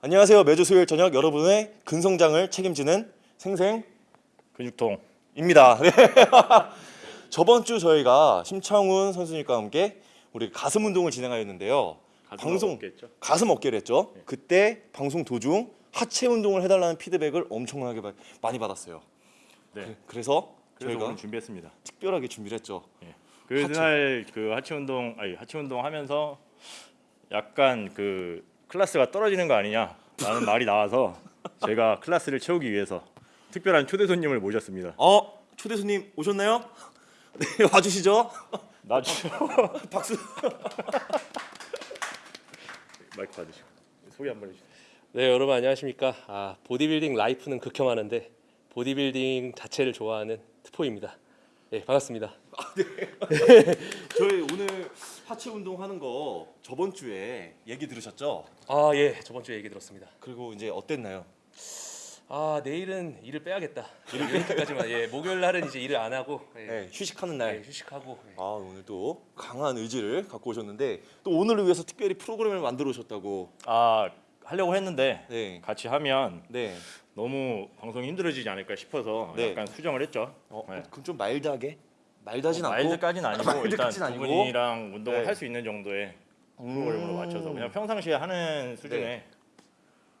안녕하세요. 매주 수요일 저녁 여러분의 근성장을 책임지는 생생 근육통 입니다. 네. 저번 주 저희가 심창훈 선수님과 함께 우리 가슴 운동을 진행하였는데요. 방송 없겠죠? 가슴 어깨를 했죠. 그때 방송 도중 하체 운동을 해달라는 피드백을 엄청나게 바- 많이 받았어요. 네. 그래서 그래서 저희가 준비했습니다. 특별하게 준비를 했죠. 그날 그 하체 운동 아니 하체 운동 하면서 약간 그 클래스가 떨어지는 거 아니냐라는 말이 나와서 제가 클래스를 채우기 위해서 특별한 초대 손님을 모셨습니다. 어 초대 손님 오셨나요? 네 와주시죠. 나주 박수. 마이크 받으시고 소개 한번 해주세요. 네 여러분 안녕하십니까 아, 보디빌딩 life는 극혐하는데 보디빌딩 자체를 좋아하는 트포입니다 예 반갑습니다 저희 오늘 하체 운동 하는 거 저번 주에 얘기 들으셨죠? 아 예 저번 주에 얘기 들었습니다 그리고 이제 어땠나요? 아 내일은 일을 빼야겠다 이렇게까지만 예 목요일 날은 이제 일을 안 하고 예, 네, 휴식하는 예, 날. 휴식하고 예. 아 오늘 또 강한 의지를 갖고 오셨는데 또 오늘을 위해서 특별히 프로그램을 만들어 오셨다고. 아 하려고 했는데 네. 같이 하면 네. 너무 방송이 힘들어지지 않을까 싶어서 네. 약간 수정을 했죠. 어, 네. 그럼 좀 마일드하게? 마일드하진 않고. 마일드까지는 아니고 일단 마일드까지는 두 아니고. 분이랑 운동을 네. 할수 있는 정도의 음. 프로그램으로 맞춰서 그냥 평상시에 하는 수준의 네.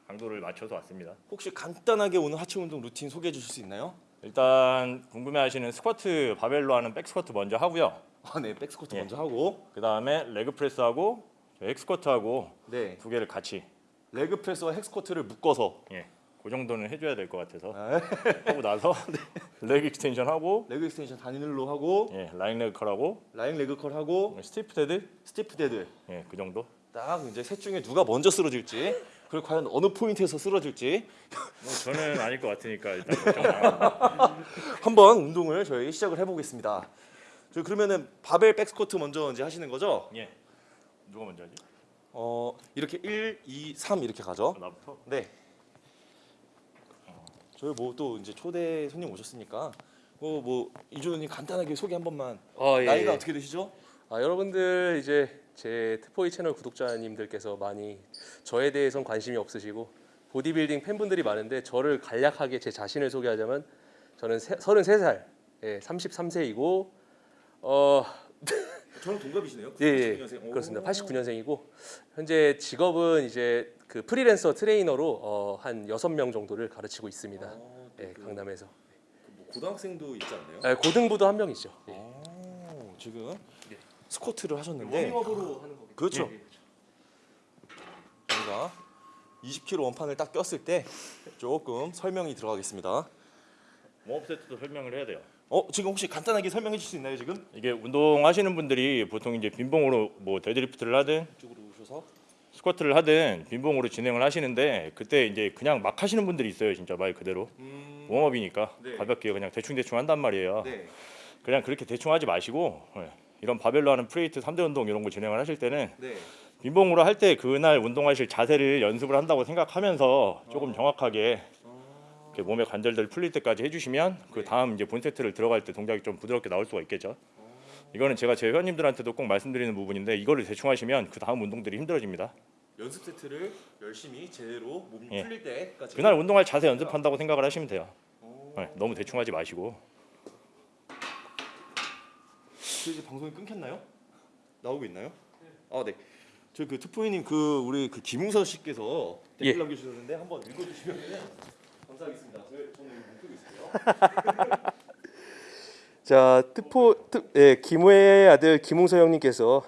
강도를 맞춰서 왔습니다. 혹시 간단하게 오늘 하체 운동 루틴 소개해 주실 수 있나요? 일단 궁금해하시는 스쿼트 바벨로 하는 back squat 먼저 하고요. 아, 네. back squat 예. 먼저 하고. 그 다음에 leg press하고 hack squat하고 네. 두 개를 같이 leg press와 hack squat를 묶어서 예, 그 정도는 해줘야 될 것 같아서 아, 하고 나서 leg extension 하고 leg extension 단일로 하고 예, lying leg curl 하고 lying leg curl 하고 stiff dead stiff dead. 예, 그 정도. 딱 이제 셋 중에 누가 먼저 쓰러질지 그리고 과연 어느 포인트에서 쓰러질지 뭐 저는 아닐 것 같으니까 일단 하고. 한번 운동을 저희 시작을 해보겠습니다. 저 그러면은 바벨 back squat 먼저 이제 하시는 거죠? 예. 누가 먼저 하지? 어 이렇게 1, 2, 3 이렇게 가죠? 아, 나부터. 네. 저희 뭐 또 이제 초대 손님 오셨으니까 어뭐 이준호님 간단하게 소개 한 번만. 아, 예, 나이가 예. 어떻게 되시죠? 아 여러분들 이제 제 트포이 채널 구독자님들께서 많이 저에 대해선 관심이 없으시고 보디빌딩 팬분들이 많은데 저를 간략하게 제 자신을 소개하자면 저는 세, 33살 예, 33세이고 어 저랑 동갑이시네요. 예, 예 89년생. 오. 그렇습니다. 89년생이고 현재 직업은 이제 그 프리랜서 트레이너로 어, 한 여섯 명 정도를 가르치고 있습니다. 아, 또 예, 그, 강남에서 뭐 고등학생도 있지 않나요? 예, 고등부도 한 명 있죠. 예. 오, 지금 예. 스쿼트를 하셨는데 워밍업으로 하는 거겠죠. 그렇죠. 예, 예. 저희가 20kg 원판을 딱 꼈을 때 조금 설명이 들어가겠습니다. warm-up 세트도 설명을 해야 돼요. 어 지금 혹시 간단하게 설명해 주실 수 있나요 지금? 이게 운동하시는 분들이 보통 이제 빈봉으로 뭐 deadlift를 하든 이쪽으로 오셔서 스쿼트를 하든 빈봉으로 진행을 하시는데 그때 이제 그냥 막 하시는 분들이 있어요 진짜 말 그대로 음, warm-up이니까 네. 가볍게 그냥 대충 대충 한단 말이에요 네. 그냥 그렇게 대충 하지 마시고 예, 이런 바벨로 하는 free weight 3대 운동 이런 거 진행을 하실 때는 네. 빈봉으로 할 때 그날 운동하실 자세를 연습을 한다고 생각하면서 어. 조금 정확하게 이렇게 몸의 관절들 풀릴 때까지 해주시면 그 네. 다음 이제 본 세트를 들어갈 때 동작이 좀 부드럽게 나올 수가 있겠죠. 어. 이거는 제가 제 회원님들한테도 꼭 말씀드리는 부분인데 이거를 대충 하시면 그 다음 운동들이 힘들어집니다. 연습 세트를 열심히 제대로 몸 예. 풀릴 때까지. 그날 운동할 자세 연습한다고 생각을 하시면 돼요. 오. 네, 너무 대충 하지 마시고 저 이제 방송이 끊겼나요? 나오고 있나요? 아 네. 저그 투포이님 그 우리 그 김웅서 씨께서 댓글 예. 남겨주셨는데 한번 읽어주시면 감사하겠습니다. 저, 저는 못 쓰고 있어요. 자, 트포 트, 예, 김우의 아들 김웅서 형님께서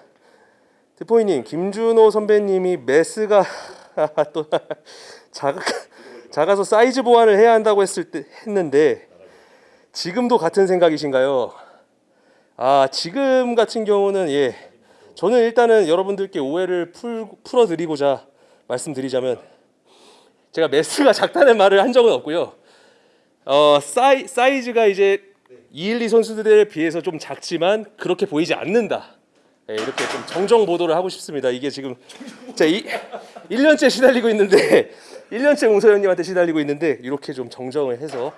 트포이님 김준호 선배님이 메스가 또 작아 작아서 사이즈 보완을 해야 한다고 했을 때 했는데 지금도 같은 생각이신가요? 아 지금 같은 경우는 예 저는 일단은 여러분들께 오해를 풀 풀어드리고자 말씀드리자면 제가 mass가 작다는 말을 한 적은 없고요. 어 사이 사이즈가 이제 212 선수들에 비해서 좀 작지만 그렇게 보이지 않는다. 예, 이렇게 좀 정정 보도를 하고 싶습니다. 이게 지금 자, 이, 1년째 시달리고 있는데 1년째 웅서현님한테 시달리고 있는데 이렇게 좀 정정을 해서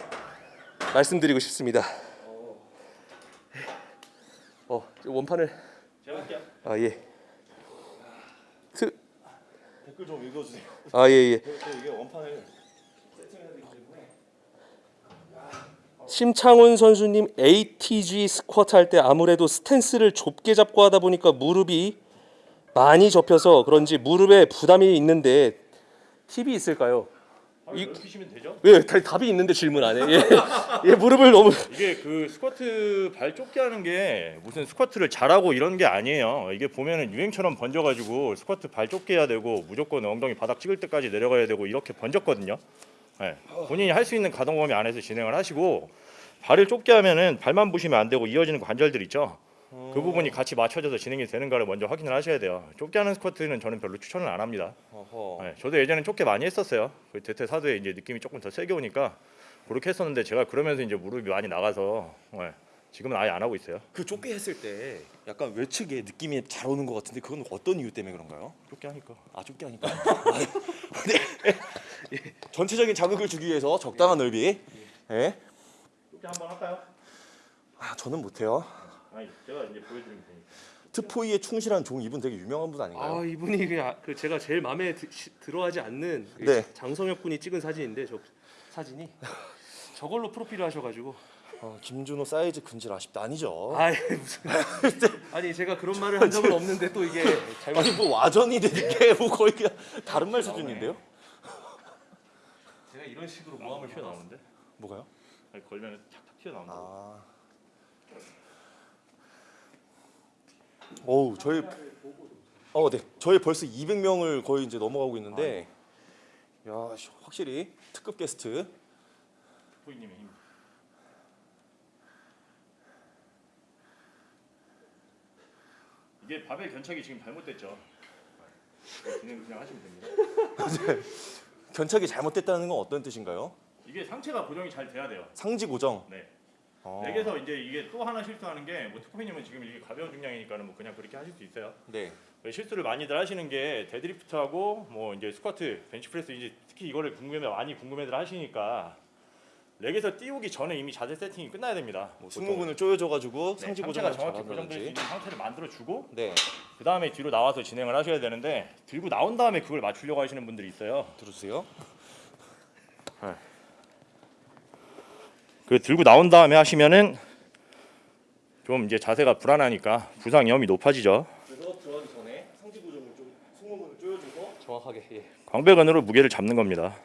말씀드리고 싶습니다. 어, 원판을 제가 할게요. 아 예. 트, 댓글 좀 읽어주세요. 아 예 예. 저 이게 원판을. 심창훈 선수님 ATG 스쿼트 할 때 아무래도 스탠스를 좁게 잡고 하다 보니까 무릎이 많이 접혀서 그런지 무릎에 부담이 있는데 팁이 있을까요? 이 넓히시면 되죠. 예, 다- 답이 있는데 질문 안 해. 예, 예 무릎을 너무 이게 그 스쿼트 발 좁게 하는 게 무슨 스쿼트를 잘하고 이런 게 아니에요. 이게 보면은 유행처럼 번져가지고 스쿼트 발 좁게 해야 되고 무조건 엉덩이 바닥 찍을 때까지 내려가야 되고 이렇게 번졌거든요. 네. 본인이 할 수 있는 가동 범위 안에서 진행을 하시고 발을 좁게 하면은 발만 부시면 안 되고 이어지는 관절들 있죠. 그 부분이 같이 맞춰져서 진행이 되는가를 먼저 확인을 하셔야 돼요. 좁게 하는 스쿼트는 저는 별로 추천을 안 합니다. 네, 저도 예전에 좁게 많이 했었어요. 그 대퇴 사도에 이제 느낌이 조금 더 세게 오니까 그렇게 했었는데 제가 그러면서 이제 무릎이 많이 나가서 네, 지금은 아예 안 하고 있어요. 그 좁게 했을 때 약간 외측에 느낌이 잘 오는 것 같은데 그건 어떤 이유 때문에 그런가요? 좁게 하니까. 아 좁게 하니까. 아, 네. 예. 전체적인 자극을 주기 위해서 적당한 넓이. 예. 좁게 한번 할까요? 아 저는 못해요. 아니 제가 이제 보여드리면 되니까. 트포이에 충실한 종 이분 되게 유명한 분 아닌가요? 아 이분이 그냥 그 제가 제일 마음에 드, 시, 들어하지 않는 그 네. 장성혁 군이 찍은 사진인데 저 사진이 저걸로 프로필을 하셔가지고 어, 김준호 사이즈 근질 아쉽다 아니죠? 아 무슨 아니 제가 그런 말을 한 적은 없는데 또 이게 잘못 아니 뭐 와전이 되는 게뭐 거의 그냥 다른 말 수준인데요? 제가 이런 식으로 모함을 튀어나오는데? 뭐가요? 아니 걸면 탁탁 튀어나온다. 아. 어우 저희 어, 네. 저희 벌써 200명을 거의 이제 넘어가고 있는데 야, 씨, 확실히 특급 게스트. 포이님의 힘. 이게 바벨 견착이 지금 잘못됐죠. 네, 진행 그냥 하시면 됩니다. 견착이 잘못됐다는 건 어떤 뜻인가요? 이게 상체가 고정이 잘 돼야 돼요. 상지 고정. 네. 어. rack에서 이제 이게 또 하나 실수하는 게뭐 특코피님은 지금 이게 가벼운 중량이니까는 뭐 그냥 그렇게 하실 수 있어요. 네. 왜 실수를 많이들 하시는 게 deadlift하고 뭐 이제 스쿼트, 벤치프레스 이제 특히 이거를 궁금해 많이 궁금해들 하시니까 rack에서 띄우기 전에 이미 자세 세팅이 끝나야 됩니다. 뭐 승모근을 조여줘 가지고 네, 상지 상체가 고정을 정확히 고정될 수. 있는 상태를 만들어 주고 네. 그 다음에 뒤로 나와서 진행을 하셔야 되는데 들고 나온 다음에 그걸 맞추려고 하시는 분들이 있어요. 들어주세요. 그 들고 나온 다음에 하시면은 좀 이제 자세가 불안하니까 부상 위험이 높아지죠. 정확하게 예. 광배근으로 무게를 잡는 겁니다.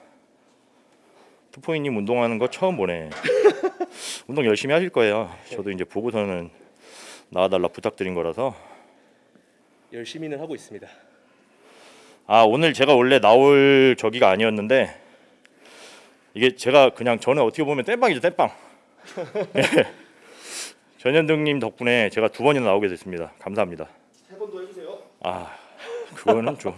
투포이님 운동하는 거 처음 보네. 운동 열심히 하실 거예요. 저도 이제 보고서는 나와달라 부탁드린 거라서. 열심히는 하고 있습니다. 아 오늘 제가 원래 나올 저기가 아니었는데 이게 제가 그냥 저는 어떻게 보면 땜빵이죠 땜빵. 예. 전현등님 덕분에 제가 두 번이나 나오게 됐습니다. 감사합니다. 세 번 더 해주세요. 아 그거는 좀 아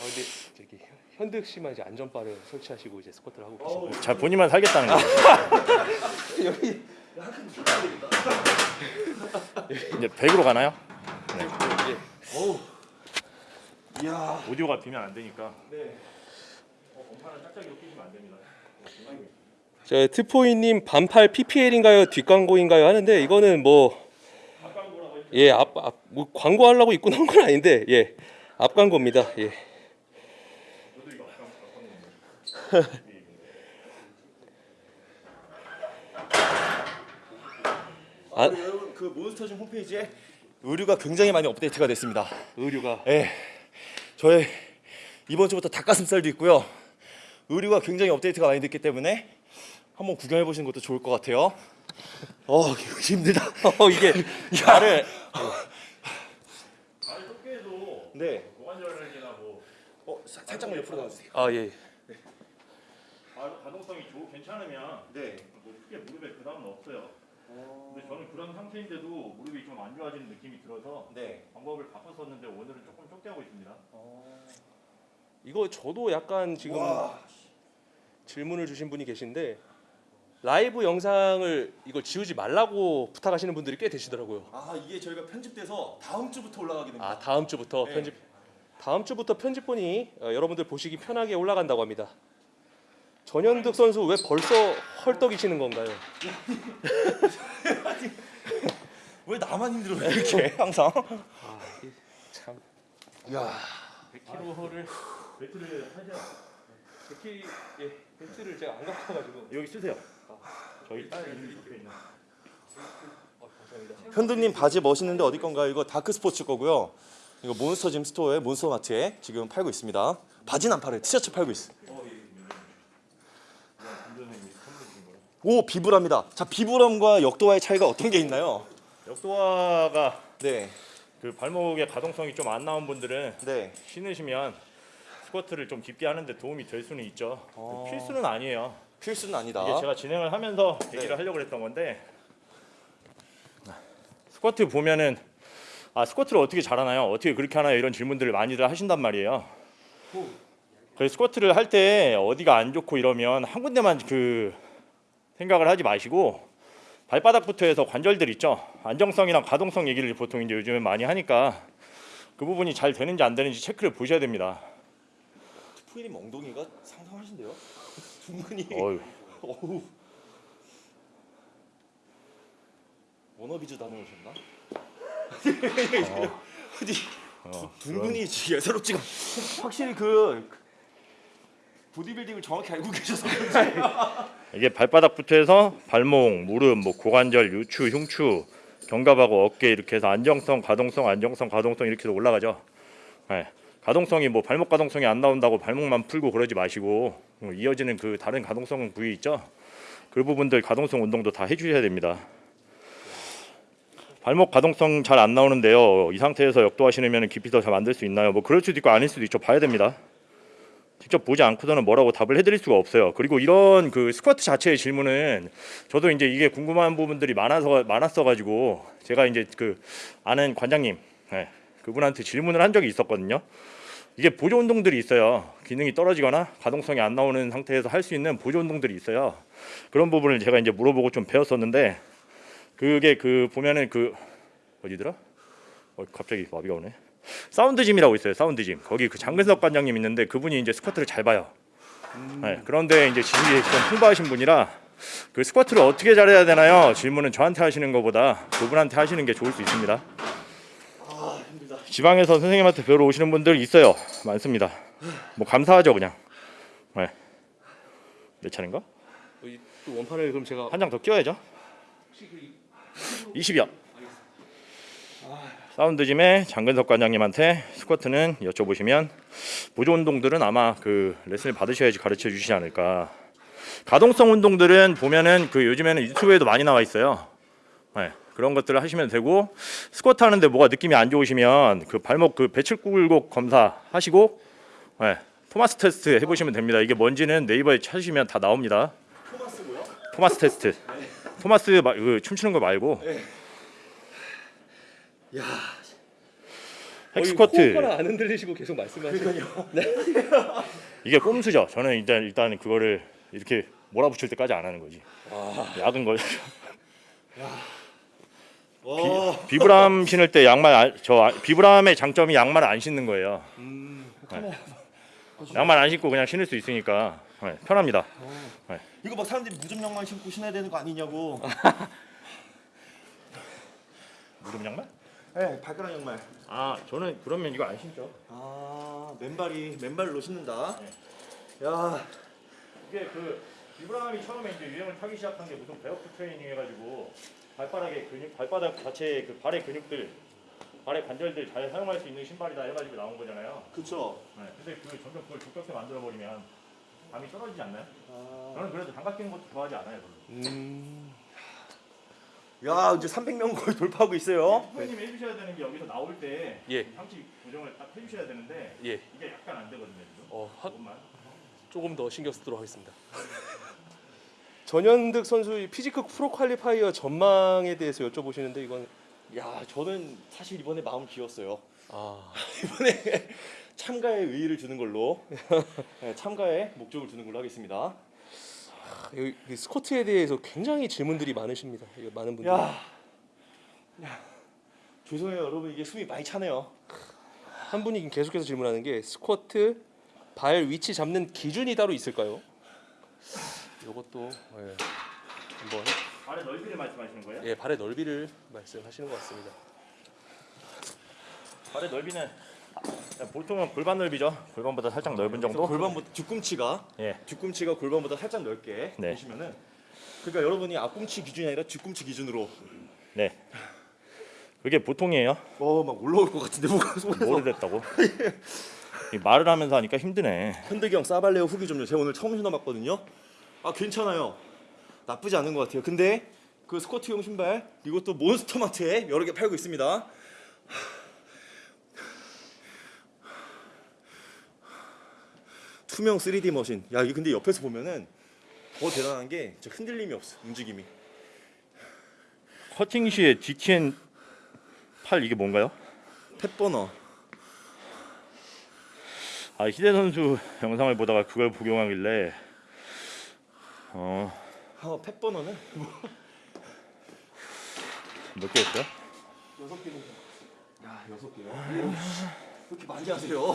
근데 저기 현득 씨만 이제 안전바를 설치하시고 이제 스쿼트를 하고 계시고 잘 본인만 살겠다는 거예요. 이제 100으로 가나요? 어우. 이야. 오디오가 비면 안 되니까. 네. 됩니다. 저 트포이님 반팔 PPL인가요 뒷광고인가요 하는데 이거는 뭐 예, 앞, 앞, 뭐 광고하려고 입고 나온 건 아닌데 예, 앞 광고입니다. 예. 아. 아, 여러분 그 몬스터짐 홈페이지에 의류가 굉장히 많이 업데이트가 됐습니다. 의류가 예. 저의 이번 주부터 닭가슴살도 있고요. 의류가 굉장히 업데이트가 많이 됐기 때문에 한번 구경해 보시는 것도 좋을 것 같아요. 어 힘들다. 어 이게 말을 발 좁게 해도 네. 고관절이나 뭐 어 사- 살짝만 옆으로 나와주세요. 아 예. 가- 가동성이 좋고 괜찮으면 네. 뭐 크게 무릎에 부담은 없어요. 근데 저는 그런 상태인데도 무릎이 좀 안 좋아지는 느낌이 들어서 네. 방법을 바꿨었는데 오늘은 조금 좁게 하고 있습니다. 이거 저도 약간 지금 와. 질문을 주신 분이 계신데 라이브 영상을 이걸 지우지 말라고 부탁하시는 분들이 꽤 되시더라고요. 아 이게 저희가 편집돼서 다음 주부터 올라가게 됩니다. 아 다음 주부터 네. 편집 다음 주부터 편집본이 어, 여러분들 보시기 편하게 올라간다고 합니다. 전현득 선수 왜 벌써 헐떡이시는 건가요? 왜 나만 힘들어 이렇게 항상? 아, 참 야 100kg를 벨트를 하죠. 100kg 예, 벨트를 제가 안 갖고 와가지고 여기 쓰세요. 저희 딸 이름 적혀 있는. 어, 감사합니다. 현득님 바지 멋있는데 어디 건가요? 이거 Dark Sports 거고요. 이거 몬스터 짐 스토어에 몬스터 마트에 지금 팔고 있습니다. 바지는 안 팔아요. 티셔츠 팔고 있어. 오 비브라입니다. 자 비브람과 역도화의 차이가 어떤 게 있나요? 역도화가 네, 그 발목의 가동성이 좀 안 나온 분들은 네. 신으시면 스쿼트를 좀 깊게 하는데 도움이 될 수는 있죠. 어. 필수는 아니에요. 필수는 아니다. 이게 제가 진행을 하면서 얘기를 하려고 했던 건데 스쿼트 보면은 아 스쿼트를 어떻게 잘하나요? 어떻게 그렇게 하나요? 이런 질문들을 많이들 하신단 말이에요. 그래서 스쿼트를 할 때 어디가 안 좋고 이러면 한 군데만 그 생각을 하지 마시고 발바닥부터 해서 관절들 있죠. 안정성이랑 가동성 얘기를 보통 이제 요즘에 많이 하니까 그 부분이 잘 되는지 안 되는지 체크를 보셔야 됩니다. 푸이님 엉덩이가 상상하신데요? 둥근이. 어휴. 어우. 워너비즈 다녀오셨나? 어디 어, 둥근이 예사롭지가 확실히 그 보디빌딩을 정확히 알고 계셔서 이게 발바닥부터 해서 발목, 무릎, 뭐 고관절, 유추, 흉추, 견갑하고 어깨 이렇게 해서 안정성, 가동성, 안정성, 가동성 이렇게 해서 올라가죠. 네. 가동성이 뭐 발목 가동성이 안 나온다고 발목만 풀고 그러지 마시고 어, 이어지는 그 다른 가동성 부위 있죠. 그 부분들 가동성 운동도 다 해주셔야 됩니다. 발목 가동성 잘 안 나오는데요. 이 상태에서 역도화 신으면 깊이 더 잘 만들 수 있나요? 뭐 그럴 수도 있고 아닐 수도 있죠. 봐야 됩니다. 직접 보지 않고서는 뭐라고 답을 해드릴 수가 없어요. 그리고 이런 그 스쿼트 자체의 질문은 저도 이제 이게 궁금한 부분들이 많아서 많았어 가지고 제가 이제 그 아는 관장님 네, 그분한테 질문을 한 적이 있었거든요. 이게 보조 운동들이 있어요. 기능이 떨어지거나 가동성이 안 나오는 상태에서 할 수 있는 보조 운동들이 있어요. 그런 부분을 제가 이제 물어보고 좀 배웠었는데 그게 그 보면은 그 어디더라? 어, 갑자기 마비가 오네. 사운드짐이라고 있어요. 사운드짐. 거기 그 장근석 관장님 있는데 그분이 이제 스쿼트를 잘 봐요. 네, 그런데 이제 지식이 좀 풍부하신 분이라 그 스쿼트를 어떻게 잘해야 되나요? 질문은 저한테 하시는 것보다 그분한테 하시는 게 좋을 수 있습니다. 지방에서 선생님한테 배우러 오시는 분들 있어요. 많습니다. 뭐 감사하죠 그냥. 네. 몇 차례인가? 어, 원판을 그럼 제가 한 장 더 끼워야죠. 20이요. 사운드짐의 장근석 관장님한테 스쿼트는 여쭤보시면 보조 운동들은 아마 그 레슨을 받으셔야지 가르쳐 주시지 않을까. 가동성 운동들은 보면은 그 요즘에는 유튜브에도 많이 나와 있어요. 네, 그런 것들을 하시면 되고 스쿼트 하는데 뭐가 느낌이 안 좋으시면 그 발목 그 배출 굴곡 검사 하시고 네, 토마스 테스트 해보시면 됩니다. 이게 뭔지는 네이버에 찾으시면 다 나옵니다. 토마스고요. 토마스 테스트. 토마스 마, 그 춤추는 거 말고 야, 핵스쿼트 호흡하나 안 흔들리시고 계속 말씀하시는 이게 꼼수죠. 저는 일단 일단 그거를 이렇게 몰아붙일 때까지 안 하는 거지. 약은 걸 와, Vibram 신을 때 양말 안, 저 아- Vibram의 장점이 양말을 안 신는 거예요. 네. 양말 안 신고 그냥 신을 수 있으니까 네, 편합니다. 이거 막 사람들이 무좀 양말 신고 신어야 되는 거 아니냐고. 무릎 양말? 네, 발가락 양말. 아 저는 그러면 이거 안 신죠. 아, 맨발이 맨발로 신는다. 야, 이게 그 비브람이 처음에 이제 유행을 타기 시작한 게 무슨 베어프 트레이닝 해가지고 발바닥의 근육, 발바닥 자체의 그 발의 근육들, 발의 관절들 잘 사용할 수 있는 신발이다 해가지고 나온 거잖아요. 그쵸. 네, 근데 그 점점 그걸 두껍게 만들어 버리면 감이 떨어지지 않나요? 아, 저는 그래도 장갑 끼는 것도 좋아하지 않아요. 별로. 음, 야, 이제 300명 거의 돌파하고 있어요. 선생님 해주셔야 되는 게 여기서 나올 때 예. 상체 고정을 딱 해주셔야 되는데 예. 이게 약간 안 되거든요. 지금. 어, 하, 조금만. 조금 더 신경 쓰도록 하겠습니다. 전현득 선수의 physique pro qualifier 전망에 대해서 여쭤보시는데 이건 야, 저는 사실 이번에 마음 비웠어요. 아, 이번에 참가에 의의를 두는 걸로 네, 참가에 목적을 두는 걸로 하겠습니다. 여기 이 스쿼트에 대해서 굉장히 질문들이 많으십니다. 많은 분들이. 야, 야, 죄송해요 여러분 이게 숨이 많이 차네요. 한 분이 계속해서 질문하는 게 스쿼트 발 위치 잡는 기준이 따로 있을까요? 이것도 예, 한번 발의 넓이를 말씀하시는 거예요? 예, 발의 넓이를 말씀하시는 것 같습니다. 발의 넓이는 보통은 골반 넓이죠. 골반보다 살짝 넓은 정도. 골반보다 뒤꿈치가 예. 뒤꿈치가 골반보다 살짝 넓게 네. 보시면은 그러니까 여러분이 앞꿈치 기준이 아니라 뒤꿈치 기준으로 네. 그게 보통이에요. 어 막 올라올 것 같은데 뭐가 손에서 오래됐다고. 이 말을 하면서 하니까 힘드네. 현득이 형 사발레오 후기 좀요. 제가 오늘 처음 신어봤거든요. 아 괜찮아요. 나쁘지 않은 것 같아요. 근데 그 스쿼트용 신발 이것도 몬스터마트에 여러 개 팔고 있습니다. 투명 3D 머신. 야 근데 옆에서 보면은 더 대단한 게 흔들림이 없어. 움직임이. 커팅 시에 GTN 8 이게 뭔가요? 펫버너. 아 희대 선수 영상을 보다가 그걸 복용하길래 어몇 어, 펫버너는 개였어요? 여섯 개는. 야 여섯 개요. 왜 이렇게 많이 하세요?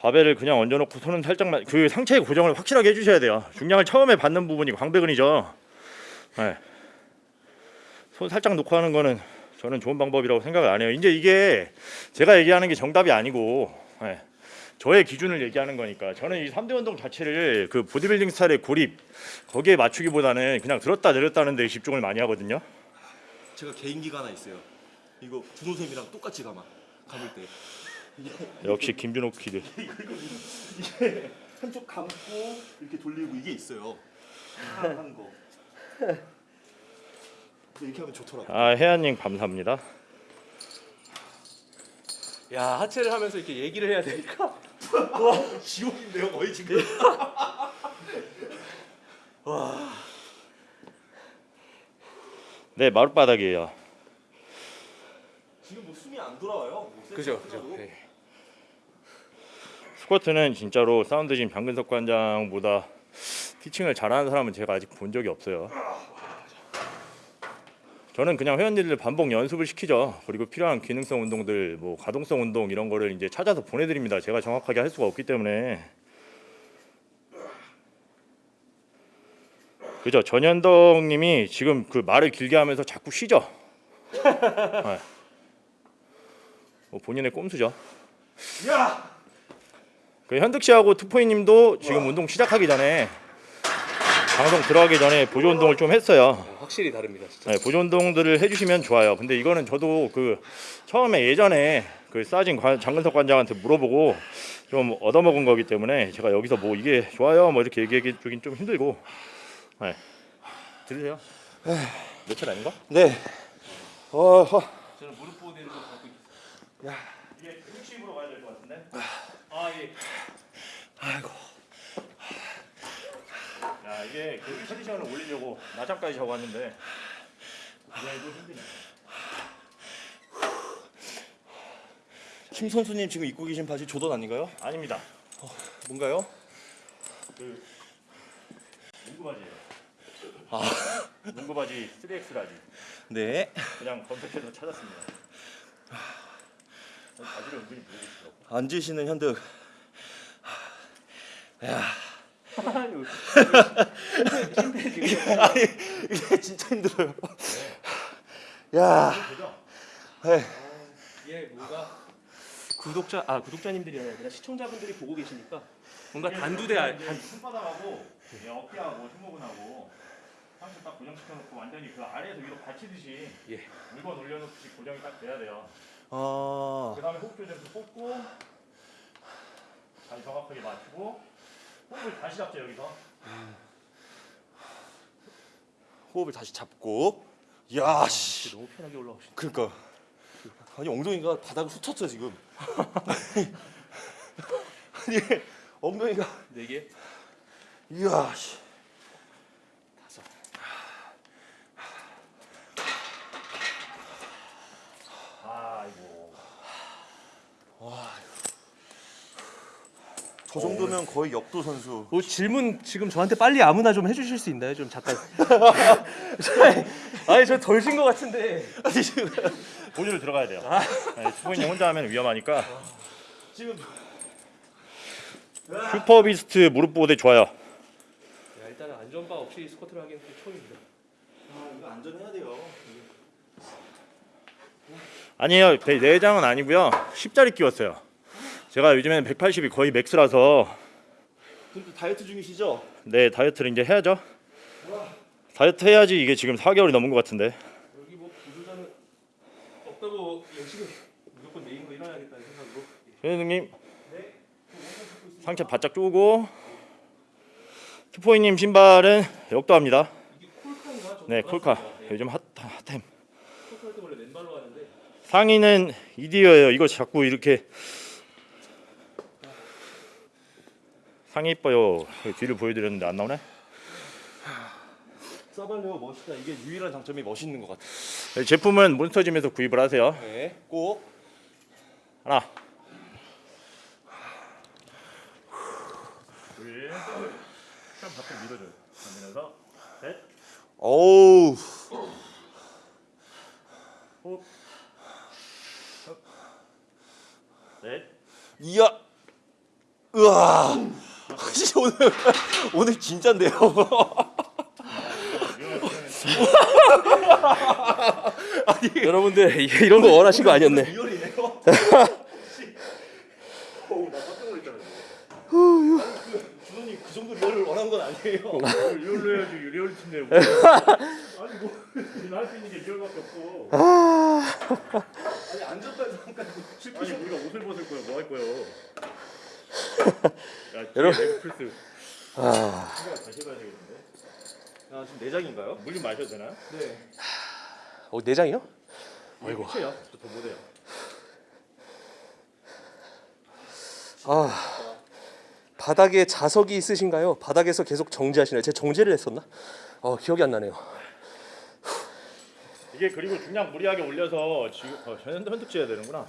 바벨을 그냥 얹어놓고 손은 살짝만 그 상체 고정을 확실하게 해주셔야 돼요. 중량을 처음에 받는 부분이 광배근이죠. 네. 손 살짝 놓고 하는 거는 저는 좋은 방법이라고 생각을 안 해요. 이제 이게 제가 얘기하는 게 정답이 아니고 네. 저의 기준을 얘기하는 거니까 저는 이 3대 운동 자체를 그 보디빌딩 스타일의 고립 거기에 맞추기보다는 그냥 들었다 내렸다 하는 데 집중을 많이 하거든요. 제가 개인기가 하나 있어요. 이거 준호쌤이랑 똑같이 감아. 감을 때. 역시 김준호 kid. 이게 한쪽 감고 이렇게 돌리고 이게 있어요. 하는 거. 이렇게 하면 좋더라고. 아 혜안님 감사합니다. 야 하체를 하면서 이렇게 얘기를 해야 되니까 와 지옥인데요 거의 지금. 네 마룻바닥이에요. 지금 뭐 숨이 안 돌아와요. 뭐 그죠. 그죠. 네. 스쿼트는 진짜로 사운드진 방근석 관장보다 티칭을 잘하는 사람은 제가 아직 본 적이 없어요. 저는 그냥 회원님들 반복 연습을 시키죠. 그리고 필요한 기능성 운동들, 뭐 가동성 운동 이런 거를 이제 찾아서 보내드립니다. 제가 정확하게 할 수가 없기 때문에. 그죠? 전현덕님이 지금 그 말을 길게 하면서 자꾸 쉬죠. 네. 뭐 본인의 꼼수죠. 야. 그 현득 씨하고 투포이님도 지금 운동 시작하기 전에 방송 들어가기 전에 보조 운동을 좀 했어요. 확실히 다릅니다 진짜. 네, 보조 운동들을 해주시면 좋아요. 근데 이거는 저도 그 처음에 예전에 그 싸진 관- 장근석 관장한테 물어보고 좀 얻어먹은 거기 때문에 제가 여기서 뭐 이게 좋아요 뭐 이렇게 얘기하기 주긴 좀 힘들고. 네. 들으세요? 며칠 아닌가? 네. 어. 허. 저는 무릎 보호대를 좀 갖고 있 이게 60으로 가야 될 것 같은데. 아 예. 아이고. 야 이게 그 컨디션을 올리려고 낮잠까지 자고 왔는데 이거 힘드네. 김 선수님 지금 입고 계신 바지 조던 아닌가요? 아닙니다. 뭔가요? 그 농구 바지예요. 아 농구 바지 3X large. 네. 그냥 검색해서 찾았습니다. 바지를 은근히 보고 싶더라고. 앉으시는 현득. 야. 아니 이게 진짜 힘들어요. 야. 그죠? 네. 이게 뭔가 구독자 아 구독자님들이 아니라 시청자분들이 보고 계시니까 뭔가 단두대 이 손바닥하고 이 어깨하고 승모근하고 상체 딱 고정시켜놓고 완전히 그 아래에서 위로 받치듯이 예. 물건 올려놓듯이 고정이 딱 돼야 돼요. 아. 그 다음에 호흡 조절해서 뽑고 다시 정확하게 맞추고 호흡을 다시 잡죠 여기서 호흡을 다시 잡고. 야 씨. 너무 편하게 올라오시네. 그러니까 아니 엉덩이가 바닥을 훑었어 지금. 아니 엉덩이가 네 개. 이야 씨. 다섯. 아이고 저 정도면 거의 역도 선수. 뭐 질문 지금 저한테 빨리 아무나 좀 해주실 수 있나요? 좀 잠깐. 아니 저덜쉰것 같은데. 아니 지금 보조를 들어가야 돼요 네, 수고인님 혼자 하면 위험하니까 지금 Superbeast 무릎 보호대 좋아요 야, 일단은 안전바 없이 스쿼트를 하기는 좀 처음입니다. 아 이거 안전해야 돼요. 아니에요. 배- 내장은 아니고요. 10짜리 끼웠어요. 제가 요즘에는 180이 거의 max라서 또 다이어트 중이시죠? 네 다이어트를 이제 해야죠. 다이어트 해야지 이게 지금 4개월이 넘은 것 같은데. 여기 뭐 부조자는 없다고 열심히 무조건 거 일어나야겠다는 생각으로. 선생님 상체 바짝 쪼고 투포이님 신발은 역도합니다. 네 콜카 요즘 핫 핫템. 상의는 이디어예요. 이거 자꾸 이렇게 상의 이뻐요. 뒤를 보여드렸는데 안 나오네. 사발레오 멋있다. 이게 유일한 장점이 멋있는 것 같아. 네, 제품은 몬스터짐에서 구입을 하세요. 네, 꼭. 하나. 둘. 참 밖으로 밀어줘요. 밀면서 셋. 어우, 호흡. 넷. 이야, 으아. 혹시 오늘 오늘 진짠데요? 여러분들 이- 이런 거 원하신 거 아니었네. 준호님 그 정도 real을 원한 건 아니에요. real로 해야지 real 팀인데 뭐. 아니 뭐 우리는 할수 있는 게 real밖에 없어. 아니 안전까지 잠깐 아니 우리가 옷을 벗을 거야 뭐 할 거예요? 야 여러분. 아, 다시 해봐야 되겠는데. 야 지금 내장인가요? 물 좀 마셔도 되나? 네. 어 내장이요? 아이고. 끝이에요. 더 못해요. 아 바닥에 자석이 있으신가요? 바닥에서 계속 정지하시나요? 제가 정지를 했었나? 어 기억이 안 나네요. 이게 그리고 중량 무리하게 올려서 지금 어, 현도 현득 지어야 되는구나.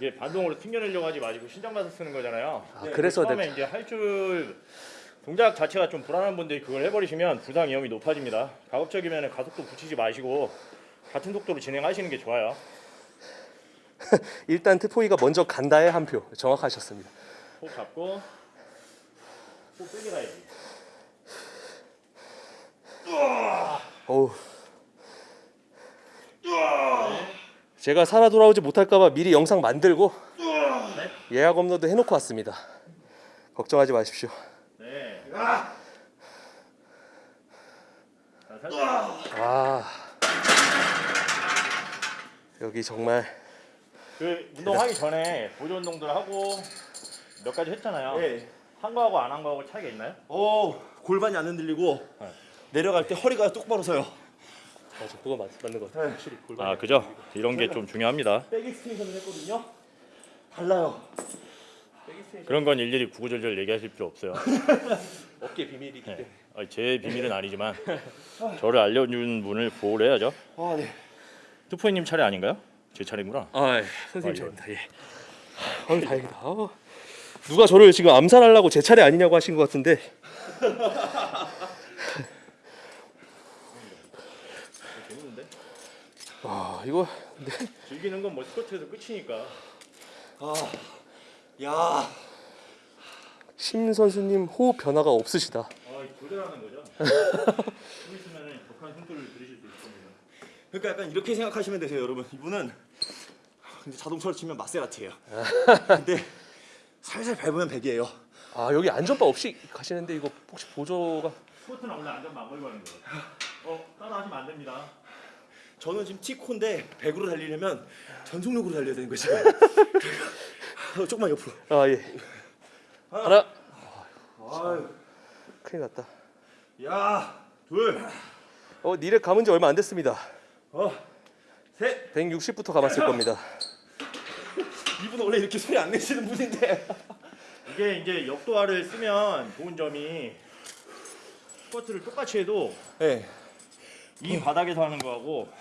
이게 반동으로 튕겨내려고 하지 마시고 신장 가서 쓰는 거잖아요. 아, 그래서 처음에 내- 이제 할줄 동작 자체가 좀 불안한 분들이 그걸 해버리시면 부상 위험이 높아집니다. 가급적이면 가속도 붙이지 마시고 같은 속도로 진행하시는 게 좋아요. 일단 트포이가 먼저 간다에 한 표 정확하셨습니다. 호흡 잡고 호흡 세게 가야지. 어우. 제가 살아 돌아오지 못할까봐 미리 영상 만들고 예약 업로드 해놓고 왔습니다. 걱정하지 마십시오. 네. 자, 살짝 아 여기 정말 그 운동하기 전에 보조 운동들 하고 몇 가지 했잖아요. 네. 한 거하고 안 한 거하고 차이가 있나요? 어 골반이 안 흔들리고 네. 내려갈 때 허리가 똑바로 서요. 맞아 그거 맞, 맞는 것 같아요. 확실히 골반. 아 그죠? 이런 게 좀 중요합니다. back extension을 했거든요. 달라요. 그런 건 일일이 구구절절 얘기하실 필요 없어요. 업계 비밀이기 때문에. 네. 아니, 제 비밀은 아니지만 저를 알려준 분을 보호를 해야죠. 아 네. 투포이님 차례 아닌가요? 제 차례구나. 아 예. 선생님 아, 예. 잘입니다. 예. 아 다행이다. 아, 누가 저를 지금 암살하려고 제 차례 아니냐고 하신 것 같은데. 아 이거 즐기는 건 뭐 스쿼트에서 끝이니까. 아, 야, 심 선수님 호흡 변화가 없으시다. 아 교대라는 거죠. 좀 있으면 독한 숨소리를 들으실 수 있습니다. 그러니까 약간 이렇게 생각하시면 되세요, 여러분. 이분은 근데 자동차로 치면 마세라티예요. 근데 살살 밟으면 백이에요. 아 여기 안전바 없이 가시는데 이거 혹시 보조가 스쿼트는 원래 안전만 안 걸고 하는 거예요. 어 따라하시면 안 됩니다. 저는 지금 티코인데 100으로 달리려면 전속력으로 달려야 되는 거죠. 어, 조금만 옆으로. 아 예. 하나. 아유, 큰일 났다. 야, 둘, 어 니렉 감은 지 얼마 안 됐습니다. 어, 셋. 160부터 감았을 겁니다. 이분 원래 이렇게 소리 안 내시는 분인데. 이게 이제 역도화를 쓰면 좋은 점이 스쿼트를 똑같이 해도 네, 이 바닥에서 하는 거하고 이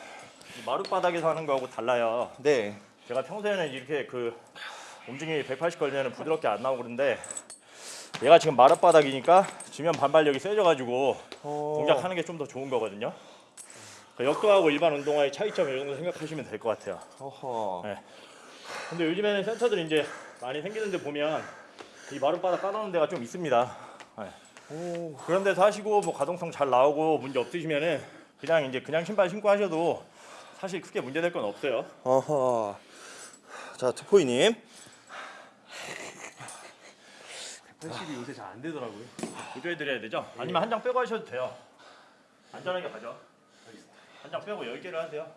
마룻 바닥에서 하는 거하고 달라요. 네. 제가 평소에는 이렇게 그 움직임이 180 걸리면 부드럽게 안 나오고 그런데 얘가 지금 마룻 바닥이니까 지면 반발력이 세져가지고 어. 동작하는 게 좀 더 좋은 거거든요. 그러니까 역도하고 일반 운동화의 차이점 이 정도 생각하시면 될 것 같아요. 어허. 네. 근데 요즘에는 센터들이 이제 많이 생기는데 보면 이 마룻바닥 깔아놓은 데가 좀 있습니다. 네. 그런 데서 하시고 뭐 가동성 잘 나오고 문제 없으시면은 그냥 이제 그냥 신발 신고 하셔도 사실 크게 문제될 건 없어요. 어허. 자 투포이님. 180이 요새 잘 안 되더라고요. 보조해 드려야 되죠? 아니면 한 장 빼고 하셔도 돼요. 안전하게 가죠. 한 장 빼고 10개를 하세요.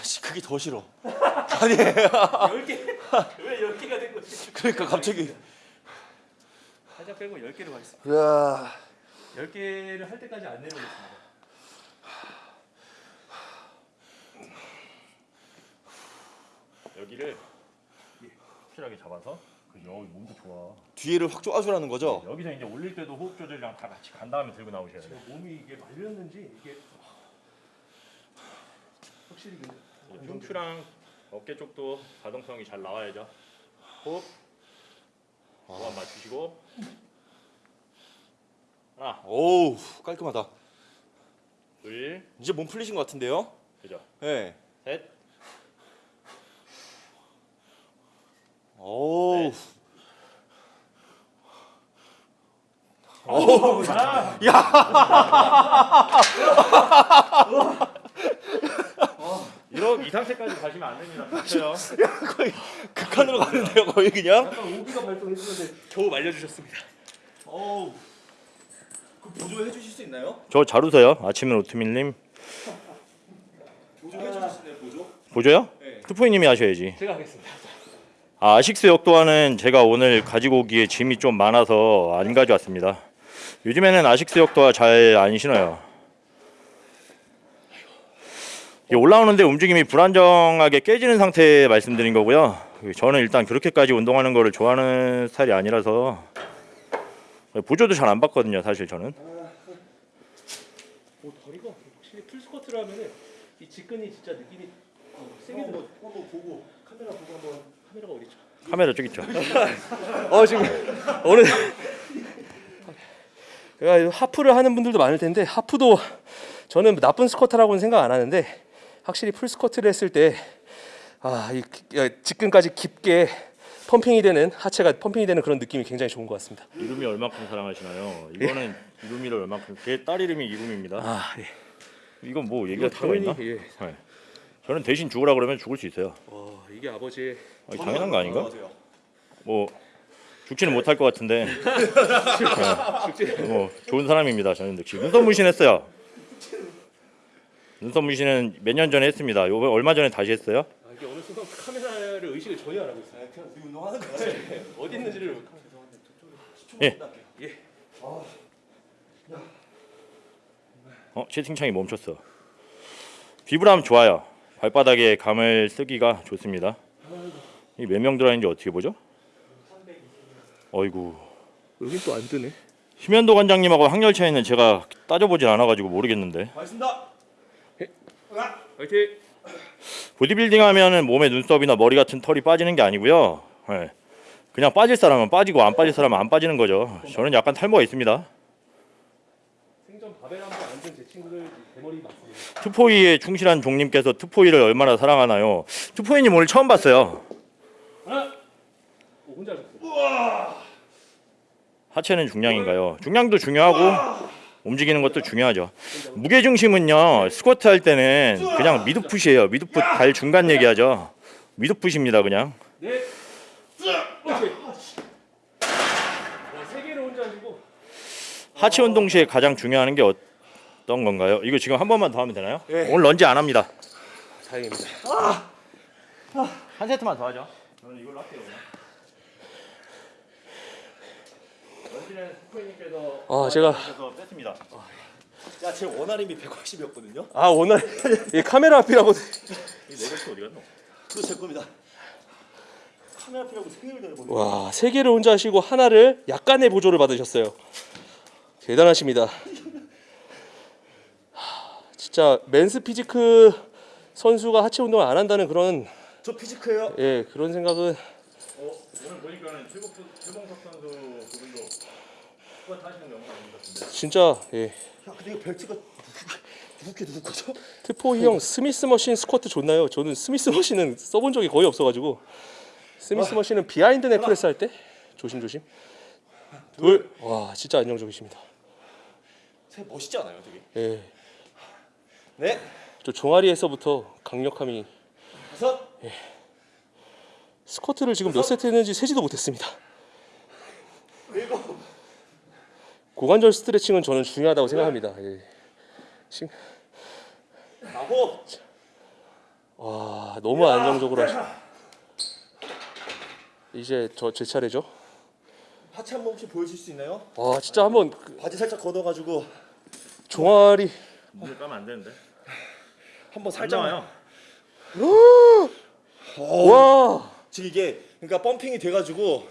아씨 그게 더 싫어. 10개 왜 10개가 된 거지? 그러니까 갑자기. 살짝 빼고 10개로 가겠습니다. 야. 10개를 할 때까지 안 내려오겠습니다. 여기를 확실하게 잡아서 그 여기 몸도 좋아. 뒤에를 확 쪼아주라는 거죠. 여기서 이제 올릴 때도 호흡 조절이랑 다 같이 간 다음에 들고 나오셔야 돼요. 몸이 이게 말렸는지 이게 확실히 근데 흉추랑 어깨 쪽도 가동성이 잘 나와야죠. 호흡. 호흡 맞추시고. 하나, 오우 깔끔하다. 둘, 이제 몸 풀리신 것 같은데요? 그죠. 네. 셋, 오우. 네. 이런 이 상태까지 가시면 안 됩니다. 그렇죠. 거의 극한으로 가는데요 거의 그냥. 약간 오비가 발동했었는데 겨우 말려주셨습니다. 어우. 그 보조해 주실 수 있나요? 저 잘 웃어요. 아침은 오트밀님. 보조해 주실 수 있나요 보조? 보조요? 네. 투포이님이 하셔야지. 제가 하겠습니다. 아, 아식스 역도화는 제가 오늘 가지고 오기에 짐이 좀 많아서 안 가져왔습니다. 요즘에는 아식스 역도화 잘안 신어요. 올라오는데 움직임이 불안정하게 깨지는 상태 말씀드린 거고요. 저는 일단 그렇게까지 운동하는 거를 좋아하는 스타일이 아니라서 보조도 잘 안 받거든요, 사실 저는. 오 다리가 확실히 full 스쿼트를 하면은 이 직근이 진짜 느낌이 어, 세게 들어. 한번 보고 카메라 보고 한번 카메라가 어디 있죠? 카메라 저기 있죠. 어 지금 오늘 제가 half를 하는 분들도 많을 텐데 half도 저는 나쁜 스쿼트라고는 생각 안 하는데 확실히 full 스쿼트를 했을 때 아 이 직근까지 깊게 펌핑이 되는 하체가 펌핑이 되는 그런 느낌이 굉장히 좋은 것 같습니다. 이름이 얼마큼 사랑하시나요? 이거는 이름이를 얼마큼 제 딸 이름이 이름입니다. 아 예. 이건 뭐 얘기가 있나? 예. 네. 저는 대신 죽으라 그러면 죽을 수 있어요. 와 이게 아버지의 아니, 당연한 거 아닌가? 뭐 죽지는 못할 것 같은데 네. 뭐 좋은 사람입니다. 저는 역시 눈썹 문신했어요. 눈썹 문신은 몇 년 전에 했습니다. 요 얼마 전에 다시 했어요. 아, 이게 어느 순간 카메라를 의식을 전혀 안 하고 있어요. 그냥 우리 운동하는 거지. 어디 있는지를 예. 어 채팅창이 멈췄어. 비브람 좋아요. 발바닥에 감을 쓰기가 좋습니다. 이몇 명 들어있는지 어떻게 보죠? 어이구 여긴 또안 뜨네. 심현도 관장님하고 학렬 차이는 제가 따져보진 않아가지고 모르겠는데 알겠습니다. 화이팅! 보디빌딩 하면은 몸에 눈썹이나 머리 같은 털이 빠지는 게 아니고요. 예. 그냥 빠질 사람은 빠지고 안 빠질 사람은 안 빠지는 거죠. 저는 약간 탈모가 있습니다. 생전 바벨 한번 앉은 제 친구들 대머리 맞습니다. 투포이에 충실한 종님께서 투포이를 얼마나 사랑하나요? 투포이님 오늘 처음 봤어요. 하체는 중량인가요? 중량도 중요하고 움직이는 것도 중요하죠. 무게 중심은요 스쿼트 할 때는 그냥 미드풋이에요. 미드풋 발 중간 얘기하죠. 미드풋입니다 그냥. 네. 하체 운동 시에 가장 중요한 게 어떤 건가요? 이거 지금 한 번만 더 하면 되나요? 예. 오늘 런지 안 합니다. 다행입니다. 한 세트만 더 하죠. 저는 이걸로 할게요. 런지 아, 제가- 뺐습니다. 야, 제 one RM이 180이었거든요. 아 오늘 이 카메라 앞이라고 이 네거스 어디 갔노? 그거 제 겁니다. 카메라 피라고 세 개를 더해버리고. 와, 세 개를 혼자 하시고 하나를 약간의 보조를 받으셨어요. 대단하십니다. 하, 진짜 men's physique 선수가 하체 운동을 안 한다는 그런 저 physique예요. 예 그런 생각은 어, 오늘 보니까는 최국 최봉석 선수 그분도 스쿼트 하시는 게 영상 아닌 것 같은데. 진짜 예 야, 근데 이거 벨트가 누구게 누구 거죠? 트포이 형 Smith machine 스쿼트 좋나요? 저는 Smith machine은 써본 적이 거의 없어가지고 Smith machine은 behind neck press 할 때 조심 조심 둘 와 진짜 안정적이십니다. 새 멋있지 않아요, 되게? 예 네. 저 종아리에서부터 강력함이 다섯, 스쿼트를 지금 몇 세트 했는지 세지도 못했습니다. 일곱, 고관절 스트레칭은 저는 중요하다고 생각합니다. 예. 신- 아홉, 와 너무 안정적으로 하시. 이제 저 제 차례죠. 하체 한번 혹시 보여줄 수 있나요? 와 진짜 한번 그 바지 살짝 걷어가지고 종아리 물을 까면 안 되는데. 한번 안 나와요. 와 지금 이게 그러니까 펌핑이 돼가지고 뭐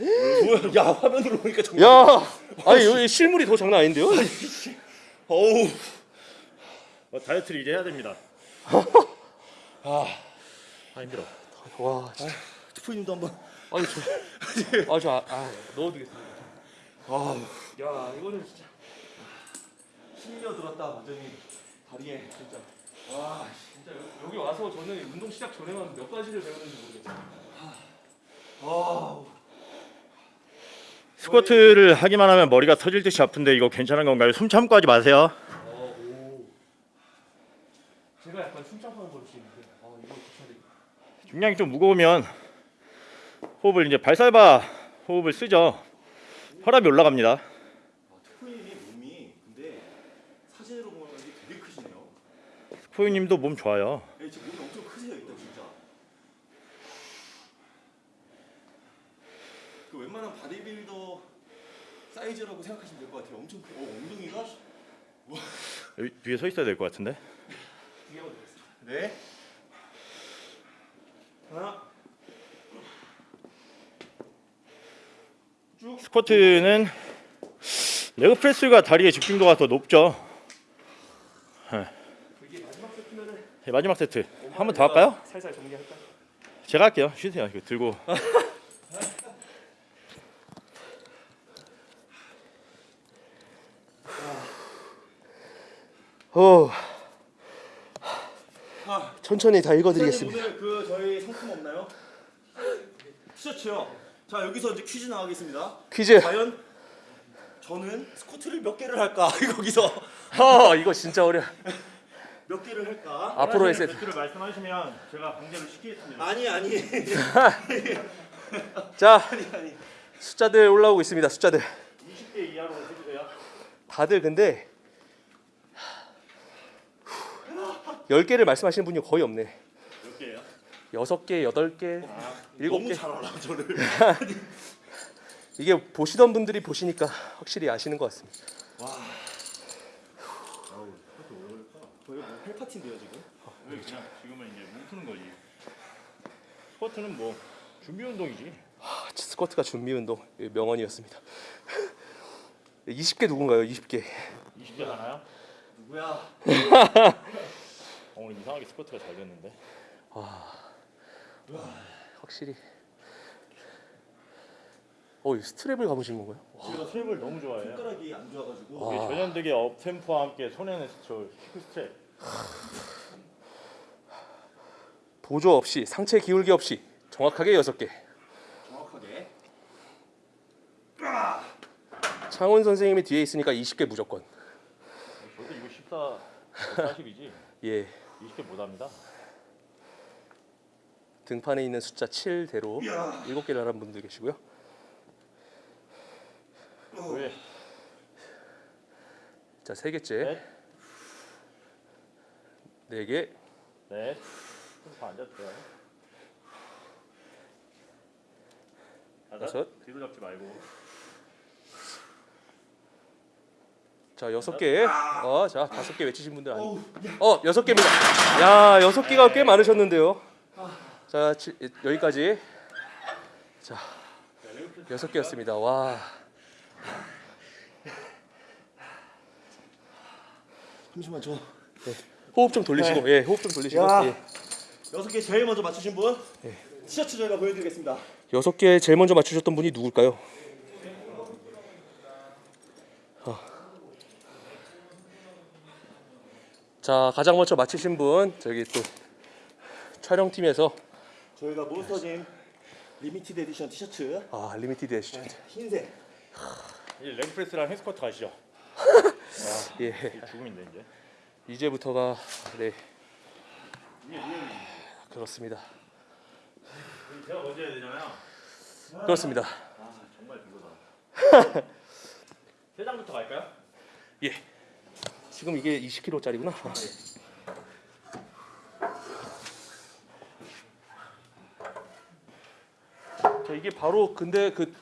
야? 야 화면으로 보니까 정말 야, 아니 여기 실물이 더 장난 아닌데요? 어우 어, 다이어트를 이제 해야 됩니다. 아 아 힘들어. 와, 진짜. 투프님도 한번 아니 저, 아, 저, 아, 아, 넣어두겠습니다. 아 야, 이거는 진짜. 힘려 들었다 완전히 다리에 진짜 와, 진짜 여- 여기 와서 저는 운동 시작 전에만 몇 가지를 배웠는지 모르겠어요. 아 스쿼트를 하기만 하면 머리가 터질 듯이 아픈데 이거 괜찮은 건가요? 숨 참고 하지 마세요. 어, 오. 제가 약간 숨참하는 걸수 있는데, 아, 이거. 중량이 좀 무거우면 호흡을 이제 Valsalva 호흡을 쓰죠. 혈압이 올라갑니다. 투프님이 몸이 근데 사진으로 보면 되게 크시네요. 스포유님도 몸 좋아요. 네, 지금 몸이 엄청 크세요 일단 진짜. 그 웬만한 바디빌더 사이즈라고 생각하시면 될 것 같아요. 엄청 크. 어 엉덩이가 여기 뒤에 서 있어야 될 것 같은데. 네. 하나. 스쿼트는 레그 프레스가 다리의 집중도가 더 높죠. 이게 마지막 세트면은 네, 마지막 세트 한 번 더 할까요? 살살 정리할까? 제가 할게요. 쉬세요. 이거 들고. 어, 아, 천천히 다 읽어드리겠습니다. 오늘 그 저희 상품 없나요? 티셔츠요. 자 여기서 이제 퀴즈 나가겠습니다. 퀴즈. 과연 저는 스쿼트를 몇 개를 할까? 거기서 아, 이거 진짜 어려. 몇 개를 할까? 앞으로의 세트. 세트를 말씀하시면 제가 강제로 시키겠습니다. 아니 아니 자, 아니 아니. 숫자들 올라오고 있습니다. 숫자들. 20개 이하로 해주세요. 다들 근데 10개를 말씀하시는 분이 거의 없네. 몇 개예요? 6개, 8개, 일곱 너무 개. 잘 알아 저를. 이게 보시던 분들이 보시니까 확실히 아시는 것 같습니다. 저희 뭐 헬파티인데요 지금. 왜 그냥 지금은 이제 몸 푸는 거지. 스쿼트는 뭐 준비 운동이지. 아, 스쿼트가 준비 운동 예, 명언이었습니다. 20개 누군가요? 20개. 20개 하나요? 누구야? 어, 오늘 이상하게 스쿼트가 잘 됐는데. 확실히. 어, 이 스트랩을 감으신 건가요? 제가 스트랩을 너무 좋아해요. 손가락이 안 좋아가지고. 이게 전현득의 up-tempo와 함께 손에는 저 히프 스트랩. 보조 없이 상체 기울기 없이 정확하게 6개. 정확하게. 창훈 선생님이 뒤에 있으니까 20개 무조건. 저도 이거 14, 40이지. 예. 20개 못합니다. 등판에 있는 숫자 7대로 7개를 하는 분들 계시고요. 왜? 자, 세 개째. 넷, 네 개. 넷. 다 앉았어요. 다섯. 뒤로 잡지 말고. 자, 여섯 개. 어, 자, 다섯 개 외치신 분들 아니. 어, 여섯 개입니다. 야, 여섯 개가 꽤 많으셨는데요. 자, 치, 여기까지. 자, 여섯 개였습니다. 와. 잠시만 저 호흡 좀 돌리시고. 예, 호흡 좀 돌리시고. 야. 예. 여섯 개 제일 먼저 맞추신 분 티셔츠 저희가 보여드리겠습니다. 여섯 개 제일 먼저 맞추셨던 분이 누굴까요? 어. 자, 가장 먼저 맞히신 분 저기 또 촬영팀에서 저희가 몬스터짐 limited edition 티셔츠 아 limited edition 흰색 이제 레그 프레스랑 헬스쿼트 가시죠. 예 이게 죽음인데 이제. 이제부터가 네 그렇습니다. 제가 먼저 해야 되잖아요. 그렇습니다. 아 정말 별로다. 세 장부터 갈까요? 예. 지금 이게 20kg짜리구나. 자 이게 바로 근데 그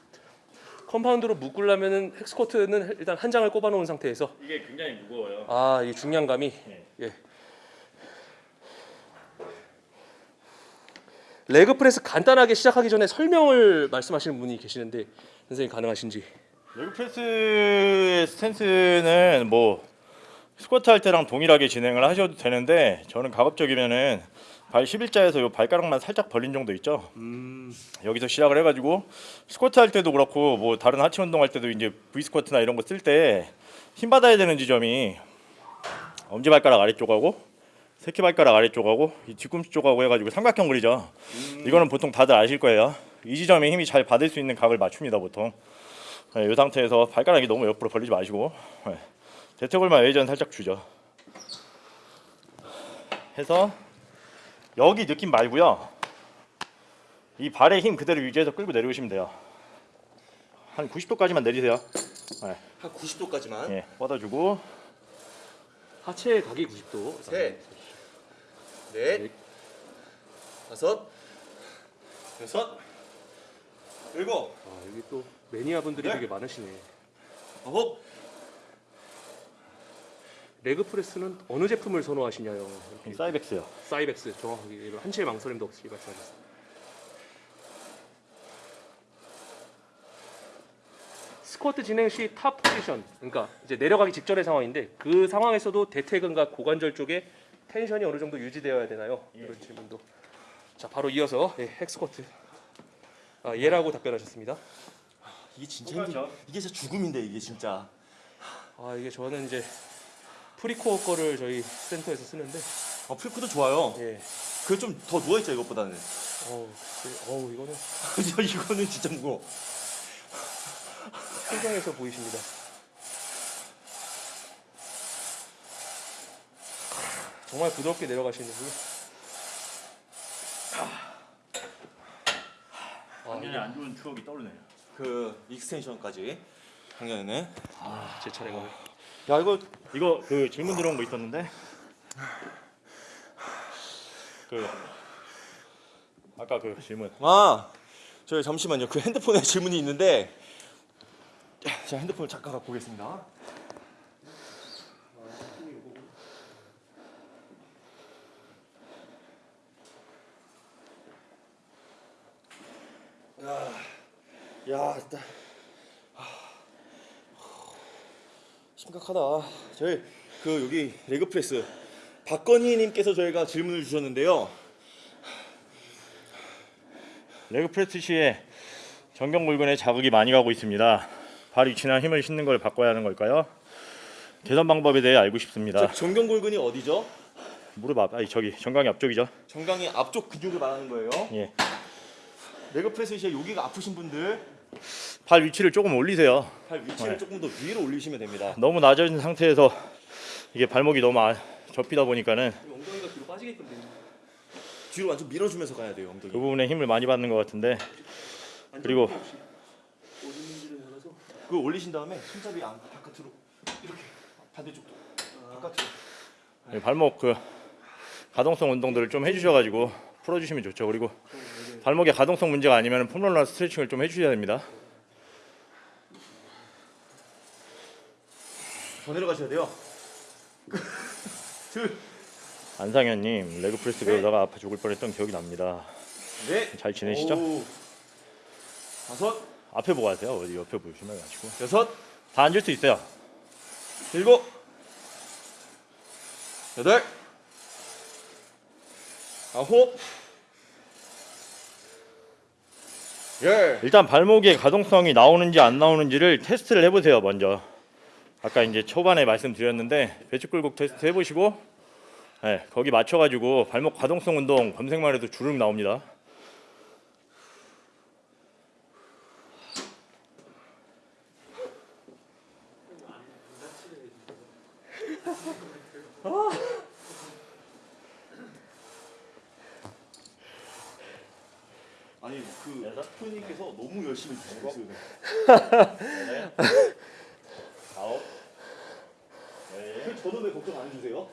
compound로 묶으려면은 핵스쿼트는 일단 한 장을 꼽아 놓은 상태에서 이게 굉장히 무거워요. 아 이 중량감이 네. 예. 레그 프레스 간단하게 시작하기 전에 설명을 말씀하시는 분이 계시는데 선생님 가능하신지 레그 프레스의 스탠스는 뭐 스쿼트 할 때랑 동일하게 진행을 하셔도 되는데 저는 가급적이면은 발 11자에서 요 발가락만 살짝 벌린 정도 있죠. 여기서 시작을 해가지고 스쿼트 할 때도 그렇고 뭐 다른 하체 운동할 때도 이제 V 스쿼트나 이런 거 쓸 때 힘 받아야 되는 지점이 엄지 발가락 아래쪽하고 새끼 발가락 아래쪽하고 이 뒤꿈치 쪽하고 해가지고 삼각형 그리죠. 이거는 보통 다들 아실 거예요. 이 지점에 힘이 잘 받을 수 있는 각을 맞춥니다 보통. 네, 이 상태에서 발가락이 너무 옆으로 벌리지 마시고 네, 대퇴골만 외전 살짝 주죠. 해서 여기 느낌 말고요. 이 발의 힘 그대로 유지해서 끌고 내려오시면 돼요. 한 90도까지만 내리세요. 네, 한 90도까지만. 예, 뻗어주고 하체 각이 90도 셋, 넷, 다섯, 여섯, 일곱, 아 여기 또 매니아 분들이 네. 되게 많으시네 아홉, 레그 프레스는 어느 제품을 선호하시냐요 이 사이벡스요. 사이벡스 정확하게 한치의 망설임도 없이 말씀하셨습니다 스쿼트 진행 시 top position 그러니까 이제 내려가기 직전의 상황인데 그 상황에서도 대퇴근과 고관절 쪽에 tension이 어느 정도 유지되어야 되나요? 이런 질문도 자 바로 이어서 예, 핵스쿼트 아, 예라고 답변하셨습니다 이게 진짜 힘들. 이게 진짜 죽음인데 이게 진짜. 아 이게 저는 이제 프리코어 거를 저희 센터에서 쓰는데 아 프리코도 좋아요. 예그좀더 누워 있죠 이것보다는. 어우 그- 어우 이거는 이거는 진짜 무거워. 표정에서 보이십니다. 정말 부드럽게 내려가시는군요. 완전히 안 좋은 추억이 떠오르네요. 그 extension까지 작년에는. 제 차례가 야 이거 이거 그 질문 들어온 거 있었는데? 그 아까 그 질문. 아 저희 잠시만요. 그 핸드폰에 질문이 있는데. 제가 핸드폰을 잠깐 갖고 오겠습니다. 야, 야, 일단 아, 심각하다. 저희 그 여기 레그 프레스 박건희 님께서 저희가 질문을 주셨는데요. 레그 프레스 시에 물건에 자극이 많이 가고 있습니다. 발 위치나 힘을 싣는 걸 바꿔야 하는 걸까요? 개선 방법에 대해 알고 싶습니다. 저 전경골근이 어디죠? 무릎 앞, 아니 저기 정강이 앞쪽이죠. 정강이 앞쪽 근육을 말하는 거예요. 예, 레그 프레스 시에 여기가 아프신 분들 발 위치를 조금 올리세요. 발 위치를 네. 조금 더 위로 올리시면 됩니다. 너무 낮은 상태에서 이게 발목이 너무 아, 접히다 보니까는 엉덩이가 뒤로 빠지게끔 되는. 뒤로 완전 밀어주면서 가야 돼요 엉덩이. 그 부분에 힘을 많이 받는 것 같은데 그리고 그 올리신 다음에 손잡이 안 바깥으로 이렇게 반대쪽도 바깥으로. 예, 발목 그 가동성 운동들을 좀 해주셔가지고 풀어주시면 좋죠. 그리고 발목에 가동성 문제가 아니면 폼롤러 스트레칭을 좀 해주셔야 됩니다. 더 내려가셔야 돼요. 안상현님 레그 프레스 배우다가 아파 죽을 뻔했던 기억이 납니다. 네. 잘 지내시죠? 오. 다섯, 앞에 보고 하세요. 어디 옆에 보시면 마시고 여섯, 다 앉을 수 있어요. 일곱, 여덟, 아홉, 열. 일단 발목의 가동성이 나오는지 안 나오는지를 테스트를 해보세요. 먼저 아까 이제 초반에 말씀드렸는데 배추 굴곡 테스트 해보시고 네, 거기 맞춰가지고 발목 과동성 운동 검색만 해도 주름 나옵니다. 아니 그 네. 푸니께서 너무 열심히 주시고 저는 왜 걱정 안 해주세요?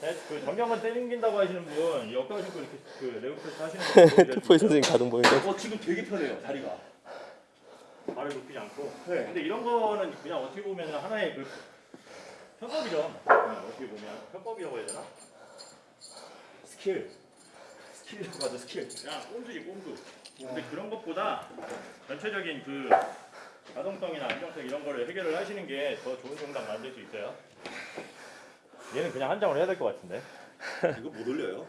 네, 그 정경만 때린긴다고 하시는 분 역가 신고 이렇게 그 레그프레스 하시는 분 트포이 선생님 가동 보이는데 어 지금 되게 편해요 다리가. 발을 높이지 않고 네. 근데 이런 거는 그냥 어떻게 보면 하나의 그 협업이죠 그냥 어떻게 보면 협업이라고 해야 되나? 스킬. 스킬이라고 하죠 스킬. 그냥 꼼수지 꼼수 근데 그런 것보다 전체적인 그 가동성이나 안정성 이런 거를 해결을 하시는 게 더 좋은 정당 만들 수 있어요? 얘는 그냥 한 장으로 해야 될 것 같은데. 이거 못 올려요?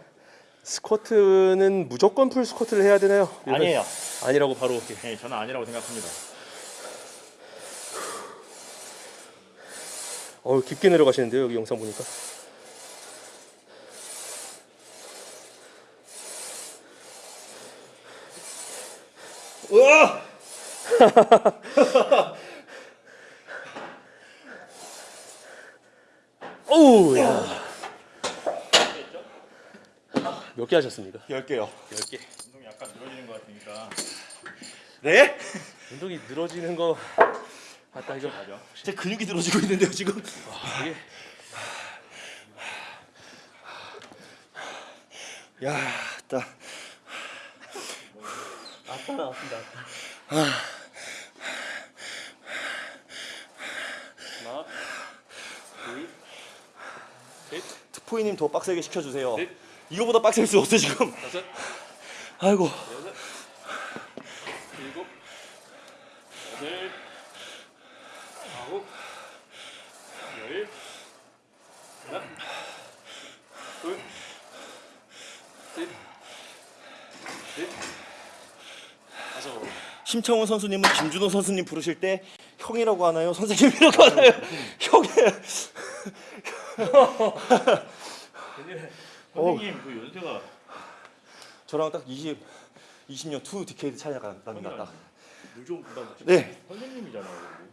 스쿼트는 무조건 풀 스쿼트를 해야 되나요? 아니에요. 아니라고 바로 네, 저는 아니라고 생각합니다. 어 깊게 내려가시는데요 여기 영상 보니까. 으아! 오우 야. 몇개 하셨습니까? 열 개요. 10개 운동이 약간 늘어지는 것 같으니까 네? 운동이 늘어지는 거 맞다 이거 맞아 제 근육이 들어지고 있는데요 지금. 이게 야, 딱. 아따 나왔습니다 하나 트포이님 더 빡세게 시켜주세요. 네. 이거보다 빡셀 수 없어 지금. 다섯 아이고. 여섯 일곱 여덟 아홉 열 하나 둘셋넷 다섯 심창훈 선수님은 김준호 선수님 부르실 때 형이라고 하나요? 선생님이라고 하나요? 형이. 선생님 그 연세가 저랑 딱 20, 20년 two decade 차이가 납니다. 딱. 물좀 부담 네. 선생님이잖아요 그리고.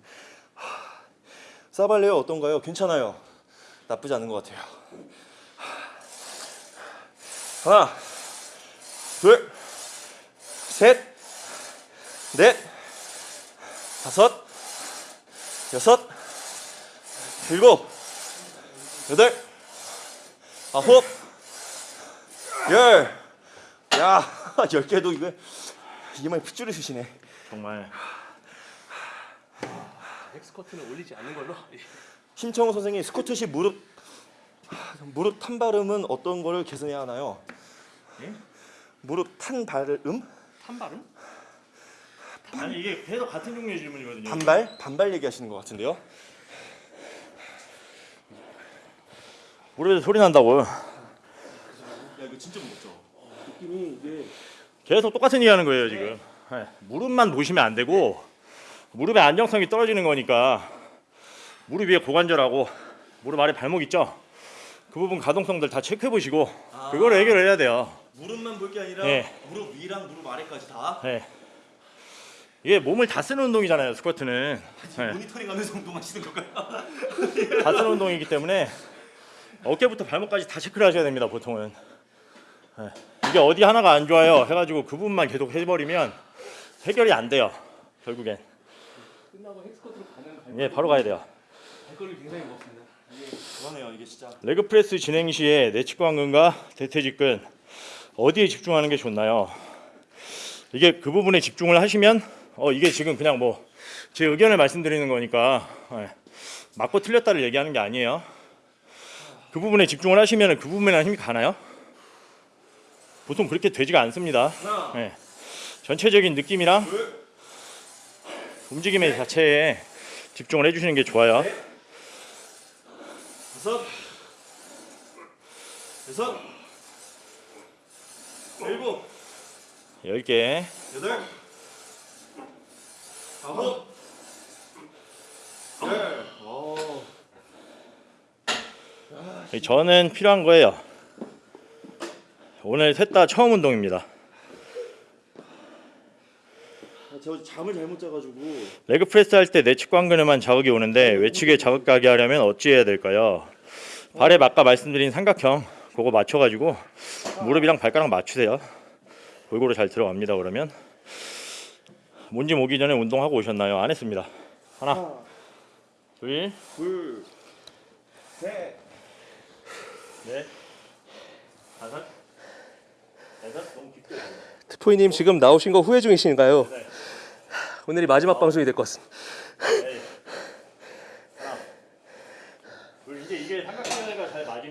사발레요 어떤가요? 괜찮아요. 나쁘지 않은 것 같아요. 하나, 둘, 셋, 넷, 다섯, 여섯, 일곱, 여덟, 아홉, 열. 야, 열 개도 이거 이마에 핏줄이 쓰시네. 정말 엑스커트는 올리지 않는 걸로 심청호 선생님 스쿼트시 무릎 무릎 탄 발음은 어떤 거를 개선해야 하나요? 예? 무릎 탄 발음? 탄 발음? 아니 이게 계속 같은 종류의 질문이거든요 반발? 반발 얘기하시는 것 같은데요? 무릎에서 소리 난다고 야 이거 진짜 무겁죠? 느낌이 이게 계속 똑같은 얘기 하는 거예요 지금 네. 무릎만 보시면 안 되고 무릎의 안정성이 떨어지는 거니까 무릎 위에 고관절하고 무릎 아래 발목 있죠? 그 부분 가동성들 다 체크해 보시고 그거를 해결을 해야 돼요 무릎만 볼 게 아니라 네. 무릎 위랑 무릎 아래까지 다 네. 이게 몸을 다 쓰는 운동이잖아요 스쿼트는 네. 모니터링 하면서 운동하시는 건가요? 다 쓰는 운동이기 때문에 어깨부터 발목까지 다 체크를 하셔야 됩니다 보통은 네. 이게 어디 하나가 안 좋아요 해가지고 그 부분만 계속 해버리면 해결이 안 돼요 결국엔 끝나고 핵스쿼트로 가는 예 바로 가야 돼요 발걸음이 굉장히 무겁습니다. 그러네요 이게 진짜 레그 프레스 진행 시에 내측광근과 대퇴직근 어디에 집중하는 게 좋나요? 이게 그 부분에 집중을 하시면 어 이게 지금 그냥 뭐 제 의견을 말씀드리는 거니까 예, 맞고 틀렸다를 얘기하는 게 아니에요. 그 부분에 집중을 하시면 그 부분에 힘이 가나요? 보통 그렇게 되지가 않습니다. 예. 전체적인 느낌이랑 움직임의 자체에 집중을 해주시는 게 좋아요. 다섯 여섯 일곱 10개 여덟 아홉 열 오. 저는 필요한 거예요. 오늘 셋 다 처음 운동입니다. 아, 저 잠을 잘못 자가지고 레그 프레스 할 때 내측 관근에만 자극이 오는데 외측에 자극 가게 하려면 어찌 해야 될까요? 발에 아까 말씀드린 삼각형 그거 맞춰가지고 무릎이랑 발가락 맞추세요. 골고루 잘 들어갑니다. 그러면 뭔짐 오기 전에 운동하고 오셨나요? 안 했습니다. 하나, 둘, 둘, 셋. 넷, 다섯, 여섯. 너무 깊게. 트포이님 지금 나오신 거 후회 중이신가요? 네. 오늘이 마지막 방송이 될 것 같습니다. 네. 하나. 둘. 이제 이게 삼각대가 잘 맞으면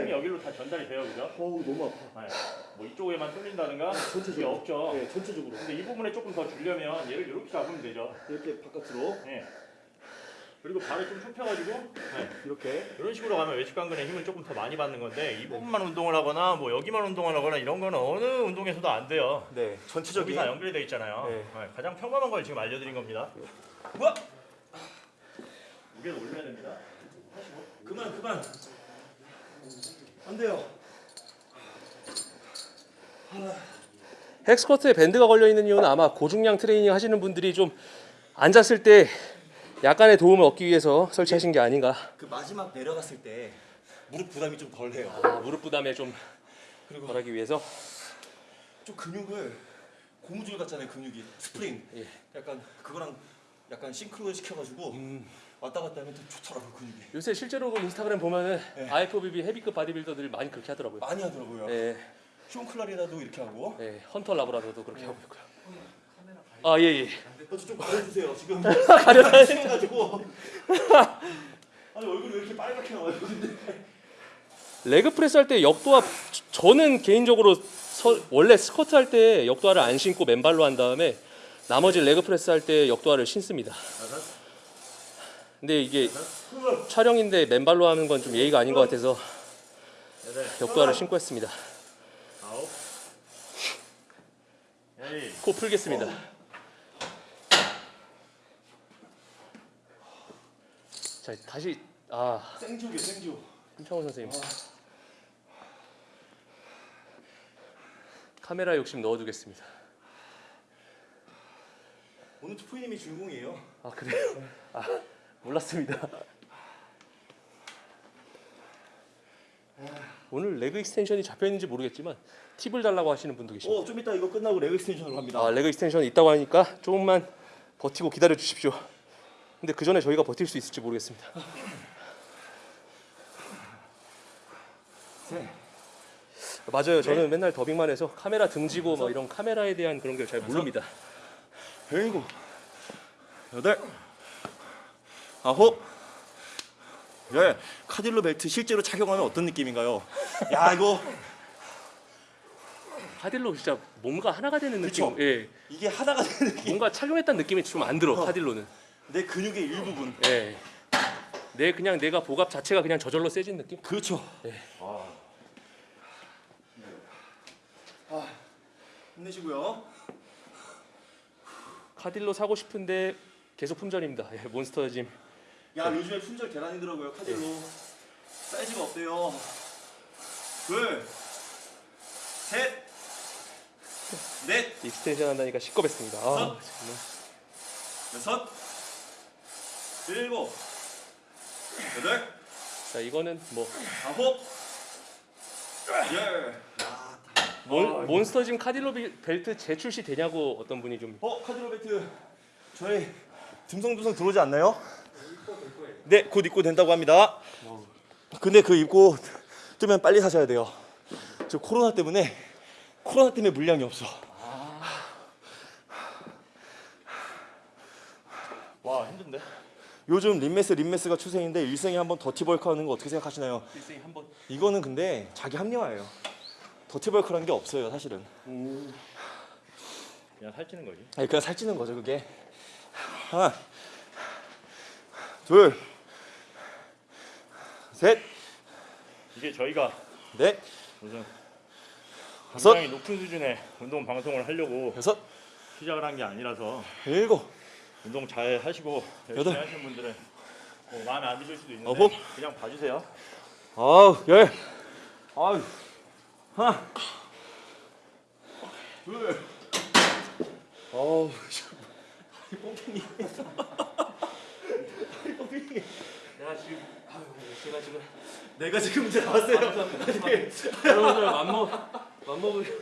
힘이 여기로 다 전달이 돼요, 그죠? 어우 너무 아파. 네. 뭐 이쪽에만 뚫린다든가 전체적으로. 그게 없죠. 네, 전체적으로. 근데 이 부분에 조금 더 주려면 얘를 이렇게 잡으면 되죠. 이렇게 바깥으로 네. 그리고 발을 좀 좁혀가지고 네. 이렇게. 이런 식으로 가면 외측관근에 힘을 조금 더 많이 받는 건데 이 부분만 운동을 하거나 뭐 여기만 운동을 하거나 이런 거는 어느 운동에서도 안 돼요. 네, 전체적인. 다 연결이 돼 있잖아요. 네. 네, 가장 평범한 걸 지금 알려드린 겁니다. 우와! 무게를 올려야 됩니다. 그만 그만. 안 돼요. 헥스커트에 밴드가 걸려 있는 이유는 아마 고중량 트레이닝 하시는 분들이 좀 앉았을 때 약간의 도움을 얻기 위해서 설치하신 게 아닌가. 그 마지막 내려갔을 때 무릎 부담이 좀 덜해요. 아, 무릎 부담에 좀 그리고 덜하기 위해서 좀 근육을 고무줄 같잖아요 근육이 스프링. 예. 약간 그거랑 약간 싱크로 시켜가지고 왔다 갔다 하면 더 좋더라고 근육이. 요새 실제로 그 인스타그램 보면은 네. IFBB 헤비급 바디빌더들 많이 그렇게 하더라고요. 많이 하더라고요. 예, 숀 클라리다도 이렇게 하고. 예, 헌터 라브라다도 그렇게 하고 있고요. 아, 예, 예. 어, 좀 가려주세요 지금. 가려다 해가지고. 아니 얼굴이 왜 이렇게 빨갛게 나와요? leg press 할 때 역도화 저는 개인적으로 서, 원래 스쿼트 할 때 역도화를 안 신고 맨발로 한 다음에 나머지 leg press 할 때 역도화를 신습니다. 근데 이게 촬영인데 맨발로 하는 건 좀 예의가 아닌 것 같아서 역도화를 신고 했습니다. 코 풀겠습니다. 자 다시 아 생주게 생주. 김창호 선생님 카메라 욕심 넣어두겠습니다. 오늘 투포이님이 주인공이에요. 아 그래요? 아 몰랐습니다. 오늘 leg extension이 잡혀 있는지 모르겠지만 팁을 달라고 하시는 분도 계십니다. 어, 좀 이따 이거 끝나고 leg extension으로 갑니다. 아 leg extension 있다고 하니까 조금만 버티고 기다려 주십시오. 근데 그 전에 저희가 버틸 수 있을지 모르겠습니다. 네. 맞아요. 저는 맨날 더빙만 해서 카메라 등지고 뭐 이런 카메라에 대한 그런 걸 잘 모릅니다. 일곱, 여덟, 아홉, 열. 카딜로 벨트 실제로 착용하면 어떤 느낌인가요? 야 이거 카딜로 진짜 뭔가 하나가 되는 느낌. 그쵸? 예. 이게 하나가 되는 느낌. 뭔가 착용했다는 느낌이 좀 안 들어. 카딜로는. 내 근육의 일부분. 예. 내 그냥 내가 복압 자체가 그냥 저절로 세진 느낌? 그렇죠. 네. 아. 아, 힘내시고요. 카딜로 사고 싶은데 계속 품절입니다. 예, 몬스터 짐. 야 요즘에 품절 계란이더라고요 카딜로. 사이즈가 없대요. 둘, 셋, 넷, 익스텐션 한다니까 시겁했습니다. 아. 여섯, 일곱, 여덟, 자, 이거는 뭐 아홉, 열. 몬, 몬스터 짐 카딜로 비- 벨트 재출시 되냐고 어떤 분이 좀 어 카드로 벨트 저희 듬성듬성 들어오지 않나요? 네, 곧 입고 된다고 합니다. 근데 그 입고 뜨면 빨리 사셔야 돼요. 저 코로나 때문에 코로나 때문에 물량이 없어. 와 힘든데? 요즘 림메스 림메스가 추세인데 일생에 한 번 더티벌크 하는 거 어떻게 생각하시나요? 일생에 한 번 이거는 근데 자기 합리화예요. 더티벌크라는 게 없어요, 사실은. 그냥 살찌는 거지. 아니 그냥 살찌는 거죠, 그게. 하나, 둘, 셋, 이게 저희가 넷, 무슨 다섯, 굉장히 높은 수준의 운동 방송을 하려고 여섯, 시작을 한 게 아니라서 일곱, 운동 잘 하시고 열심히 여덟. 하시는 분들은 뭐 마음에 안 드실 수도 있는데 어홉. 그냥 봐주세요. 아우 열, 아우 하나, 둘, 아우 다리 뻥튀기, 다리 뻥튀기, 내가 지금 아유, 제가 지금 내가 지금 문제 나왔어요. 여러분들 맘먹 맘먹을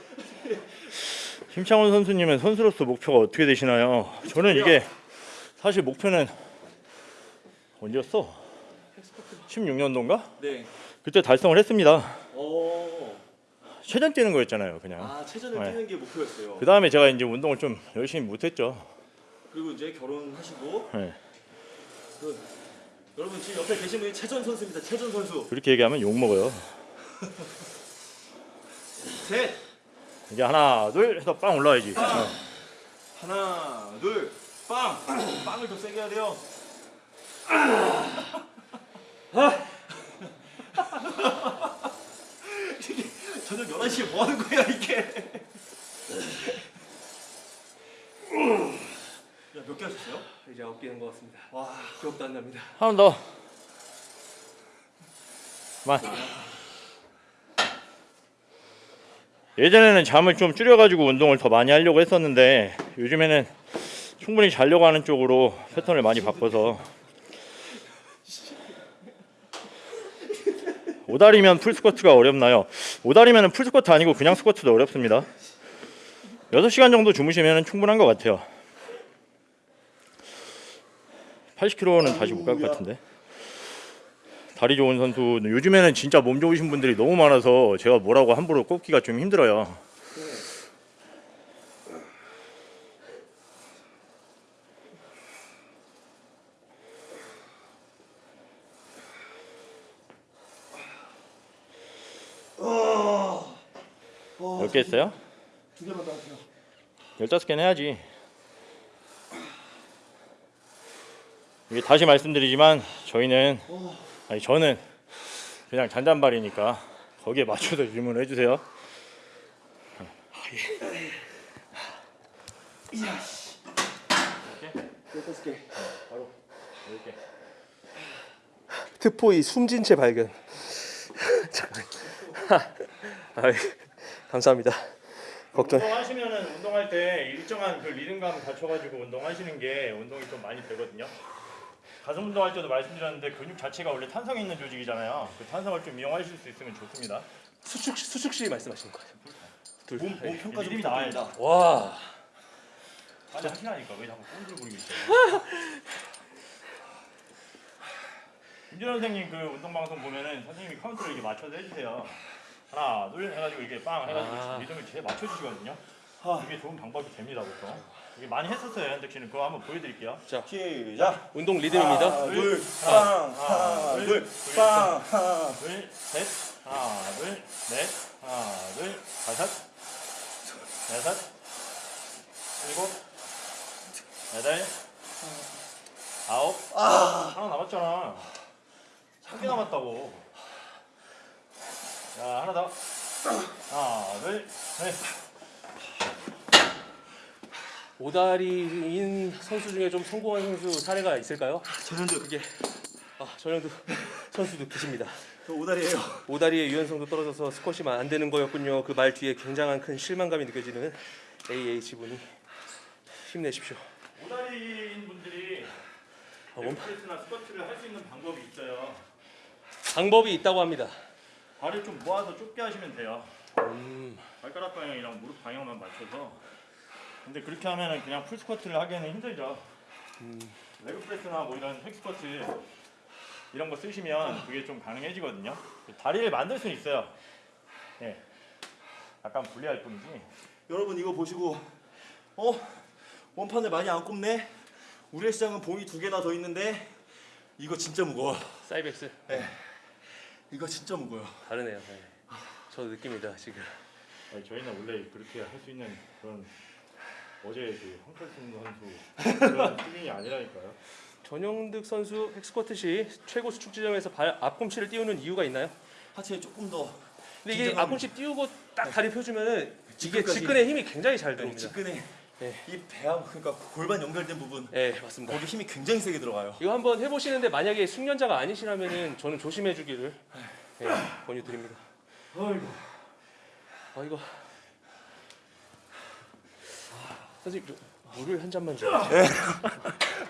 심창원 선수님은 선수로서 목표가 어떻게 되시나요? 저는 이게 사실 목표는 언제였어? 16년도인가? 네. 그때 달성을 했습니다. 어. 최전 뛰는 거였잖아요, 그냥. 아 체전을 네. 뛰는 게 목표였어요. 그 다음에 제가 이제 운동을 좀 열심히 못했죠. 그리고 이제 결혼하시고 네. 그, 여러분 지금 옆에 계신 분이 최전 선수입니다. 최전 선수. 그렇게 얘기하면 욕 먹어요. 셋. 이제 하나, 둘 해서 빵 올라와야지. 하나, 둘, 빵. 빵을 더 세게 해야 돼요. 이게 저녁 11시에 뭐 하는 거야, 이게? 야, 몇 개 하셨어요? 이제 아홉 개는 것 같습니다. 와, 기억도 안 납니다. 하나 더. 만. 예전에는 잠을 좀 줄여가지고 운동을 더 많이 하려고 했었는데 요즘에는 충분히 자려고 하는 쪽으로 패턴을 많이 바꿔서 오다리면 풀스쿼트가 어렵나요? 오다리면 풀스쿼트 아니고 그냥 스쿼트도 어렵습니다. 6시간 정도 주무시면 충분한 것 같아요. 80kg는 다시 못 갈 것 같은데. 다리 좋은 선수 요즘에는 진짜 몸 좋으신 분들이 너무 많아서 제가 뭐라고 함부로 꼽기가 좀 힘들어요. 개 했어요? 두 개만 더 하세요. 15개는 해야지. 이게 다시 말씀드리지만 저희는 아니 저는 그냥 잔잔발이니까 거기에 맞춰서 질문을 해주세요. 여섯 개. 바로 이렇게. 트포이 숨진 채 발견. 잠깐. 감사합니다. 걱정. 운동하시면은 운동할 때 일정한 그 리듬감 갖춰가지고 운동하시는 게 운동이 좀 많이 되거든요. 가슴 운동할 때도 말씀드렸는데 근육 자체가 원래 탄성이 있는 조직이잖아요. 그 탄성을 좀 이용하실 수 있으면 좋습니다. 수축 수축 시 말씀하시는 거예요. 둘. 몸, 몸 평가 좀. 부탁드립니다. 와. 빨리 하시라니까 왜 자꾸 꼰들 부리고 있어요? 김준 선생님 그 운동 방송 보면은 선생님이 카운트를 이렇게 맞춰서 해주세요. 하나 둘 해가지고 이렇게 빵 해가지고 아. 리듬을 제 맞춰주시거든요. 아. 이게 좋은 방법이 됩니다 보통. 이게 많이 했었어요 현덕 씨는 그거 한번 보여드릴게요. 시작. 운동 리듬입니다. 하나, 둘, 빵. 하나, 둘, 빵. 하나, 둘, 셋, 하나, 둘, 넷, 하나, 둘, 다섯, 여섯, 일곱, 여덟, 아홉, 하나 남았잖아. 한 개 남았다고. 자, 하나 더. 하나, 둘, 셋. 오다리인 선수 중에 좀 성공한 선수 사례가 있을까요? 전현득. 그게 아 전현도 선수도 계십니다. 저 오다리예요. 오다리의 유연성도 떨어져서 스쿼시만 안 되는 거였군요. 그 말 뒤에 굉장한 큰 실망감이 느껴지는 AH 분이 힘내십시오. 오다리인 분들이 아, 원- leg press나 스쿼트를 할 수 있는 방법이 있어요. 방법이 있다고 합니다. 발을 좀 모아서 좁게 하시면 돼요. 음, 발가락 방향이랑 무릎 방향만 맞춰서. 근데 그렇게 하면은 그냥 full squat를 하기에는 힘들죠. leg press나 뭐 이런 hack squat 이런 거 쓰시면 그게 좀 가능해지거든요. 다리를 만들 수는 있어요. 예 약간 불리할 뿐이지. 여러분 이거 보시고 어? 원판을 많이 안 꼽네. 우리 시장은 봉이 두 개나 더 있는데 이거 진짜 무거워. 사이벡스 이거 진짜 무거워요. 다르네요. 네. 저도 느낍니다 지금. 아니, 저희는 원래 그렇게 할 수 있는 그런 어제 그 황철승 선수 그런 수준이 아니라니까요 전용득 선수 핵스쿼트 시 최고 수축 지점에서 발 앞꿈치를 띄우는 이유가 있나요? 하체에 조금 더 근데 이게 긴장감- 앞꿈치 띄우고 딱 다리 펴주면은 이게. 직근에 힘이 굉장히 잘 네, 들어옵니다. 직근에 네. 이 배하고 그러니까 골반 연결된 부분 네 맞습니다. 거기 힘이 굉장히 세게 들어가요. 이거 한번 해보시는데 만약에 숙련자가 아니시라면은 저는 조심해 주기를 네, 권유드립니다. 아이고 아 이거 선생님 저 물을 한 잔만 줘요.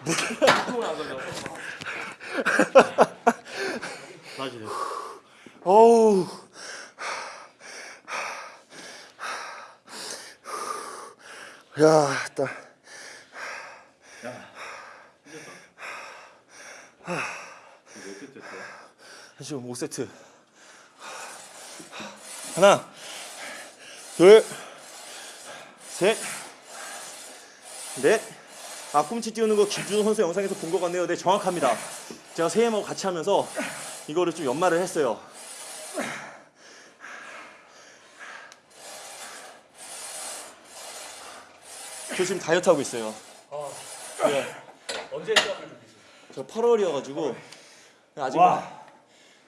물을 안 가져와서. 다시. 어우. 야, 딱. 지금 5세트. 하나, 둘, 셋, 넷. 아, 꿈치 띄우는 거 김준호 선수 영상에서 본 것 같네요. 네, 정확합니다. 제가 세임하고 같이 하면서 이거를 좀 연말을 했어요. 저 지금 다이어트 하고 있어요. 언제 시합을 준비했어요? 저 8월이어가지고 아직 와.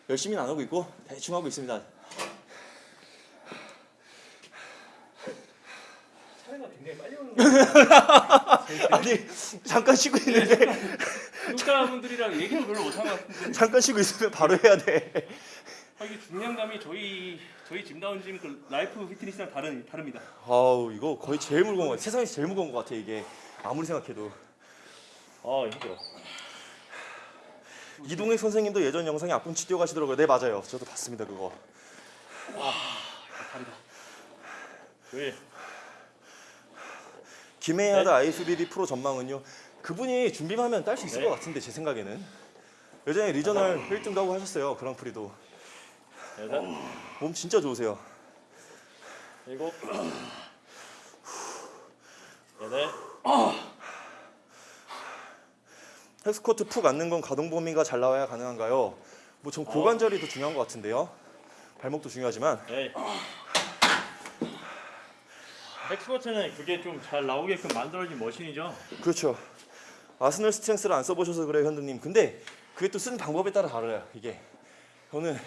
열심히는 안 하고 있고 대충 하고 있습니다. 차례가 굉장히 빨리 오는 거예요. 아니 잠깐 쉬고 있는데 구독자분들이랑 얘기를 별로 같은데 잠깐 쉬고 있으면 바로 해야 돼. 아, 이게 중량감이 저희 저희 짐다운 짐 그 라이프 피트니스랑 다른 다릅니다. 아우 이거 거의 제일 무거운 거. 세상에서 제일 무거운 거 같아 이게 아무리 생각해도. 아 힘들어. 이동혁 선생님도 예전 영상에 앞꿈치 뛰어가시더라고요. 네 맞아요. 저도 봤습니다 그거. 다르다. 여기 김혜하다 IFBB 프로 전망은요. 그분이 준비만 하면 딸 수 있을 네. 것 같은데 제 생각에는. 예전에 regional 1등도 하고 하셨어요. 그랑프리도. 여섯, 몸 진짜 좋으세요. 일곱, 여덟, hack squat 푹 앉는 건 가동 범위가 잘 나와야 가능한가요? 뭐 전 고관절이 더 중요한 것 같은데요. 발목도 중요하지만 에이. hack squat는 그게 좀 잘 나오게끔 만들어진 machine이죠. 그렇죠. 아스널 스트렝스를 안 써보셔서 그래요, 현두님. 근데 그게 또 쓰는 방법에 따라 다르요. 이게 저는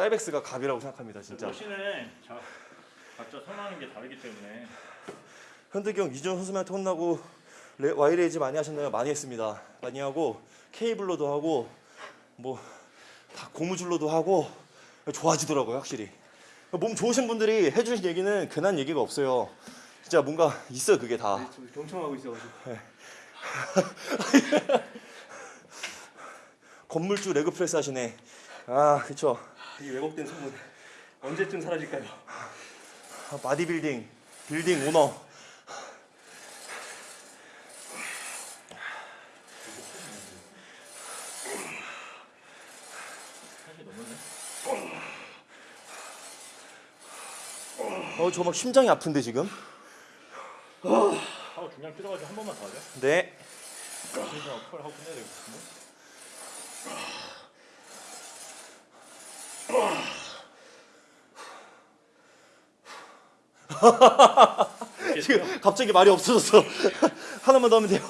사이벡스가 갑이라고 생각합니다, 진짜. machine은 자, 각자 선호하는 게 다르기 때문에 형 이준 선수한테 혼나고 레, Y raise 많이 하셨나요? 많이 했습니다. 많이 하고 케이블로도 하고 뭐 다 고무줄로도 하고 좋아지더라고요, 확실히. 몸 좋으신 분들이 해주신 얘기는 괜한 얘기가 없어요. 진짜 뭔가 있어요, 그게 다. 지금 경청하고 있어가지고. 건물주 leg press 하시네. 아, 그쵸. 이 왜곡된 소문 언제쯤 사라질까요? 아, bodybuilding, building owner. 어, 저 막 심장이 아픈데 지금? 하고 중량 줄여가지고 한 번만 더 하죠. 네. 그래서 컬 하고 끝내야 되겠습니다. 지금 갑자기 말이 없어졌어. 하나만 더 하면 돼요.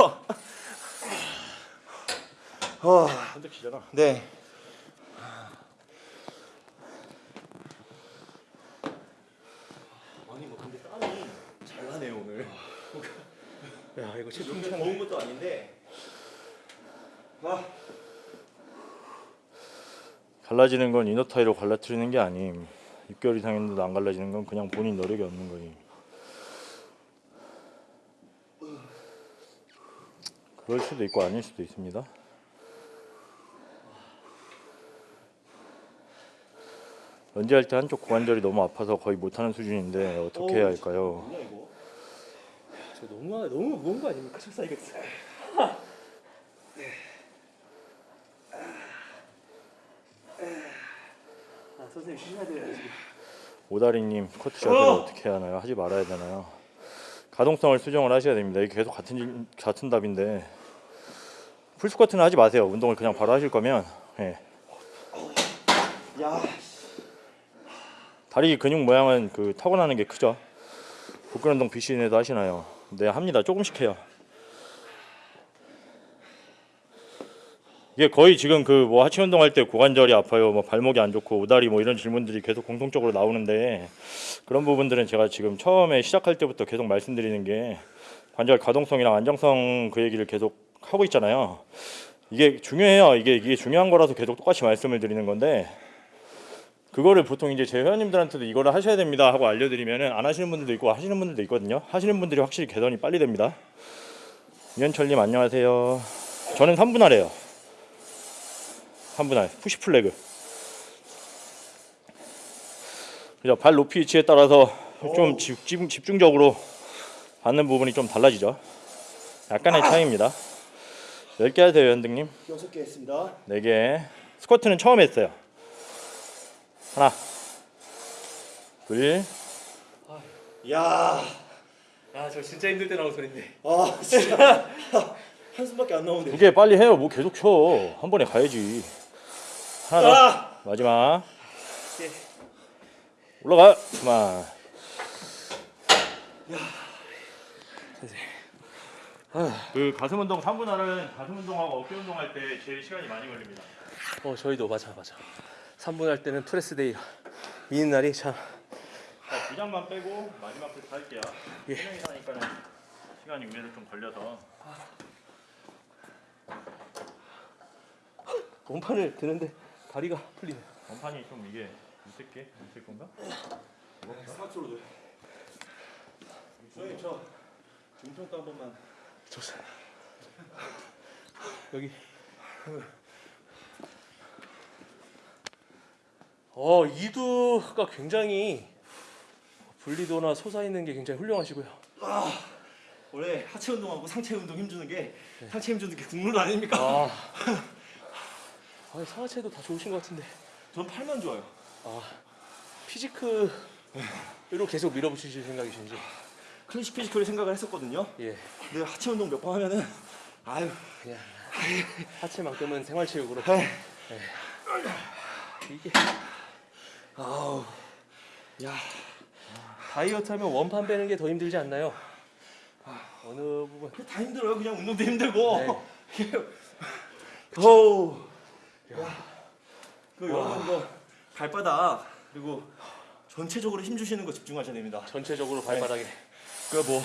어, 선택시잖아. 네. 아니 뭐 근데 땀이 잘 나네요 오늘. 야 이거 이렇게 더운 것도 아닌데. 아, 갈라지는 건 이너 타이로 갈라트리는 게 아님. 6개월 이상 했는데도 안 갈라지는 건 그냥 본인 노력이 없는 거임. 그럴 수도 있고 아닐 수도 있습니다. 런지할 때 한쪽 고관절이 너무 아파서 거의 못하는 수준인데 어떻게 해야 할까요? 너무 너무 무거운 거 아닙니까? 14, 2 0 선생님 쉬셔야 돼요 지금. 오다리님 커트 샷을 어떻게 해야 하나요? 하지 말아야 되나요? 가동성을 수정을 하셔야 됩니다. 이게 계속 같은 질- 같은 답인데 풀스쿼트는 하지 마세요. 운동을 그냥 바로 하실 거면 예. 야, 다리 근육 모양은 그 타고나는 게 크죠. 복근 운동 BCN에도 하시나요? 네 합니다. 조금씩 해요. 이게 거의 지금 그 뭐 하체 운동할 때 고관절이 아파요, 뭐 발목이 안 좋고 오다리 뭐 이런 질문들이 계속 공통적으로 나오는데 그런 부분들은 제가 지금 처음에 시작할 때부터 계속 말씀드리는 게 관절 가동성이랑 안정성 그 얘기를 계속 하고 있잖아요. 이게 중요해요. 이게 이게 중요한 거라서 계속 똑같이 말씀을 드리는 건데 그거를 보통 이제 제 회원님들한테도 이거를 하셔야 됩니다 하고 알려드리면은 안 하시는 분들도 있고 하시는 분들도 있거든요. 하시는 분들이 확실히 개선이 빨리 됩니다. 이현철님 안녕하세요. 저는 3분 하래요. 3분할 푸시 플래그. 그죠? 발 높이 위치에 따라서 좀 집중, 집중적으로 받는 부분이 좀 달라지죠. 약간의 차이입니다. 10개 하세요, 현등님. 여섯 개 했습니다. 4개. 스쿼트는 처음 했어요. 하나, 둘, 야, 아 저 진짜 힘들 때 나온 소리인데. 아 진짜 한숨밖에 안두 나오네. 개 빨리 해요. 뭐 계속 쳐. 한 번에 가야지. 하나 더. 아, 마지막. 올라가. 그만. 그 가슴 운동 3분할은 가슴 운동하고 어깨 운동할 때 제일 시간이 많이 걸립니다. 어 저희도 맞아 맞아. 3분할 때는 press day 미는 날이 참. 자, 두 장만 빼고 마지막 테스트 할게요. 예. 세 하니까는 시간이 위에서 좀 걸려서 원판을 드는데 다리가 풀리네. 원판이 좀 이게 있을 게 있을 건가? 스마트로 돼. 선생님 저 중평가 한 번만. 좋습니다. 여기. 어 이두가 굉장히 분리도나 솟아 있는 게 굉장히 훌륭하시고요. 원래 하체 운동하고 상체 운동 힘주는 게 상체 힘주는 게 국룰 아닙니까? 아, 아 상하체도 다 좋으신 것 같은데. 전 팔만 좋아요. 아 physique로 계속 밀어붙이실 생각이신지. classic physique 생각을 했었거든요. 예. 근데 하체 운동 몇 번 하면은 아유 그냥 하체만큼은 생활체육으로. 에이. 이게 아우 야 다이어트 하면 원판 빼는 게 더 힘들지 않나요? 어느 부분? 다 힘들어요. 그냥 운동도 힘들고. 네. 어우. 그 여러분 거 발바닥 그리고 전체적으로 힘 주시는 거 집중하셔야 됩니다. 전체적으로 발바닥에. 그뭐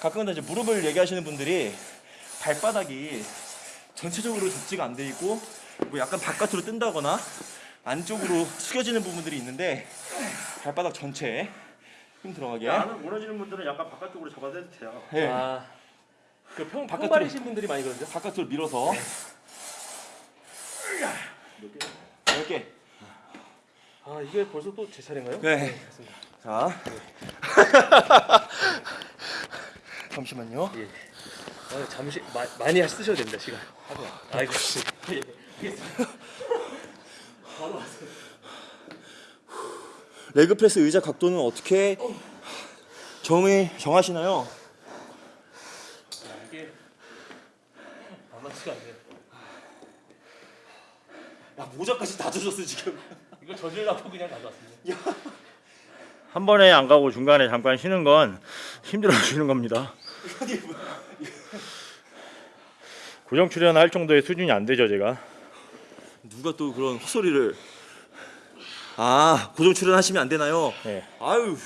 가끔은 이제 무릎을 얘기하시는 분들이 발바닥이 전체적으로 접지가 안 돼 있고 뭐 약간 바깥으로 뜬다거나 안쪽으로 숙여지는 부분들이 있는데 발바닥 전체에 힘 들어가게. 안을 무너지는 분들은 약간 바깥쪽으로 잡아도 돼요. 예. 아, 그 평 바깥으로. 평발이신 분들이 많이 그러죠. 바깥으로 밀어서 몇 개. 아 이게 벌써 또 제 차례인가요? 네. 맞습니다. 자. 잠시만요. 예. 아, 잠시 마, 많이 쓰셔야 됩니다 시간. 아이고 씨. 예. 바로 왔어요. 레그 프레스 의자 각도는 어떻게 정의 정하시나요? 이게 만만치가 않네요. 야 모자까지 다 젖었어 지금. 이거 저질라고 그냥 가져왔습니다. 한 번에 안 가고 중간에 잠깐 쉬는 건 힘들어 주시는 겁니다. 고정 출연할 정도의 수준이 안 되죠 제가. 누가 또 그런 헛소리를? 아 고정 출연하시면 안 되나요? 예. 아유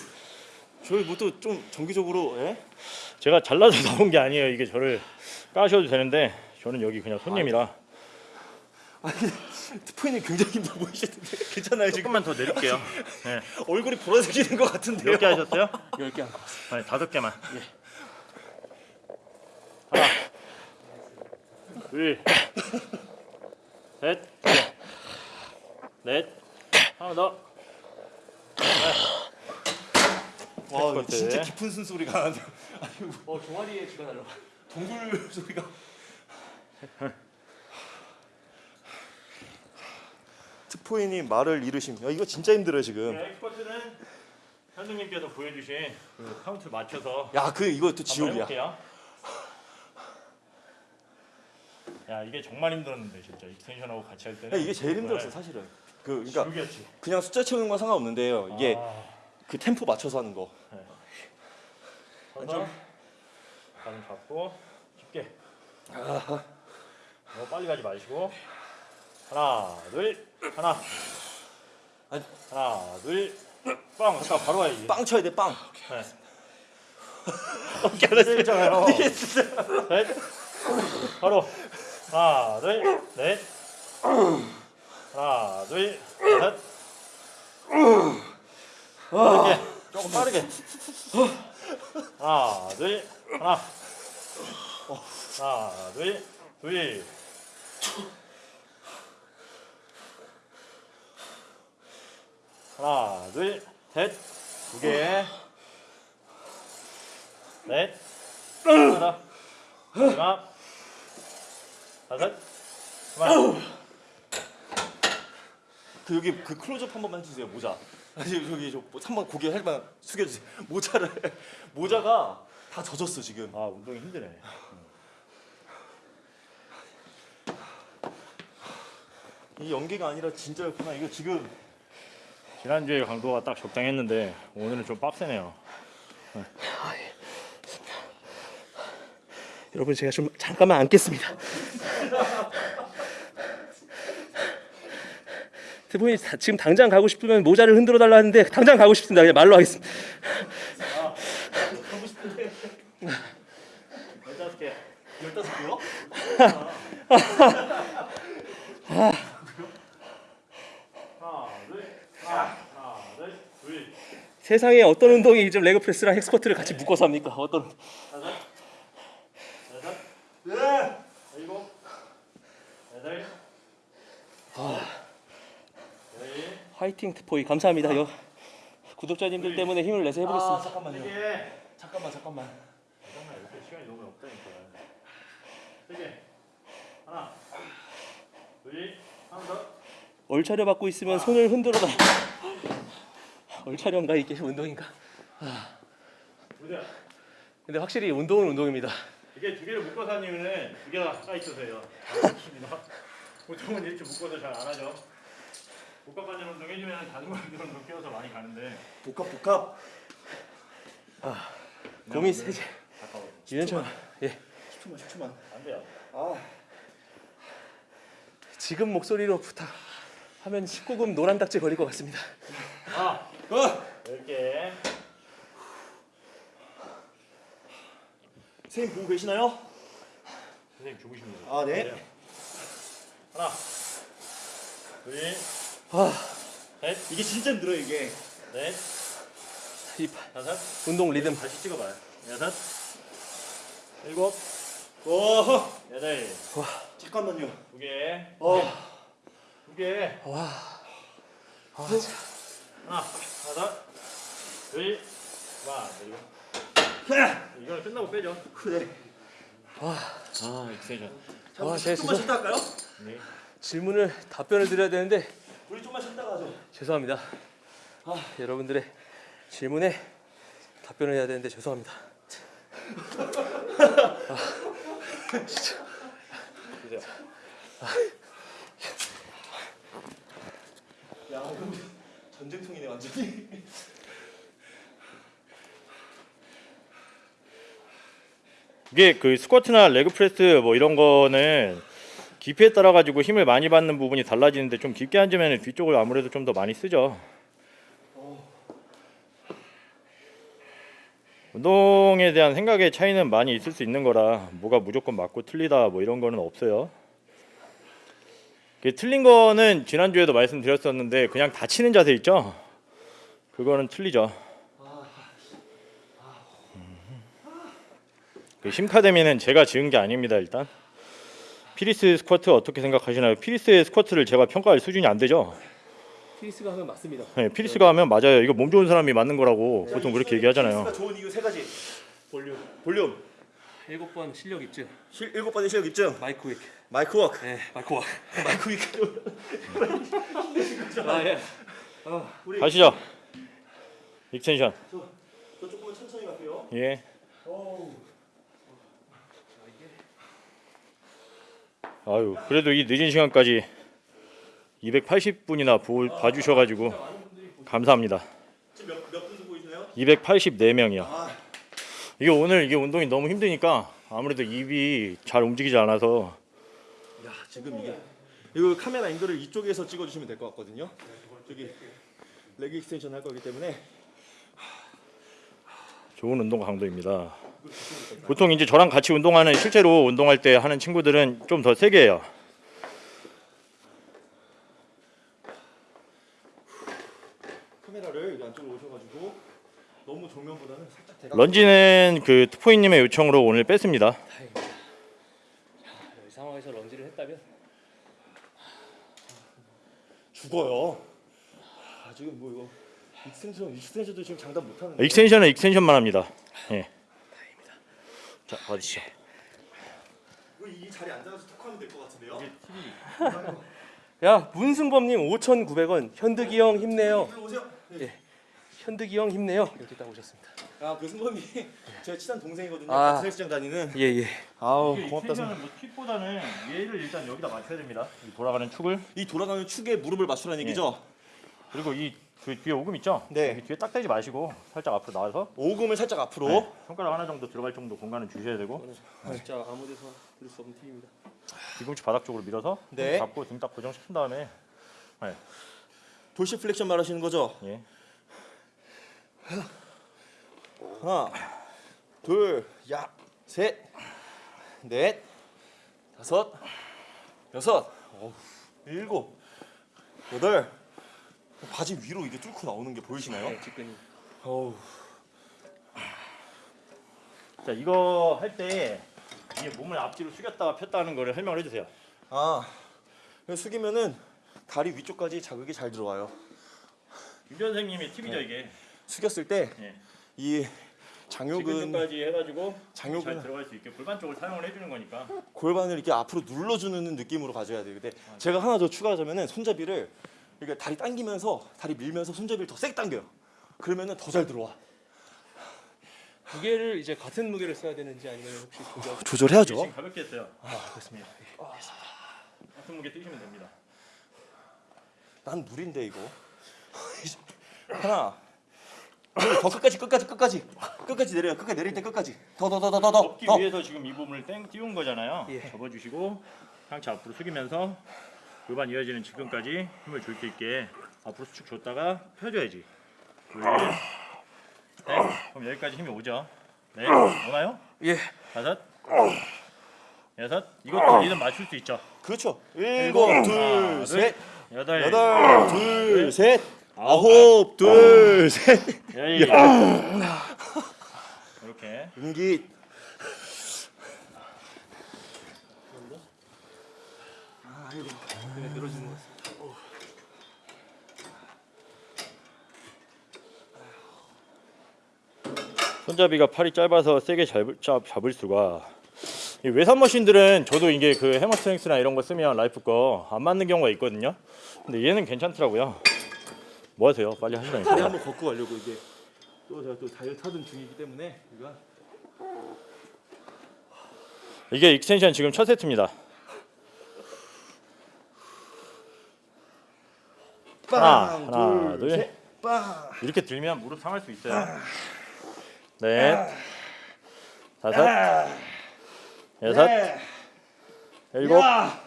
저희 뭐 또 좀 정기적으로 예? 제가 잘라서 나온 게 아니에요. 이게 저를 까셔도 되는데 저는 여기 그냥 손님이라 아니 트포이님 굉장히 힘들어 보이시는데 괜찮아요 지금? 조금만 더 내릴게요. 네. 얼굴이 보라색이는 것 같은데요? 몇 개 하셨어요? 10개 한 거. 아니 다섯 개만. 예. 하나, 둘, 셋, 넷, 하나 더. 와 이거 스쿼트. 진짜 깊은 숨소리가 나네요. 어 종아리에 쥐가 날라. 동굴 소리가. 투포이님 말을 잃으심. 야 이거 진짜 힘들어요 지금. hack squat는 현동님께서 보여주신 그 카운트 맞춰서 야 그 이거 또 한번 지옥이야. 해볼게요. 야 이게 정말 힘들었는데 진짜 extension하고 같이 할 때는 야, 이게 제일 힘들었어 사실은. 그 그러니까 지옥이었지. 그냥 숫자 채우는 건 상관없는데요. 이게 아, 그 템포 맞춰서 하는 거. 서서 가슴 잡고 깊게. 너무 빨리 가지 마시고 하나 둘 하나 아니. 하나 둘빵 잠깐 바로 가야지. 빵 쳐야 돼 빵. 네. 했잖아요. 셋 바로 하나 둘넷 하나 둘 셋. 빠르게 조금 빠르게 하나 둘 하나 하나 둘둘 하나, 둘, 셋, 두 개, 넷, 하나, 마지막, 다섯, 그만. 그 여기 그 클로즈업 한 번만 해주세요 모자. 아니 저기 저 한번 고개 살만 숙여주세요. 모자를 모자가 다 젖었어 지금. 아 운동이 힘드네. 이 연계가 아니라 진짜였구나. 이거 지금 지난주에 강도가 딱 적당했는데 오늘은 좀 빡세네요. 여러분 제가 좀 잠깐만 앉겠습니다. 다- 지금 당장 가고 싶으면 모자를 흔들어 달라 하는데 당장 가고 싶습니다. 그냥 말로 하겠습니다. 열다섯 개. 열다섯 개요? 하나, 둘, 하나, 하나, 둘, 둘, 세상에 어떤 운동이 좀 레그 프레스랑 헥스쿼트를 같이 묶어서 합니까? 어떤 다섯, 여섯, 네. 일곱, 여덟, 열, 화이팅 트포이 감사합니다. 여, 구독자님들 때문에 힘을 내서 아 해보겠습니다. 잠깐만요. 세 개. 잠깐만 잠깐만. 잠깐만 이렇게 시간이 너무 없다니까. 세 개. 하나, 둘, 하나 더. 얼차려 받고 있으면 손을 흔들어 달. 얼차려인가 이게 운동인가? 보세요. 근데 확실히 운동은 운동입니다. 이게 두 개를 묶어서 하는 이유는 두 개가 가까이 있어서요. 그렇습니다. 보통은 이렇게 묶어서 잘 안 하죠. 복합 관절 운동 해주면 자전거 운동 끼워서 많이 가는데 복합 복합. 공이 세제. 가까워. 유연처럼 예 10초만 10초만. 안 돼요. 아 지금 목소리로 부탁 하면 19금 노란 딱지 걸릴 것 같습니다. 아, 어. 열 개. 선생님 보고 계시나요? 선생님 죽으십니다. 아 네. 하나, 둘, 아, 셋, 이게 진짜 힘들어 이게. 넷, 이 다섯. 운동 리듬 다시 찍어봐요. 여섯, 일곱, 와 여덟, 잠깐만요. 두 개, 어. 두 개. 와. 하나, 하나, 둘, 하나, 그리고 이거는 끝나고 빼죠. 그래. 아, extension. 와, 와, 제가 좀만 죄송- 쉬다 할까요? 네. 질문을 답변을 드려야 되는데 우리 좀만 쉬다가 하죠. 죄송합니다. 아, 여러분들의 질문에 답변을 해야 되는데 죄송합니다. 주세요. 야 이거 전쟁통이네 완전히. 이게 그 스쿼트나 leg press 뭐 이런 거는 깊이에 따라 가지고 힘을 많이 받는 부분이 달라지는데 좀 깊게 앉으면 뒤쪽을 아무래도 좀 더 많이 쓰죠. 운동에 대한 생각의 차이는 많이 있을 수 있는 거라 뭐가 무조건 맞고 틀리다 뭐 이런 거는 없어요. 그 틀린 거는 지난주에도 말씀드렸었는데 그냥 다치는 자세 있죠? 그거는 틀리죠. 그 심카데미는 제가 지은 게 아닙니다 일단 필 히스 스쿼트 어떻게 생각하시나요? 필 히스의 스쿼트를 제가 평가할 수준이 안 되죠. 필 히스가 하면 맞습니다. 네, 필 히스가 하면 맞아요. 이거 몸 좋은 사람이 맞는 거라고 야, 보통 이 그렇게 얘기하잖아요. 좋은 이유 세 가지. 볼륨. 볼륨, 일곱 번 실력 입증. 실 일곱 번의 실력 입증, mic work. mic work, 네, mic work. mic work. 아 예. 우리 가시죠. extension. 저, 저 조금만 천천히 갈게요. 예. 아유 그래도 이 늦은 시간까지 280분이나 봐주셔가지고 감사합니다. 지금 몇 몇 분도 보이시나요? 284명이요. 아, 이게 오늘 이게 운동이 너무 힘드니까 아무래도 입이 잘 움직이지 않아서 야 지금 이게 이거 카메라 앵글을 이쪽에서 찍어주시면 될 것 같거든요. 저기 leg extension 할 거기 때문에 좋은 운동 강도입니다. 보통 이제 저랑 같이 운동하는 실제로 운동할 때 하는 친구들은 좀 더 세게 해요. 카메라를 여기 안쪽으로 오셔가지고 너무 정면보다는 살짝 대각. 런지는 그 트포이님의 요청으로 오늘 뺐습니다. 다행입니다. 이 상황에서 런지를 했다면 죽어요. 아주 지금 뭐 이거 extension extension도 지금 장담 못 하는데. extension은 extension만 합니다. 예. 자 받으시죠. 이거 이 자리에 앉아서 토크하면 될 것 같은데요. 야 문승범님 5,900원. 현득이 형 힘내요. 일로 오세요. 예. 현득이 형 힘내요. 이렇게 딱 오셨습니다. 아그 승범이 제 친한 동생이거든요. 아. 같은 헬스장 다니는. 예예. 아우 extension은 뭐 팁보다는 얘를 일단 여기다 맞춰야 됩니다. 이 돌아가는 축을 이 돌아가는 축에 무릎을 맞추라는 얘기죠. 그리고 이 그 뒤에 오금 있죠? 네. 여기 뒤에 딱 대지 마시고 살짝 앞으로 나와서 오금을 살짝 앞으로. 네, 손가락 하나 정도 들어갈 정도 공간을 주셔야 되고 진짜 아무데서 들을 수 없는 팁입니다. 뒤꿈치 바닥 쪽으로 밀어서 네. 잡고 등 딱 고정시킨 다음에 dorsiflexion 말하시는 거죠? 예. 하나, 둘, 야, 셋, 넷, 다섯, 여섯, 어후, 일곱, 여덟. 바지 위로 이게 뚫고 나오는 게 보이시나요? 네, 직근이. 어우, 자 이거 할 때 이게 몸을 앞뒤로 숙였다가 폈다는 거를 설명을 해주세요. 아, 숙이면은 다리 위쪽까지 자극이 잘 들어와요. 유 선생님의 팁이죠 이게. 숙였을 때 예. 이 장요근 지근까지 해가지고 장요근- 잘 들어갈 수 있게 골반 쪽을 사용을 해주는 거니까. 골반을 이렇게 앞으로 눌러주는 느낌으로 가져야 돼요. 근데 제가 하나 더 추가하자면은 손잡이를 이렇게 다리 당기면서 다리 밀면서 손잡이를 더 세게 당겨요. 그러면은 더 잘 들어와. 무게를 이제 같은 무게를 써야 되는지 아니면 혹시 조절? 조절해야죠. 가볍게 했어요. 아, 그렇습니다. 같은 무게 뛰시면 됩니다. 난 무리인데 이거. 하나. 둘, 더 끝까지 끝까지 끝까지 끝까지 내려요. 끝까지 내릴 때 끝까지. 더 더 더 더 더 더. 접기 더. 위해서 지금 이 부분을 땡 띄운 거잖아요. 예. 접어주시고 상체 앞으로 숙이면서 골반 이어지는 지근까지 힘을 줄 수 있게 앞으로 수축 줬다가 펴줘야지. 둘, 넷. 그럼 여기까지 힘이 오죠. 네, 오나요? 예. 다섯, 여섯. 이것도 리듬 맞출 수 있죠. 그렇죠. 일곱, 하나, 둘, 셋, 여덟, 여덟, 둘, 셋, 아홉, 둘, 셋. 열. 이렇게 은기. 늘어지는 것 같습니다. 손잡이가 팔이 짧아서 세게 잡을, 잡, 잡을 수가 이 외산 머신들은 저도 이게 그 Hammer Strength나 이런 거 쓰면 라이프 거 안 맞는 경우가 있거든요 근데 얘는 괜찮더라고요 뭐 하세요? 빨리 다리 하시라니까. 한번 걷고 가려고 이게. 또 제가 또 다이어트 하던 중이기 때문에 이거. 이게 extension 지금 첫 세트입니다. 하나, 하나, 둘. 셋, 빵. 이렇게 들면 무릎 상할 수 있어요. 넷 다섯 여섯 네. 일곱 야.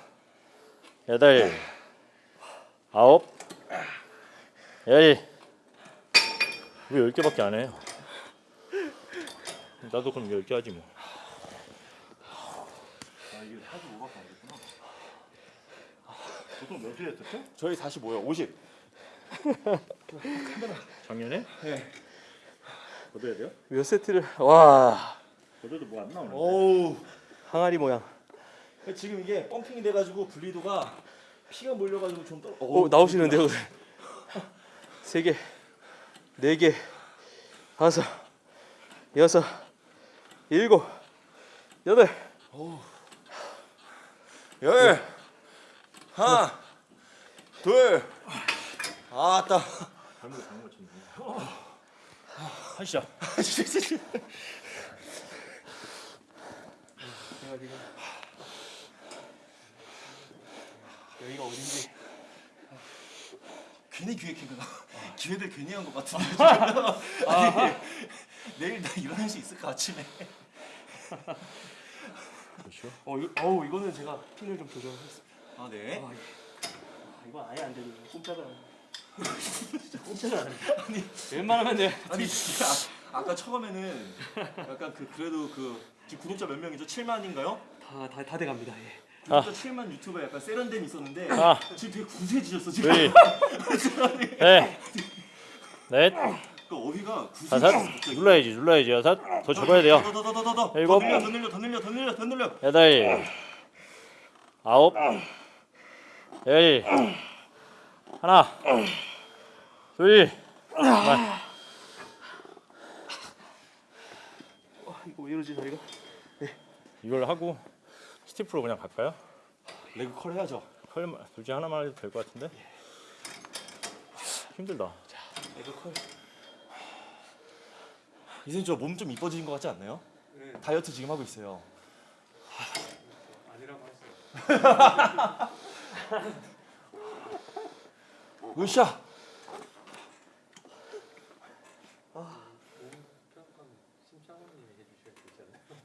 여덟 아홉 열왜열 개밖에 안 해요? 나도 그럼 열개 하지 뭐. 아 이게 45밖에 안 됐구나. 보통 몇일 했었죠? 저희 45요. 50. 작년에? 네. 걷어야 돼요? 몇 세트를 와 걷어도 뭐 안 나오는데. 어우. 항아리 모양. 지금 이게 펌핑이 돼가지고 분리도가 피가 몰려가지고 좀 떨어. 오 나오시는데요. 세 개, 네 개, 다섯, 여섯, 일곱, 여덟. 열. 하나. 둘. 아따. 하시죠. 제가 지금 여기가 어딘지 괜히 기획했구나. 기획을 괜히 한 것 같은데. 지금. 아니, 내일 나 일어날 수 있을까 아침에? 그렇죠. 어 이거 어우 이거는 제가 핀을 좀 조절했습니다. 아 네. 아, 아, 이거 아예 안 되네. 꼼짝을 안. 꼼짝을 안 해. 아니 웬만하면 내 아니 진짜 아, 아까 처음에는 약간 그 그래도 그 지금 구독자 몇 명이죠? 7만인가요? 다 다 다 돼갑니다. 예. 구독자 7만 유튜버에 약간 세련됨이 있었는데 아. 지금 되게 구세해지셨어 지금. 둘, 넷, 넷, 그 어휘가 다섯. 눌러야지, 눌러야지. 여섯. 더 접어야 돼요. 더 더 더 더더 더 일곱. 늘려 더 늘려 더 늘려 더 늘려 더 늘려. 여덟, 아홉, 열, 하나, 둘. 어, 이거 왜 이러지 저희가? 이걸 하고 stiff로 그냥 갈까요? leg curl 해야죠. curl 둘 중 하나만 해도 될 것 같은데. 힘들다. 레그 컬. 이제 저 몸 좀 이뻐지는 것 같지 않나요? 다이어트 지금 하고 있어요. 아니라고 했어요. 으쌰.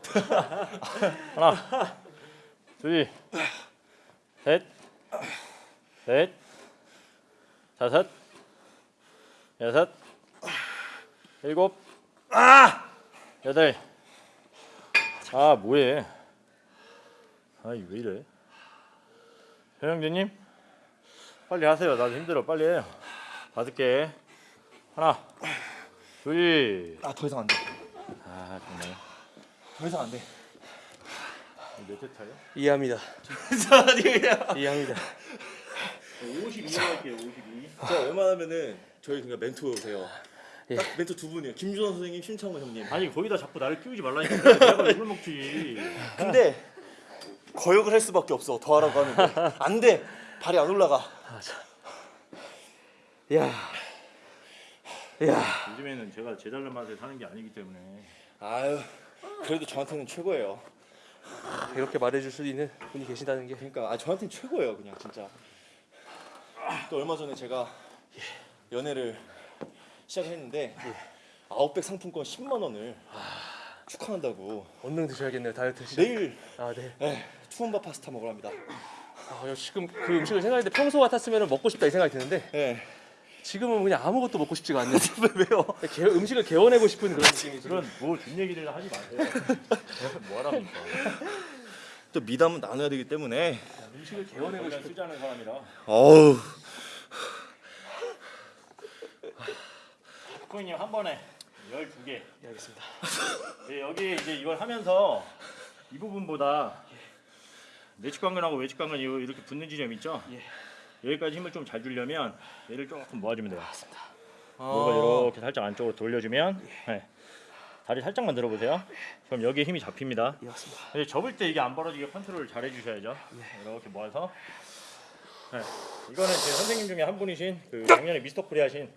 하나, 둘, 셋, 넷, 다섯, 여섯, 일곱, 여덟. 아 뭐해? 아이 왜 이래? 현영재님 빨리 하세요. 나도 힘들어. 빨리 해요. 다섯 개. 하나, 둘. 아 더 이상 안 돼. 아 정말. 더 이상 안 돼. 몇 세타요? 이해합니다. 이해합니다. 52 할게요. 52. 저 웬만하면은 저희 그냥 멘토세요. 예. 딱 멘토 두 분이에요. 김준원 선생님, 심창원 형님. 아니 거기다 자꾸 나를 끼우지 말라니까 내가 욕을 먹지 근데 거역을 할 수밖에 없어. 더 하라고 하는데 안 돼. 발이 안 올라가. 야, 야, 요즘에는 제가 제 잘난 맛에 사는 게 아니기 때문에 아유 그래도 저한테는 최고예요. 이렇게 말해줄 수 있는 분이 계신다는 게 그러니까 아 저한테는 최고예요 그냥 진짜. 또 얼마 전에 제가 연애를 시작했는데 아웃백 상품권 10만 원을 축하한다고 얼른 드셔야겠네요 다이어트 시작. 내일 아 네. 네, 투움바 파스타 먹으러 합니다. 아, 지금 그 음식을 생각했는데 평소 같았으면 먹고 싶다 이 생각이 드는데 네. 지금은 그냥 아무것도 먹고 싶지가 않네요. 왜요? 개, 음식을 개원하고 싶은 그런 느낌이. 그런 뭐준 얘기를 하지 마세요 뭐하랍니까 또 미담은 나눠야 되기 때문에. 음식을 원래 싶은. 않은 사람이라 어우. 코인님 한 번에 12개 예, 알겠습니다. 네, 여기 이제 이걸 하면서 이 부분보다 내측 관근하고 외측 관근 이- 이렇게 붙는 지점 있죠? 예. 여기까지 힘을 좀 잘 주려면 얘를 조금 모아주면 돼요 아. 무릎을 이렇게 살짝 안쪽으로 돌려주면 네. 다리 살짝만 들어보세요 그럼 여기에 힘이 잡힙니다 예, 맞습니다. 근데 접을 때 이게 안 벌어지게 컨트롤을 잘 해주셔야죠. 이렇게 모아서. 네. 이거는 제 선생님 중에 한 분이신 그 작년에 미스터 코리아 하신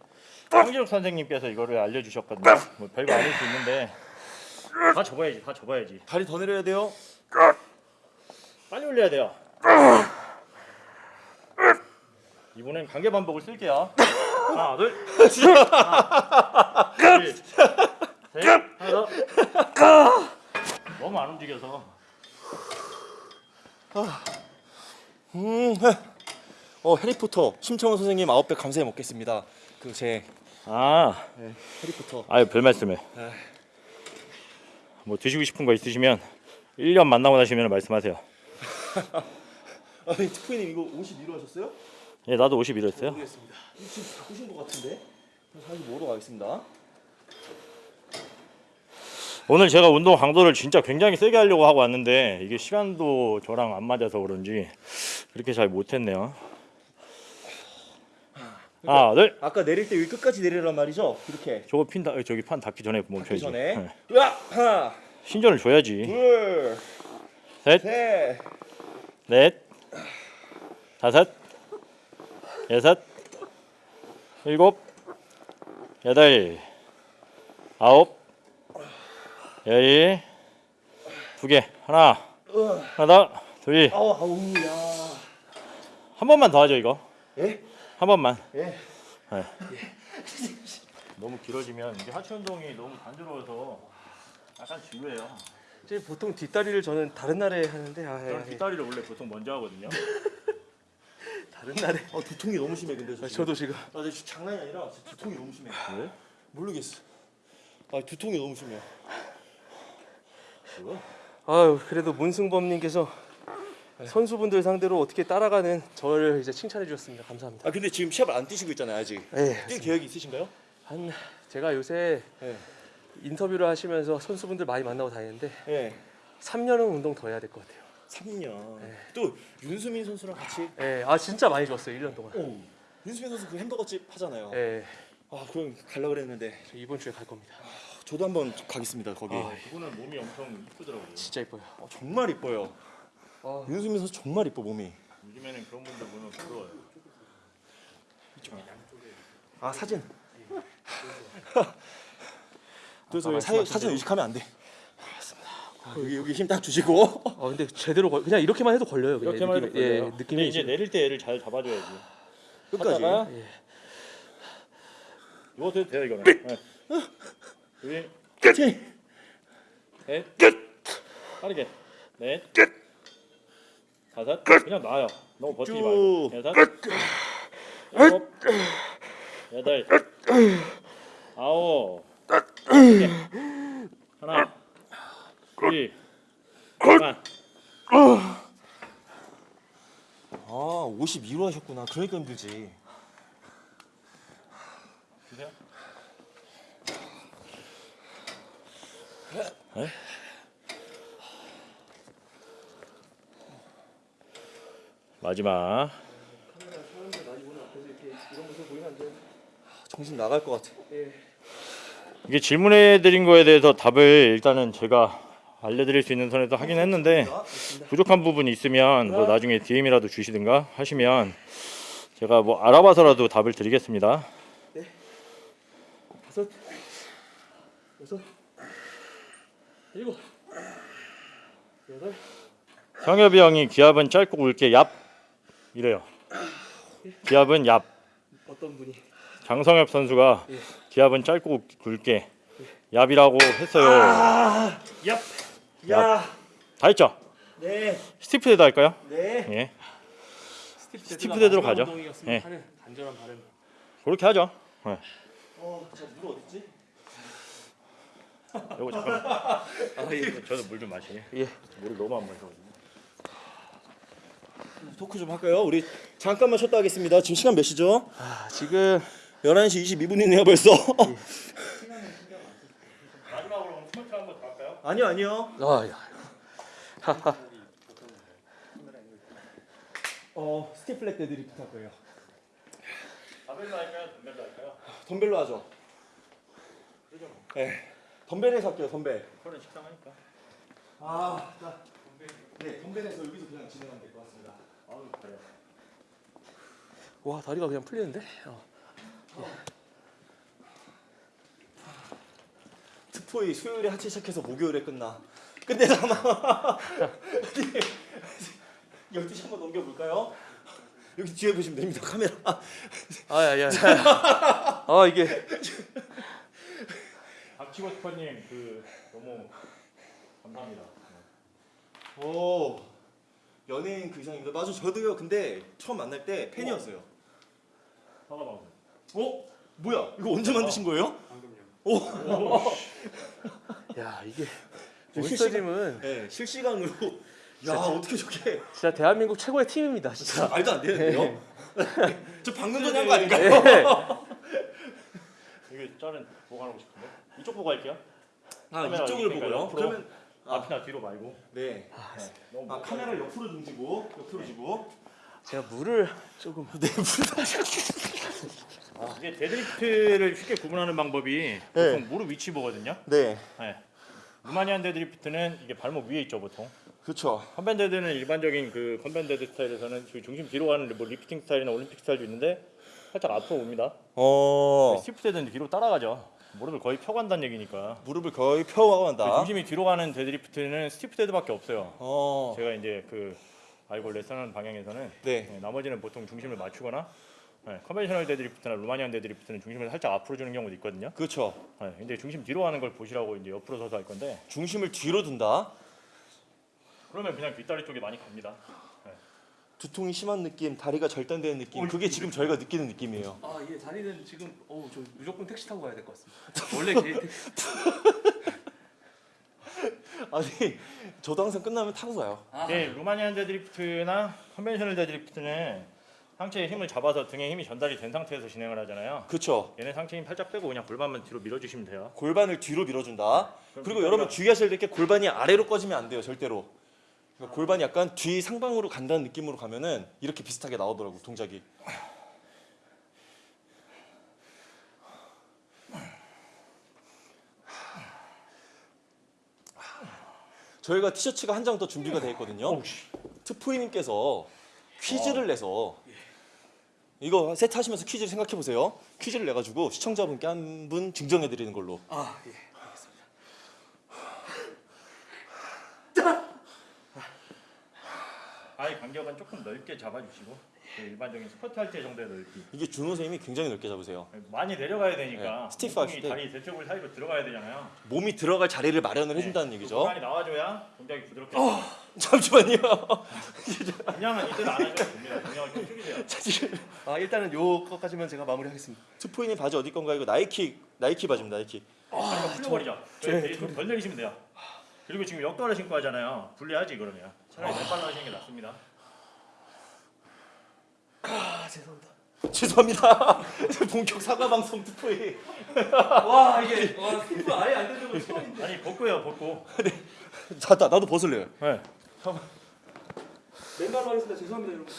황진욱 선생님께서 이거를 알려주셨거든요. 뭐 별거 아닐 수 있는데 다 접어야지, 다 접어야지. 다리 더 내려야 돼요. 빨리 올려야 돼요. 이번엔 관계 반복을 쓸게요. 하나, 둘, 하나, 둘, 셋, 하나 더. 너무 안 움직여서. 음. 어 해리포터 심청원 선생님 아웃백 감사히 먹겠습니다. 그제 아, 해리포터. 아유 별 말씀을. 네. 뭐 드시고 싶은 거 있으시면 1년 만나고 나시면 말씀하세요. 아니 특프님 이거 52로 하셨어요? 예, 나도 51로 했어요. 모르겠습니다. 지금 바꾸신 것 같은데. 그럼 45로 가겠습니다. 오늘 제가 운동 강도를 진짜 굉장히 세게 하려고 하고 왔는데 이게 시간도 저랑 안 맞아서 그런지 그렇게 잘 못했네요. 하나, 둘. 아까 내릴 때 여기 끝까지 내리란 말이죠? 이렇게. 저거 핀 다, 저기 판 닿기 전에 그 멈춰야지. 전에. 네. 으아! 하나, 신전을 줘야지. 둘, 셋, 셋. 넷, 다섯, 여섯, 일곱, 여덟, 아홉, 열, 두 개. 하나, 하나 더, 둘, 아우 아우 야. 한 번만 더 하죠 이거. 예? 한 번만. 예. 너무 길어지면 이게 하체 운동이 너무 단조로워서 약간 지루해요. 보통 뒷다리를 저는 다른 날에 하는데 아, 저는 예, 뒷다리를 원래 보통 먼저 하거든요. 다른 날에. 아 두통이 너무 심해 근데 저 아. 저도 지금 아 근데 진짜 장난이 아니라 진짜 두통이 너무 심해. 왜? 모르겠어. 아 두통이 너무 심해. 아유 그래도 문승범님께서 선수분들 상대로 어떻게 따라가는 저를 이제 칭찬해 주셨습니다. 감사합니다. 아 근데 지금 시합을 안 뛰시고 있잖아요 아직. 예. 뛸 계획이 있으신가요? 한 제가 요새 예. 인터뷰를 하시면서 선수분들 많이 만나고 다니는데 예. 3년은 운동 더 해야 될 것 같아요. 3년. 또 윤수민 선수랑 같이. 예. 아 진짜 많이 좋았어요. 1년 동안. 오. 윤수민 선수 그 햄버거 집 하잖아요. 예. 아 그럼 갈라 그랬는데 저 이번 주에 갈 겁니다. 저도 한번 가겠습니다 거기. 아, 그분은 몸이 엄청 이쁘더라고요. 진짜 이뻐요. 어, 정말 이뻐요. 아. 윤수민 선수 정말 이뻐 몸이. 요즘에는 그런 분들 보면 부러워요. 아 사진. 아까 사, 말씀하신 사진. 의식하면 안 돼. 여기 여기 힘 딱 주시고. 어 근데 제대로 걸, 그냥 이렇게만 해도 걸려요. 그냥 이렇게만 해도 느낌이- 예, 걸려요. 느낌이 근데 이제 지금- 내릴 때 얘를 잘 잡아줘야지. 끝까지. 하다가 예. 이것도 해도 돼요 이거는. 네. 여기 끝이. 셋, 빠르게 넷, 다섯, 그냥 놔요. 너무 버티지 쭉. 말고 여섯, 일곱, 여덟, 아홉, 열 개. 하나, 둘, 그만. 아 52로 하셨구나. 그러니까 힘들지. 주세요. 마지막 정신 나갈 것 같아. 이게 질문해 드린 거에 대해서 답을 일단은 제가 알려드릴 수 있는 선에서 하긴 했는데 부족한 부분이 있으면 뭐 나중에 DM이라도 주시든가 하시면 제가 뭐 알아봐서라도 답을 드리겠습니다. 다섯, 여섯, 일곱, 여덟. 성엽이 형이 기합은 짧고 굵게 얍 이래요. 기합은 얍. 어떤 분이? 장성엽 선수가 기합은 짧고 굵게 얍이라고 했어요. 야. 다 했죠? 네. stiff dead 할까요? 네. 예. stiff stiff dead로 가죠. 예. 하는 간절한 바람. 그렇게 하죠. 예. 어, 제 물 어딨지? 요거 잠깐. 아 예. 저도 물 좀 마시게. 예. 물을 너무 안 마셔 가지고. 토크 좀 할까요? 우리 잠깐만 쉬었다 하겠습니다. 지금 시간 몇 시죠? 아 지금 11시 22분이네요 벌써. 마 지막으로 스쿼트 한번 더 할까요? 아니요 아니요. 아 야. 어 stiff leg deadlift 할 거예요. 바벨로 할까요? 덤벨로 할까요? 덤벨로 하죠. 네. 덤벨에서 할게요 덤벨. 그거는 식상하니까. 아, 자. 네, 덤벨에서 여기서 그냥 진행하면 될 것 같습니다. 아우 그래. 와 다리가 그냥 풀리는데? 어. 특 포이 수요일에 하체 시작해서 목요일에 끝나. 근데 아마 12시 한번 넘겨볼까요? 여기 뒤에 보시면 됩니다 카메라. 아야야. 아 이게 박치고 스퍼님 그 너무 감사합니다. 오 연예인 그 이상입니다. 맞아 저도요. 근데 처음 만날 때 팬이었어요. 사과 방송. 어? 뭐야? 이거 언제 만드신 거예요? 야 이게 저 몬스터짐은 네 실시간으로. 야 어떻게 저게 진짜 대한민국 최고의 팀입니다 진짜. 말도 안 되는데요? 저 방금 전에 한 거 아닌가요? 이게 짤은 보관하고 싶은데 이쪽 보고 할게요. 아 카메라 이쪽을 보고요. 옆으로. 그러면 아. 앞이나 뒤로 말고. 네. 너무 아 카메라를 옆으로 등지고 옆으로 지고. 제가 물을 조금 네 아, 이게 데드리프트를 쉽게 구분하는 방법이 보통 무릎 위치 보거든요. 네. 네. Romanian 데드리프트는 이게 발목 위에 있죠 보통. 그렇죠. conven dead는 일반적인 그 conven dead 스타일에서는 그 중심 뒤로 가는 뭐 리프팅 스타일이나 올림픽 스타일도 있는데 살짝 앞으로 옵니다. 어 stiff dead는 뒤로 따라가죠. 무릎을 거의 펴간다는 얘기니까. 무릎을 거의 펴고 그. 중심이 뒤로 가는 데드리프트는 stiff dead밖에 없어요. 어. 제가 이제 그 알고 레슨하는 방향에서는 네. 네, 나머지는 보통 중심을 맞추거나 네, conventional 데드리프트나 Romanian 데드리프트는 중심을 살짝 앞으로 주는 경우도 있거든요. 그렇죠. 네, 근데 중심 뒤로 가는 걸 보시라고 이제 옆으로 서서 할 건데 중심을 뒤로 둔다. 그러면 그냥 뒷다리 쪽에 많이 갑니다. 두통이 심한 느낌, 다리가 절단되는 느낌. 그게 지금 저희가 느끼는 느낌이에요. 아 이게 다리는 지금 어우 저 무조건 택시 타고 가야 될 것 같습니다. 원래 개인 택시. 아니 저도 항상 끝나면 타고 가요. 네, Romanian 데드리프트나 conventional 데드리프트는 상체에 힘을 잡아서 등에 힘이 전달이 된 상태에서 진행을 하잖아요. 그렇죠. 얘는 상체 힘 살짝 빼고 그냥 골반만 뒤로 밀어주시면 돼요. 골반을 뒤로 밀어준다. 네. 그리고 여러분 주의하셔야 될 게 골반이 아래로 꺼지면 안 돼요. 절대로. 그러니까 골반이 약간 뒤 상방으로 간다는 느낌으로 가면은 이렇게 비슷하게 나오더라고 동작이. 저희가 티셔츠가 한 장 더 준비가 되어 있거든요. 트포이님께서 퀴즈를 어. 내서 이거 세트 하시면서 퀴즈를 생각해 보세요. 퀴즈를 내 가지고 시청자분께 한 분 증정해 드리는 걸로. 아 예. 아예 간격은 조금 넓게 잡아주시고 그 일반적인 스쿼트 할 때 정도의 넓이. 이게 준호 선생님이 굉장히 넓게 잡으세요. 많이 내려가야 되니까 네, stiff 하실 때. 다리 대쪽을 사이로 들어가야 되잖아요. 몸이 들어갈 자리를 마련을 해준다는 얘기죠. 공간이 나와줘야 동작이 부드럽게. 잠시만요. 그냥은 이대로 안 하셔도 됩니다. 그냥 좀 줄이세요. 아 일단은 요거까지만 제가 마무리하겠습니다. 트포이님 바지 어디 건가 이거 나이키 나이키 바지입니다. 나이키. 다리가 풀려버리죠. 저희 베이스 덜 내리시면 돼요. 그리고 지금 역도를 신고 하잖아요. 불리하지 그러면. 차라리 맨발로 하시는 게 낫습니다. 아 죄송합니다. 죄송합니다. 본격 사과 방송 트포이. 와 이게 와 스티프 아예 안 되는 거 처음인데. 아니 벗고요 벗고. 자, 나, 나도 벗을래요. 네. 맨발로 하겠습니다. 죄송합니다 여러분.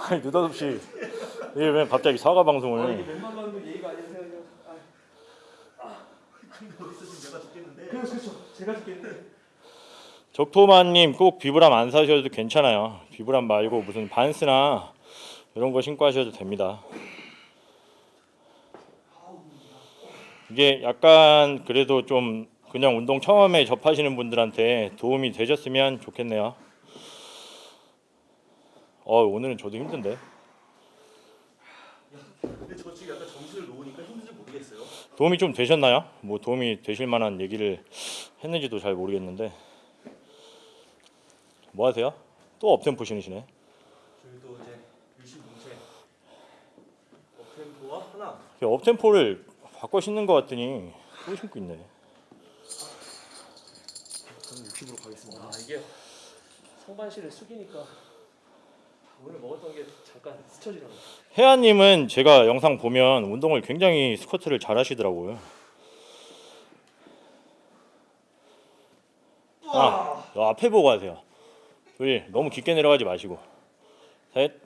아니 느닷없이 이게 왜 갑자기 사과 방송을? 맨발로 하는 거 예의가 아니라 생각해요. 아. 그렇죠 그렇죠. 제가 죽겠는데. 적토마님 꼭 비브람 안 사셔도 괜찮아요. 비브람 말고 무슨 반스나 이런 거 신고 하셔도 됩니다. 이게 약간 그래도 좀 그냥 운동 처음에 접하시는 분들한테 도움이 되셨으면 좋겠네요. 어 오늘은 저도 힘든데 저 지금 약간 정신을 놓으니까 힘든지 모르겠어요. 도움이 좀 되셨나요? 뭐 도움이 되실 만한 얘기를 했는지도 잘 모르겠는데 뭐 하세요? 또 업템포 신으시네. 저희도 이제 일심동체 업템포와 하나. 업템포를 바꿔 신는 것 같더니 또 신고 있네. 저는 60으로 가겠습니다. 아 이게 상반신을 숙이니까 오늘 먹었던 게 잠깐 스쳐지더라고. 혜아님은 제가 영상 보면 운동을 굉장히 스쿼트를 잘 하시더라고요. 아, 저 앞에 보고 하세요. 둘, 너무 깊게 내려가지 마시고. 셋,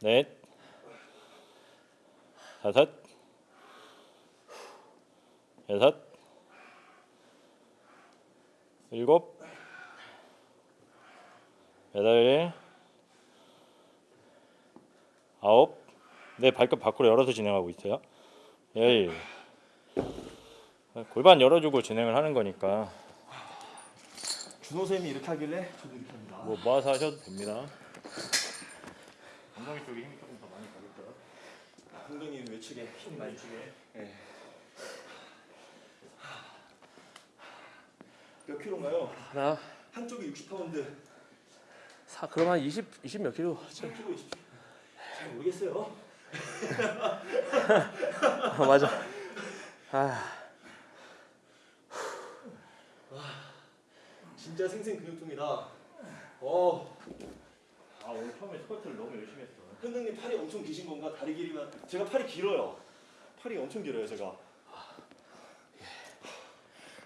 넷, 다섯, 여섯, 일곱, 여덟, 아홉, 네 발끝 밖으로 열어서 진행하고 있어요. 열, 골반 열어주고 진행을 하는 거니까 준호 쌤이 이렇게 하길래 저도 이렇게 합니다. 뭐 모아서 하셔도 됩니다. 엉덩이 쪽에 힘이 조금 더 많이 가겠죠. 엉덩이 외측에 힘 많이 주게. 예. 몇 킬로인가요? 하나 한쪽이 60파운드, 사 그럼 한 20, 20 몇 킬로. 한쪽이 20. 잘 모르겠어요. 아 맞아. 아 진짜 생생 근육통이다. 어, 아 오늘 처음에 스쿼트를 너무 열심히 했어. 현등님 팔이 엄청 기신 건가? 다리 길이만 제가 팔이 길어요. 팔이 엄청 길어요, 제가.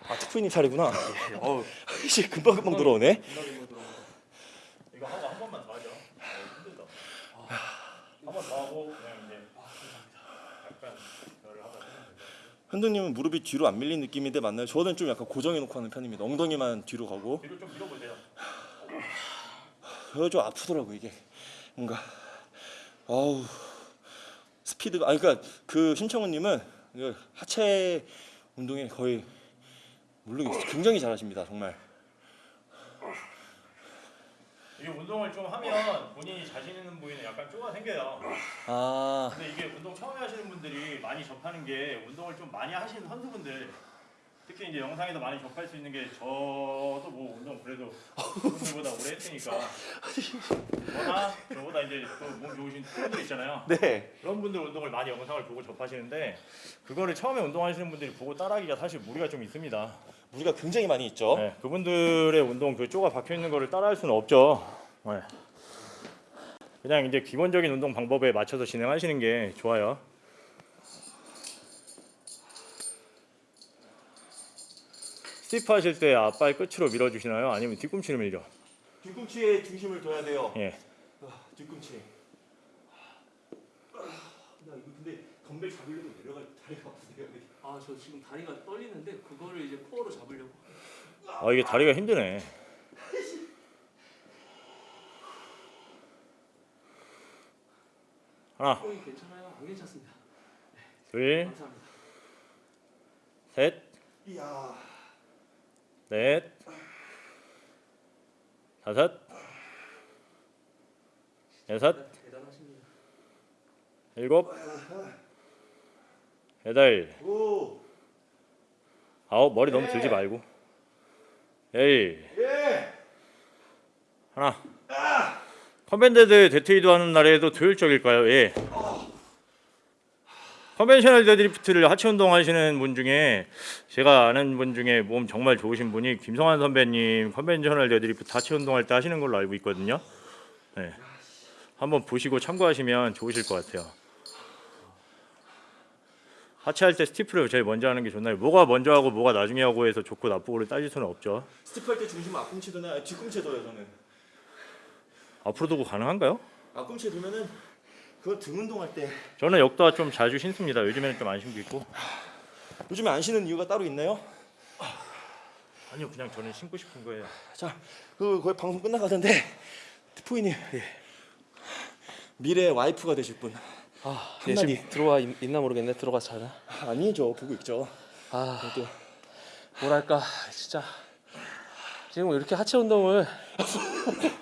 아, 특프님 팔이구나. 어우 이제 금방 금방 들어오네. 이거 하고 한 번만 더 하죠. 어, 힘들다. 한 번 더 하고 그냥 이제 약간 열을 하다. 현등님은 무릎이 뒤로 안 밀린 느낌인데 맞나요? 저는 좀 약간 고정해 놓고 하는 편입니다. 엉덩이만 뒤로 가고. 뒤로 좀 밀어보세요. 저좀 아프더라고 이게 뭔가 아우 스피드가 아니 그러니까 그 심청훈님은 그 하체 운동에 거의 모르겠어요 굉장히 잘하십니다 정말 이게 운동을 좀 하면 본인이 자신 있는 부위는 약간 쪼가 생겨요. 아 근데 이게 운동 처음에 하시는 분들이 많이 접하는 게 운동을 좀 많이 하시는 선수분들 특히 이제 영상에서 많이 접할 수 있는 게 저도 뭐 운동 그래도 그분들보다 오래 했으니까 저나 저보다 이제 또몸 좋으신 분들 있잖아요. 네. 그런 분들 운동을 많이 영상을 보고 접하시는데 그거를 처음에 운동하시는 분들이 보고 따라하기가 사실 무리가 좀 있습니다. 무리가 굉장히 많이 있죠 네, 그분들의 운동 그 쪼가 박혀 있는 거를 따라할 수는 없죠. 네. 그냥 이제 기본적인 운동 방법에 맞춰서 진행하시는 게 좋아요. 스티프 하실 때 앞발 끝으로 밀어주시나요? 아니면 뒤꿈치를 밀죠? 뒤꿈치에 중심을 둬야 돼요 예. 아, 뒤꿈치 아, 나 이거 근데 덤벨 잡으려고 내려갈 다리가 없으세요 아 저 지금 다리가 떨리는데 그거를 이제 코어로 잡으려고. 아 이게 다리가 힘드네. 하나, 어 괜찮아요? 안 괜찮습니다. 둘, 감사합니다. 셋, 이야. 넷, 다섯, 여섯, 대단하십니다. 일곱, 여덟, 오. 아홉 머리 너무 들지 말고 열 예. 하나 conven dead 데드리프트 하는 날에도 효율적일까요? 예. conventional 데드리프트를 하체 운동 하시는 분 중에 제가 아는 분 중에 몸 정말 좋으신 분이 김성환 선배님 conventional 데드리프트 하체 운동할 때 하시는 걸로 알고 있거든요. 네. 한번 보시고 참고하시면 좋으실 것 같아요. 하체할 때 stiff를 제일 먼저 하는 게 좋나요? 뭐가 먼저 하고 뭐가 나중에 하고 해서 좋고 나쁘고를 따질 수는 없죠. stiff 할 때 중심 앞꿈치 두나 뒤꿈치 둬요 저는. 앞으로 두고 가능한가요? 앞꿈치 두면은 그거 등 운동할 때 저는 역도화 좀 자주 신습니다. 요즘에는 좀 안 신고 있고. 요즘에 안 신는 이유가 따로 있나요? 아니요, 그냥 저는 신고 싶은 거예요. 자, 그 거의 방송 끝나가던데 푸이님 예. 미래 와이프가 되실 분 아, 한 예, 마디. 지금 들어와 있, 있나 모르겠네. 들어가지 않아? 아니죠 보고 있죠. 아, 또 뭐랄까 진짜 지금 이렇게 하체 운동을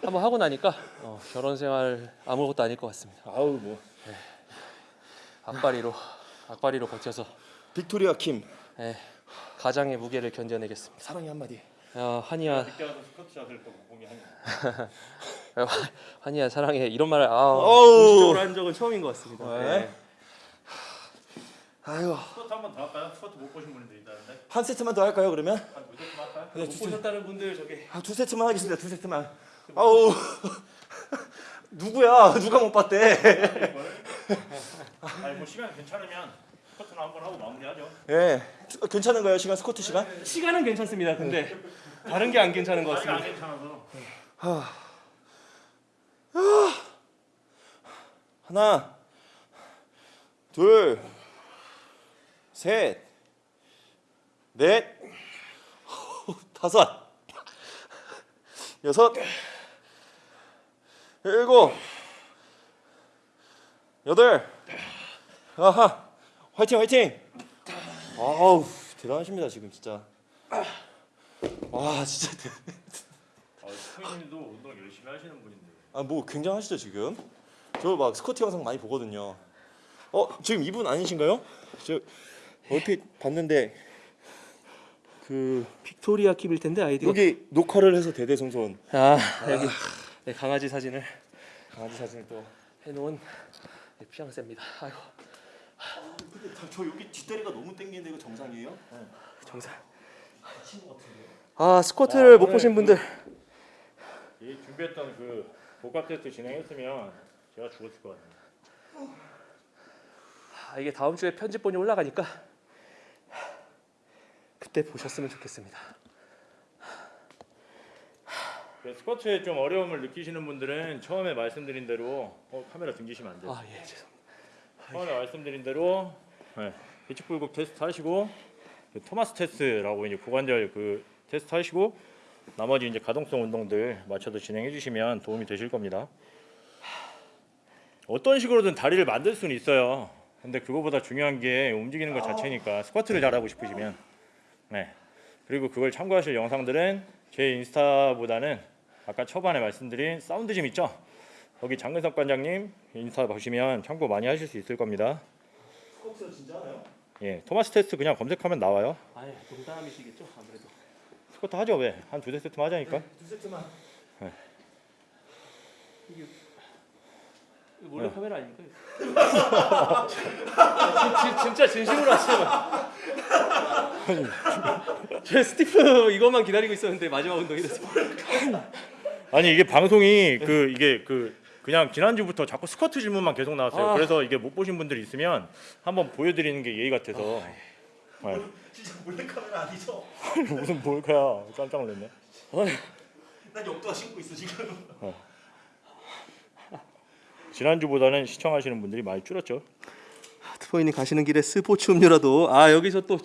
한번 하고 나니까 어, 결혼 생활 아무것도 아닐 것 같습니다. 아우 뭐 악바리로 악바리로 버텨서 빅토리아 킴 예, 가장의 무게를 견뎌내겠습니다. 사랑의 한마디. 야, 한이야, 그때 와서 스쿼트 한. 한이야 사랑해 이런 말을 아. 공식적으로 한 적은 처음인 것 같습니다. 네. 예. 아유 스쿼트 한번 더 할까요? 스쿼트 못 보신 분들도 있다는데. 한 세트만 더 할까요 그러면? 한두 세트만 할까요? 네, 못 보셨다는 분들 저기 아, 두 세트만 하겠습니다 두 세트만. 아우 누구야 누가 못 봤대? 아니 뭐 시간 괜찮으면 스쿼트는 한번 하고 마무리하죠. 예 괜찮은가요 시간 스쿼트 시간? 시간은 괜찮습니다. 근데 다른 게 안 괜찮은 것 다리가 안 같습니다. 괜찮아서. 하나 둘 셋, 넷, 다섯, 여섯, 일곱, 여덟, 아하, 화이팅 화이팅. 아우 대단하십니다 지금 진짜. 와 진짜 대. 아, 스포님도 운동 열심히 하시는 분인데. 아뭐 굉장하시죠 지금? 저 막 스쿼트 영상 많이 보거든요. 어 지금 이분 아니신가요? 저 얼핏 봤는데 그 빅토리아 킴일 텐데 아이디가. 여기 녹화를 해서 대대손손 아 여기 네, 강아지 사진을 강아지 사진을 또. 해놓은 네, 피앙새입니다. 아이고 근데 저, 저 여기 뒷다리가 너무 땡기는데 이거 정상이에요? 정상. 친구 같은데요? 아 스쿼트를 아, 못 보신 그- 분들 이 준비했던 그 복합 테스트 진행했으면 제가 죽었을 것 같아요. 아, 이게 다음 주에 편집본이 올라가니까 그때 보셨으면 좋겠습니다. 그 스쿼트에 좀 어려움을 느끼시는 분들은 처음에 말씀드린 대로 어, 카메라 등지시면 안 돼요. 아 예 죄송합니다. 처음에 말씀드린 대로 네, 비축 불급 테스트 하시고 그 토마스 테스트라고 이제 고관절 그 테스트 하시고 나머지 이제 가동성 운동들 맞춰서 진행해 주시면 도움이 되실 겁니다. 어떤 식으로든 다리를 만들 수는 있어요. 근데 그거보다 중요한 게 움직이는 것 자체니까 스쿼트를 잘하고 싶으시면 네 그리고 그걸 참고하실 영상들은 제 인스타보다는 아까 초반에 말씀드린 사운드짐 있죠? 거기 장근석 관장님 인스타 보시면 참고 많이 하실 수 있을 겁니다. 스쿼트 진짜 하나요? 예, 토마스 테스트 그냥 검색하면 나와요. 아예 농담이시겠죠 아무래도. 스쿼트 하죠 왜? 한 두세 세트만 하자니까. 두 세트만. 이거 몰래 카메라 아닙니까? 진, 진, 진짜 진심으로 하시면. 제 stiff 이것만 기다리고 있었는데 마지막 운동이라서. 아니 이게 방송이 그 이게 그 그냥 지난주부터 자꾸 스쿼트 질문만 계속 나왔어요. 아. 그래서 이게 못 보신 분들이 있으면 한번 보여드리는 게 예의 같아서. 네. 진짜 몰래 카메라 아니죠? 무슨 뭘까야 깜짝 놀랐네. 난 역도화 신고 있어 지금. 지난주보다는 시청하시는 분들이 많이 줄었죠. 트포이님 가시는 길에 스포츠 음료라도 아 여기서 또,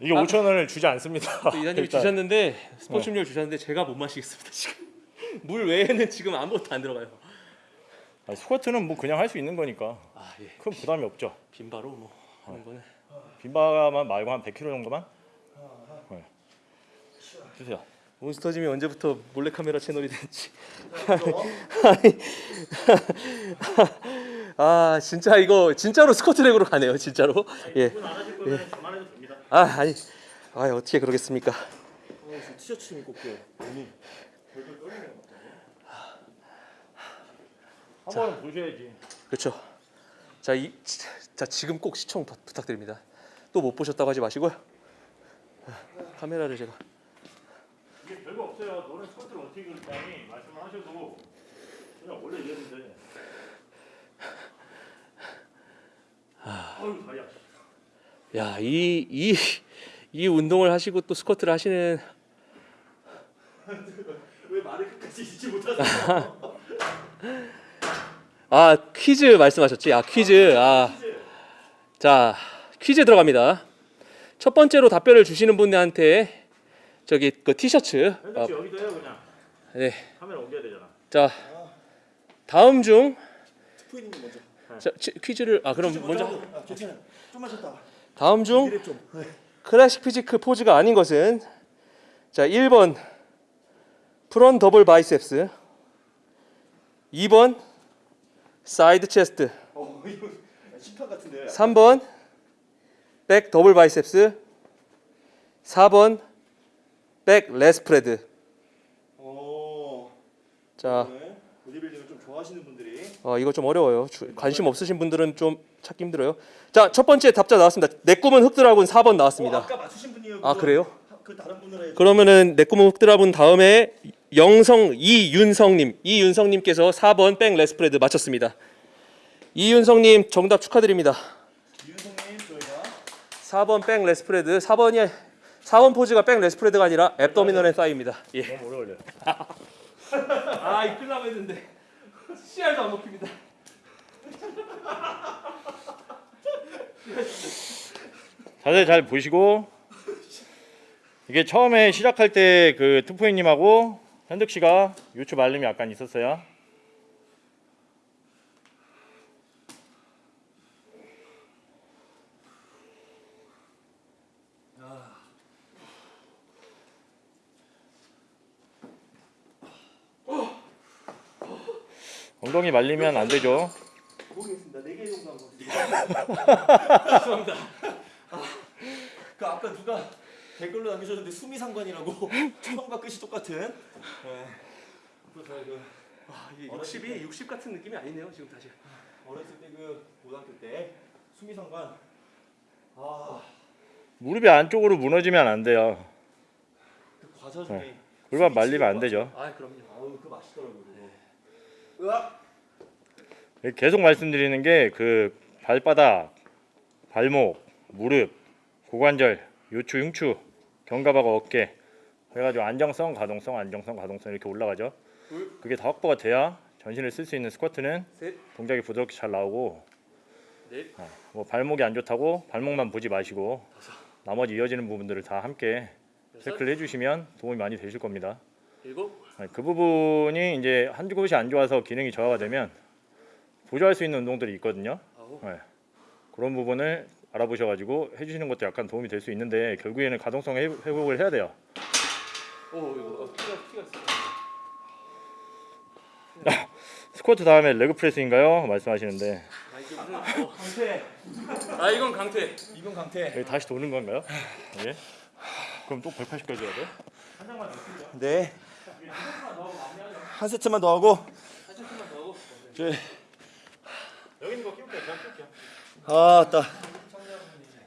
이게 5천 원을 주지 않습니다. 또 이사님이 일단. 주셨는데 스포츠 음료 주셨는데 제가 못 마시겠습니다 지금 물 외에는 지금 아무것도 안 들어가요. 아니, 스쿼트는 뭐 그냥 할 수 있는 거니까 아 예. 큰 부담이 없죠. 빈바로 뭐 하는 거는 빈바만 말고 한 100kg 정도만 네. 주세요. 몬스터짐이 언제부터 몰래카메라 채널이 됐지? 아니, 아 진짜 이거 진짜로 스쿼트랙으로 가네요 진짜로 예. 안 하실 거면 저만 해도 됩니다. 아 아니 아 어떻게 그러겠습니까? 어, 저 티셔츠 좀 입고 올게요. 몸이. 한번 보셔야지. 그렇죠. 자, 이, 자 지금 꼭 시청 부- 부탁드립니다. 또 못 보셨다고 하지 마시고요. 아, 카메라를 제가 이게 별거 없어요. 너는 스쿼트를 어떻게 그렇다니 말씀을 하셔도 그냥 원래 이랬는데. 아유 다리야. 야, 이 이 이 운동을 하시고 또 스쿼트를 하시는 왜 말을 끝까지 잊지 못하세요? 아 퀴즈 말씀하셨지? 아 퀴즈 아 자 퀴즈 들어갑니다. 첫 번째로 답변을 주시는 분한테 저기 그 티셔츠 씨 여기도 해요 그냥. 네. 카메라 옮겨야 되잖아. 자 다음 중 트포이님 먼저. 자, 치- 퀴즈를 아 그럼 먼저 아, 괜찮아요. 좀만 쉬었다. 다음 중. 네. classic physique 포즈가 아닌 것은 자 1번 front double biceps 2번 side chest 어. 3번 back double biceps 4번 back lat spread 어. 자 네. 보디빌딩을 좀 좋아하시는 분들이 어, 이거 좀 어려워요 주- 관심 없으신 분들은 좀 찾기 힘들어요 자 첫 번째 답자 나왔습니다 내 꿈은 흑드라군 4번 어, 나왔습니다 아까 맞추신 분이요. 아, 그래요? 그 다른 분으로. 그러면은 내 꿈은 흑드라군 다음에 영성 이윤성님 이윤성님께서 4번 back lat spread 맞췄습니다 이윤성님 정답 축하드립니다 윤성님 저희가 4번 back lat spread 4번이 4번 포즈가 back lat spread가 아니라 abdominal and thigh입니다. 예. 너무 오래 걸려. 아, 이 끌라고 했는데 씨알도 안 먹힙니다. 자세히 잘 보시고 이게 처음에 시작할 때 그 투포이님하고 현득 씨가 유추 말림이 약간 있었어요. 엉덩이 말리면 안 되죠. 모르겠습니다. 네개 정도 한 거. 같아요. 죄송합니다. 아, 그 아까 누가 댓글로 남겨주셨는데 수미상관이라고 처음과 끝이 똑같은. 네. 그래서 그 아, 이게 60이 60 같은 느낌이 아니네요. 지금 다시. 어렸을 때 그 고등학교 때 수미상관. 아, 무릎이 안쪽으로 무너지면 안 돼요. 그 과자 중에. 네. 골반 말리면 안 되죠. 아, 그럼요. 아우 그 맛있더라고요. 계속 말씀드리는 게 그 발바닥, 발목, 무릎, 고관절, 요추, 흉추, 견갑하고 어깨 그래가지고 안정성, 가동성, 안정성, 가동성 이렇게 올라가죠. 그게 다 확보가 돼야 전신을 쓸 수 있는 스쿼트는 셋. 동작이 부드럽게 잘 나오고 넷. 어, 뭐 발목이 안 좋다고 발목만 보지 마시고 나머지 이어지는 부분들을 다 함께 체크를 해주시면 도움이 많이 되실 겁니다. 일곱. 그 부분이 이제 한두 곳이 안 좋아서 기능이 저하가 되면 보조할 수 있는 운동들이 있거든요. 네. 그런 부분을 알아보셔가지고 해주시는 것도 약간 도움이 될 수 있는데 결국에는 가동성 회- 회복을 해야 돼요. 오, 이거 어, 피가 피가 있어. 스쿼트 다음에 레그 프레스인가요? 말씀하시는데 아, 이게 무슨 어. 강태. 아, 이건 강퇴. 이건 강태. 여기 다시 도는 건가요? 예. 그럼 또 180까지 해야 돼? 네. 한 세트만 더 하고. 저 여기 있는 거 끼울게요. 제가 끼울게요. 아, 따.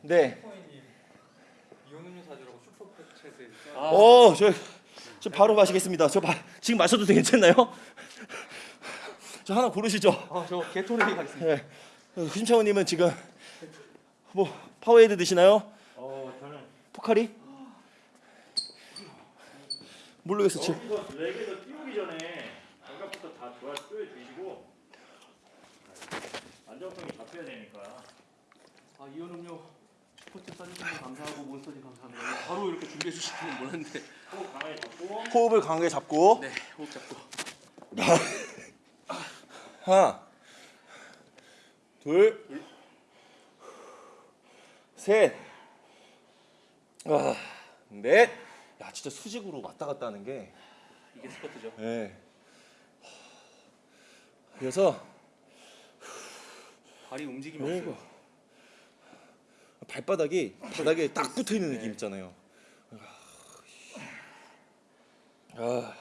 네. 오, 저, 저 바로 마시겠습니다. 저 바, 지금 마셔도 괜찮나요? 저 하나 고르시죠. 아, 저 게토레이 가겠습니다. 네. 김창호님은 지금 뭐 파워에이드 드시나요? 어, 저는 포카리? 모르겠어. 지 여기서 leg에서 끼우기 전에 견갑부터 다 좋아 쪼여 주시고 안정성이 잡혀야 되니까 아 이온 음료 스포츠 써주시면 감사하고 몬스터님 감사합니다. 바로 이렇게 준비해 주시는 몰랐는데. 호흡을 강하게 잡고 네 호흡 잡고. 하나, 둘, 셋, 아, 넷. 야 진짜 수직으로 왔다 갔다 하는 게. 이게 스쿼트죠. 예. 그래서 발이 움직임이 그리고 없어요. 발바닥이 바닥에 딱 붙어 있는 느낌 있잖아요. 아, 아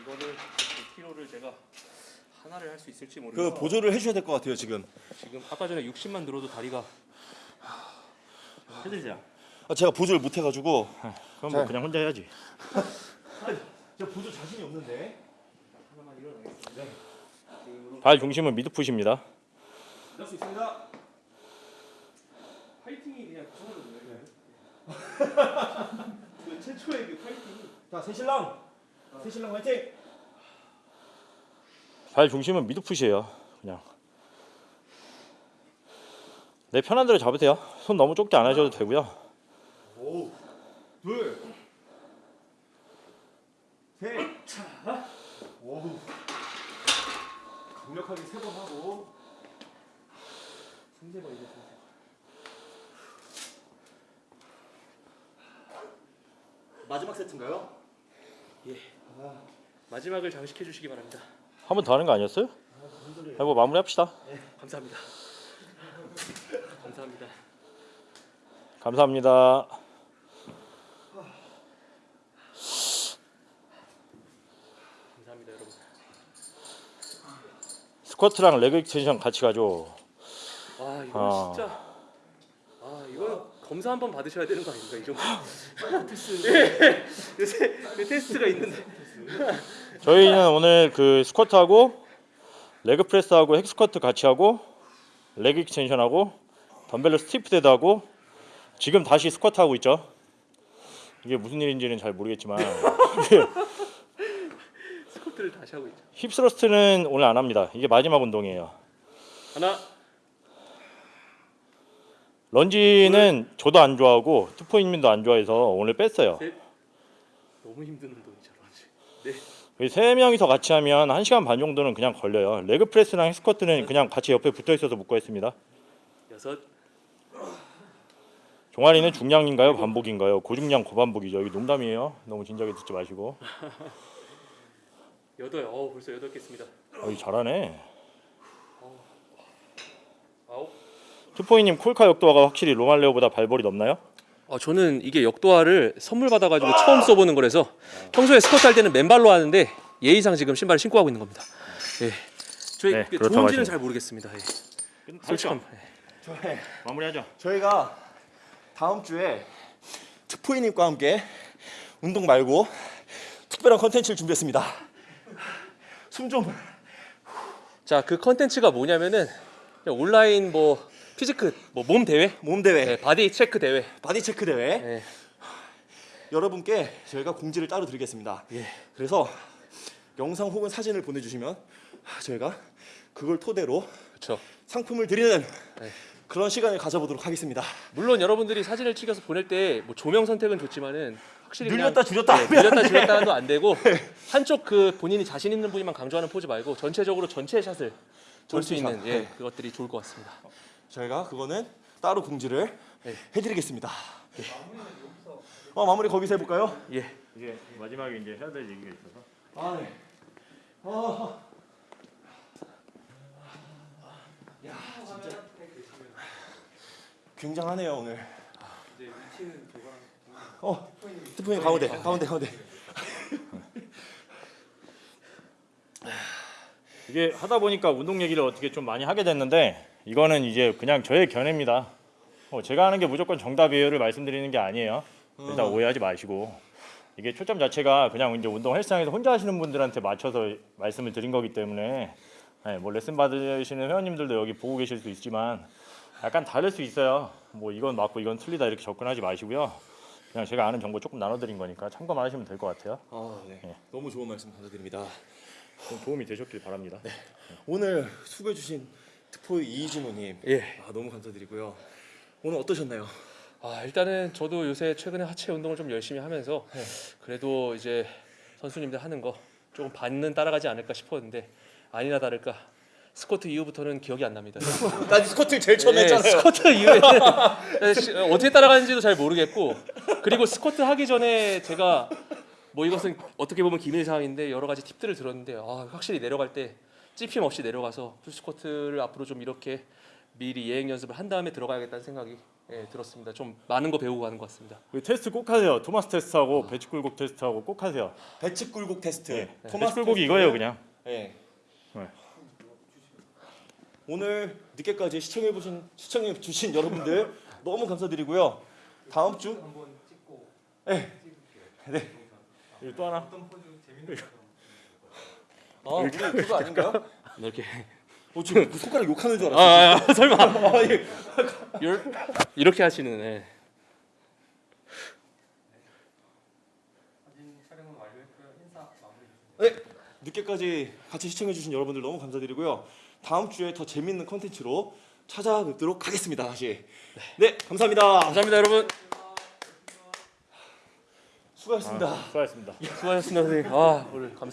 이거를 이 키로를 제가 하나를 할 수 있을지 그 모르겠어요. 보조를 해줘야 될 것 같아요 지금. 지금 아까 전에 60만 들어도 다리가 해드리자. 아, 제가 보조를 못 해가지고. 그럼 뭐 그냥 혼자 해야지. 제가 보조 자신이 없는데. 하나만 일어나겠습니다. 발 중심은 미드풋입니다. 할 수 있습니다. 파이팅이 그냥 그거거든요. 그 최초의 그 파이팅. 자 새신랑, 새신랑 화이팅. 발 중심은 미드풋이에요. 그냥 내 편한 대로 잡으세요. 손 너무 좁게 안 하셔도 되고요. 오, 둘, 셋, 오, 강력하게 세 번 하고. 승재가 이제 마지막 세트인가요? 마지막을 장식해 주시기 바랍니다. 한 번 더 하는 거 아니었어요? 해보 마무리합시다. 감사합니다. 감사합니다. 감사합니다. 감사합니다, 여러분. 스쿼트랑 leg extension 같이 가죠. 아, 이거 아. 진짜 아, 이거 검사 한번 받으셔야 되는 거 아닙니까? 이 정도. 테스트. 예. 요새 그 테스트가 있는데. 저희는 오늘 그 스쿼트하고 leg press하고 hack squat 같이 하고 leg extension하고 덤벨로 stiff dead 하고 지금 다시 스쿼트 하고 있죠. 이게 무슨 일인지는 잘 모르겠지만 다시 하고 있죠. hip thrust는 오늘 안 합니다. 이게 마지막 운동이에요. 하나, 런지는 저도 안 좋아하고 투포인민도 안 좋아해서 오늘 뺐어요. 셋. 너무 힘든 운동이죠, 런지. 네. 이세 명이서 같이 하면 1 시간 반 정도는 그냥 걸려요. leg press랑 hack squat은 그냥 같이 옆에 붙어 있어서 묶어 있습니다. 여섯, 종아리는 중량인가요? 반복인가요? 고중량 고반복이죠. 이게 농담이에요. 너무 진지하게 듣지 마시고. 여덟. 어, 벌써 여덟 개 했습니다. 어, 이 잘하네. 아홉. 투포이님 콜카 역도화가 확실히 로말레오보다 발볼이 넓나요? 어, 저는 이게 역도화를 선물 받아가지고 처음 써보는 거라서 평소에 스쿼트 할 때는 맨발로 하는데 예의상 지금 신발을 신고 하고 있는 겁니다. 예. 저희 네, 그 좋은지는 하시네요. 잘 모르겠습니다. 예. 솔직함. 예. 저희 마무리하죠. 저희가 다음 주에 특포이님과 함께 운동 말고 특별한 컨텐츠를 준비했습니다. 숨 좀. 자, 그 컨텐츠가 뭐냐면은 온라인 뭐 physique 뭐 몸 대회, 몸 대회, 네, body check 대회. body check 대회. 네. 여러분께 저희가 공지를 따로 드리겠습니다. 예. 그래서 영상 혹은 사진을 보내주시면 저희가 그걸 토대로 그렇죠. 상품을 드리는 네. 그런 시간을 가져보도록 하겠습니다. 물론 여러분들이 사진을 찍어서 보낼 때 뭐 조명 선택은 좋지만은 확실히 늘렸다 줄였다 네, 늘렸다 돼. 줄였다도 안 되고 한쪽 그 본인이 자신 있는 부위만 강조하는 포즈 말고 전체적으로 전체 샷을 볼 수. 있는 예, 네. 그것들이 좋을 것 같습니다. 저희가 그거는 따로 공지를 네. 해드리겠습니다. 어, 마무리 거기서 해볼까요? 예. 이제 마지막에 이제 해야 될 얘기가 있어서. 아 네. 아. 야 진짜 굉장하네요 오늘. 이제 위치는 저거랑 어, 스프님 가운데, 가운데, 가운데. 이게 하다 보니까 운동 얘기를 어떻게 좀 많이 하게 됐는데 이거는 이제 그냥 저의 견해입니다. 어, 제가 하는 게 무조건 정답이에요를 말씀드리는 게 아니에요. 일단 오해하지 마시고 이게 초점 자체가 그냥 이제 운동 헬스장에서 혼자 하시는 분들한테 맞춰서 말씀을 드린 거기 때문에 네, 뭐 레슨 받으시는 회원님들도 여기 보고 계실 수 있지만 약간 다를 수 있어요. 뭐 이건 맞고 이건 틀리다 이렇게 접근하지 마시고요. 그냥 제가 아는 정보 조금 나눠드린 거니까 참고만 하시면 될 것 같아요. 아 네. 예. 너무 좋은 말씀 감사드립니다. 좀 도움이 되셨길 바랍니다. 오늘 수고해 주신 특포 이진호님. 예. 아, 너무 감사드리고요. 오늘 어떠셨나요? 아 일단은 저도 요새 최근에 하체 운동을 좀 열심히 하면서 네. 그래도 이제 선수님들 하는 거 조금 반은 따라가지 않을까 싶었는데 아니나 다를까 스쿼트 이후부터는 기억이 안 납니다. 나 스쿼트 제일 처음 네, 했잖아요. 스쿼트 이후에는 시- 어떻게 따라가는지도 잘 모르겠고 그리고 스쿼트 하기 전에 제가 뭐 이것은 어떻게 보면 기밀 사항인데 여러 가지 팁들을 들었는데 아, 확실히 내려갈 때 찝힘 없이 내려가서 full squat를 앞으로 좀 이렇게 미리 예행 연습을 한 다음에 들어가야겠다는 생각이 예, 들었습니다. 좀 많은 거 배우고 가는 것 같습니다. 그 테스트 꼭 하세요. 토마스 테스트하고 배치 굴곡 테스트하고 꼭 하세요. 배치 굴곡 테스트. 네. 토마스 배치 굴곡이 테스트. 이거예요, 그냥. 네. 네. 오늘 늦게까지 시청해 보신 시청해 주신 여러분들 너무 감사드리고요. 다음 주 그리고 또 하나. 아, 우리 그거 아닌가요? 이렇게 어, 지금 그 손가락 욕하는 줄 아, 알았어요. 아 설마 아, 예. 열- 이렇게 하시는 예. 네, 늦게까지 같이 시청해 주신 여러분들 너무 감사드리고요. 다음 주에 더 재밌는 컨텐츠로 찾아뵙도록 하겠습니다. 다시. 네, 감사합니다. 감사합니다 여러분 수고하셨습니다. 수고하셨습니다. 수고하셨습니다 선생님 아 오늘 감사합니다.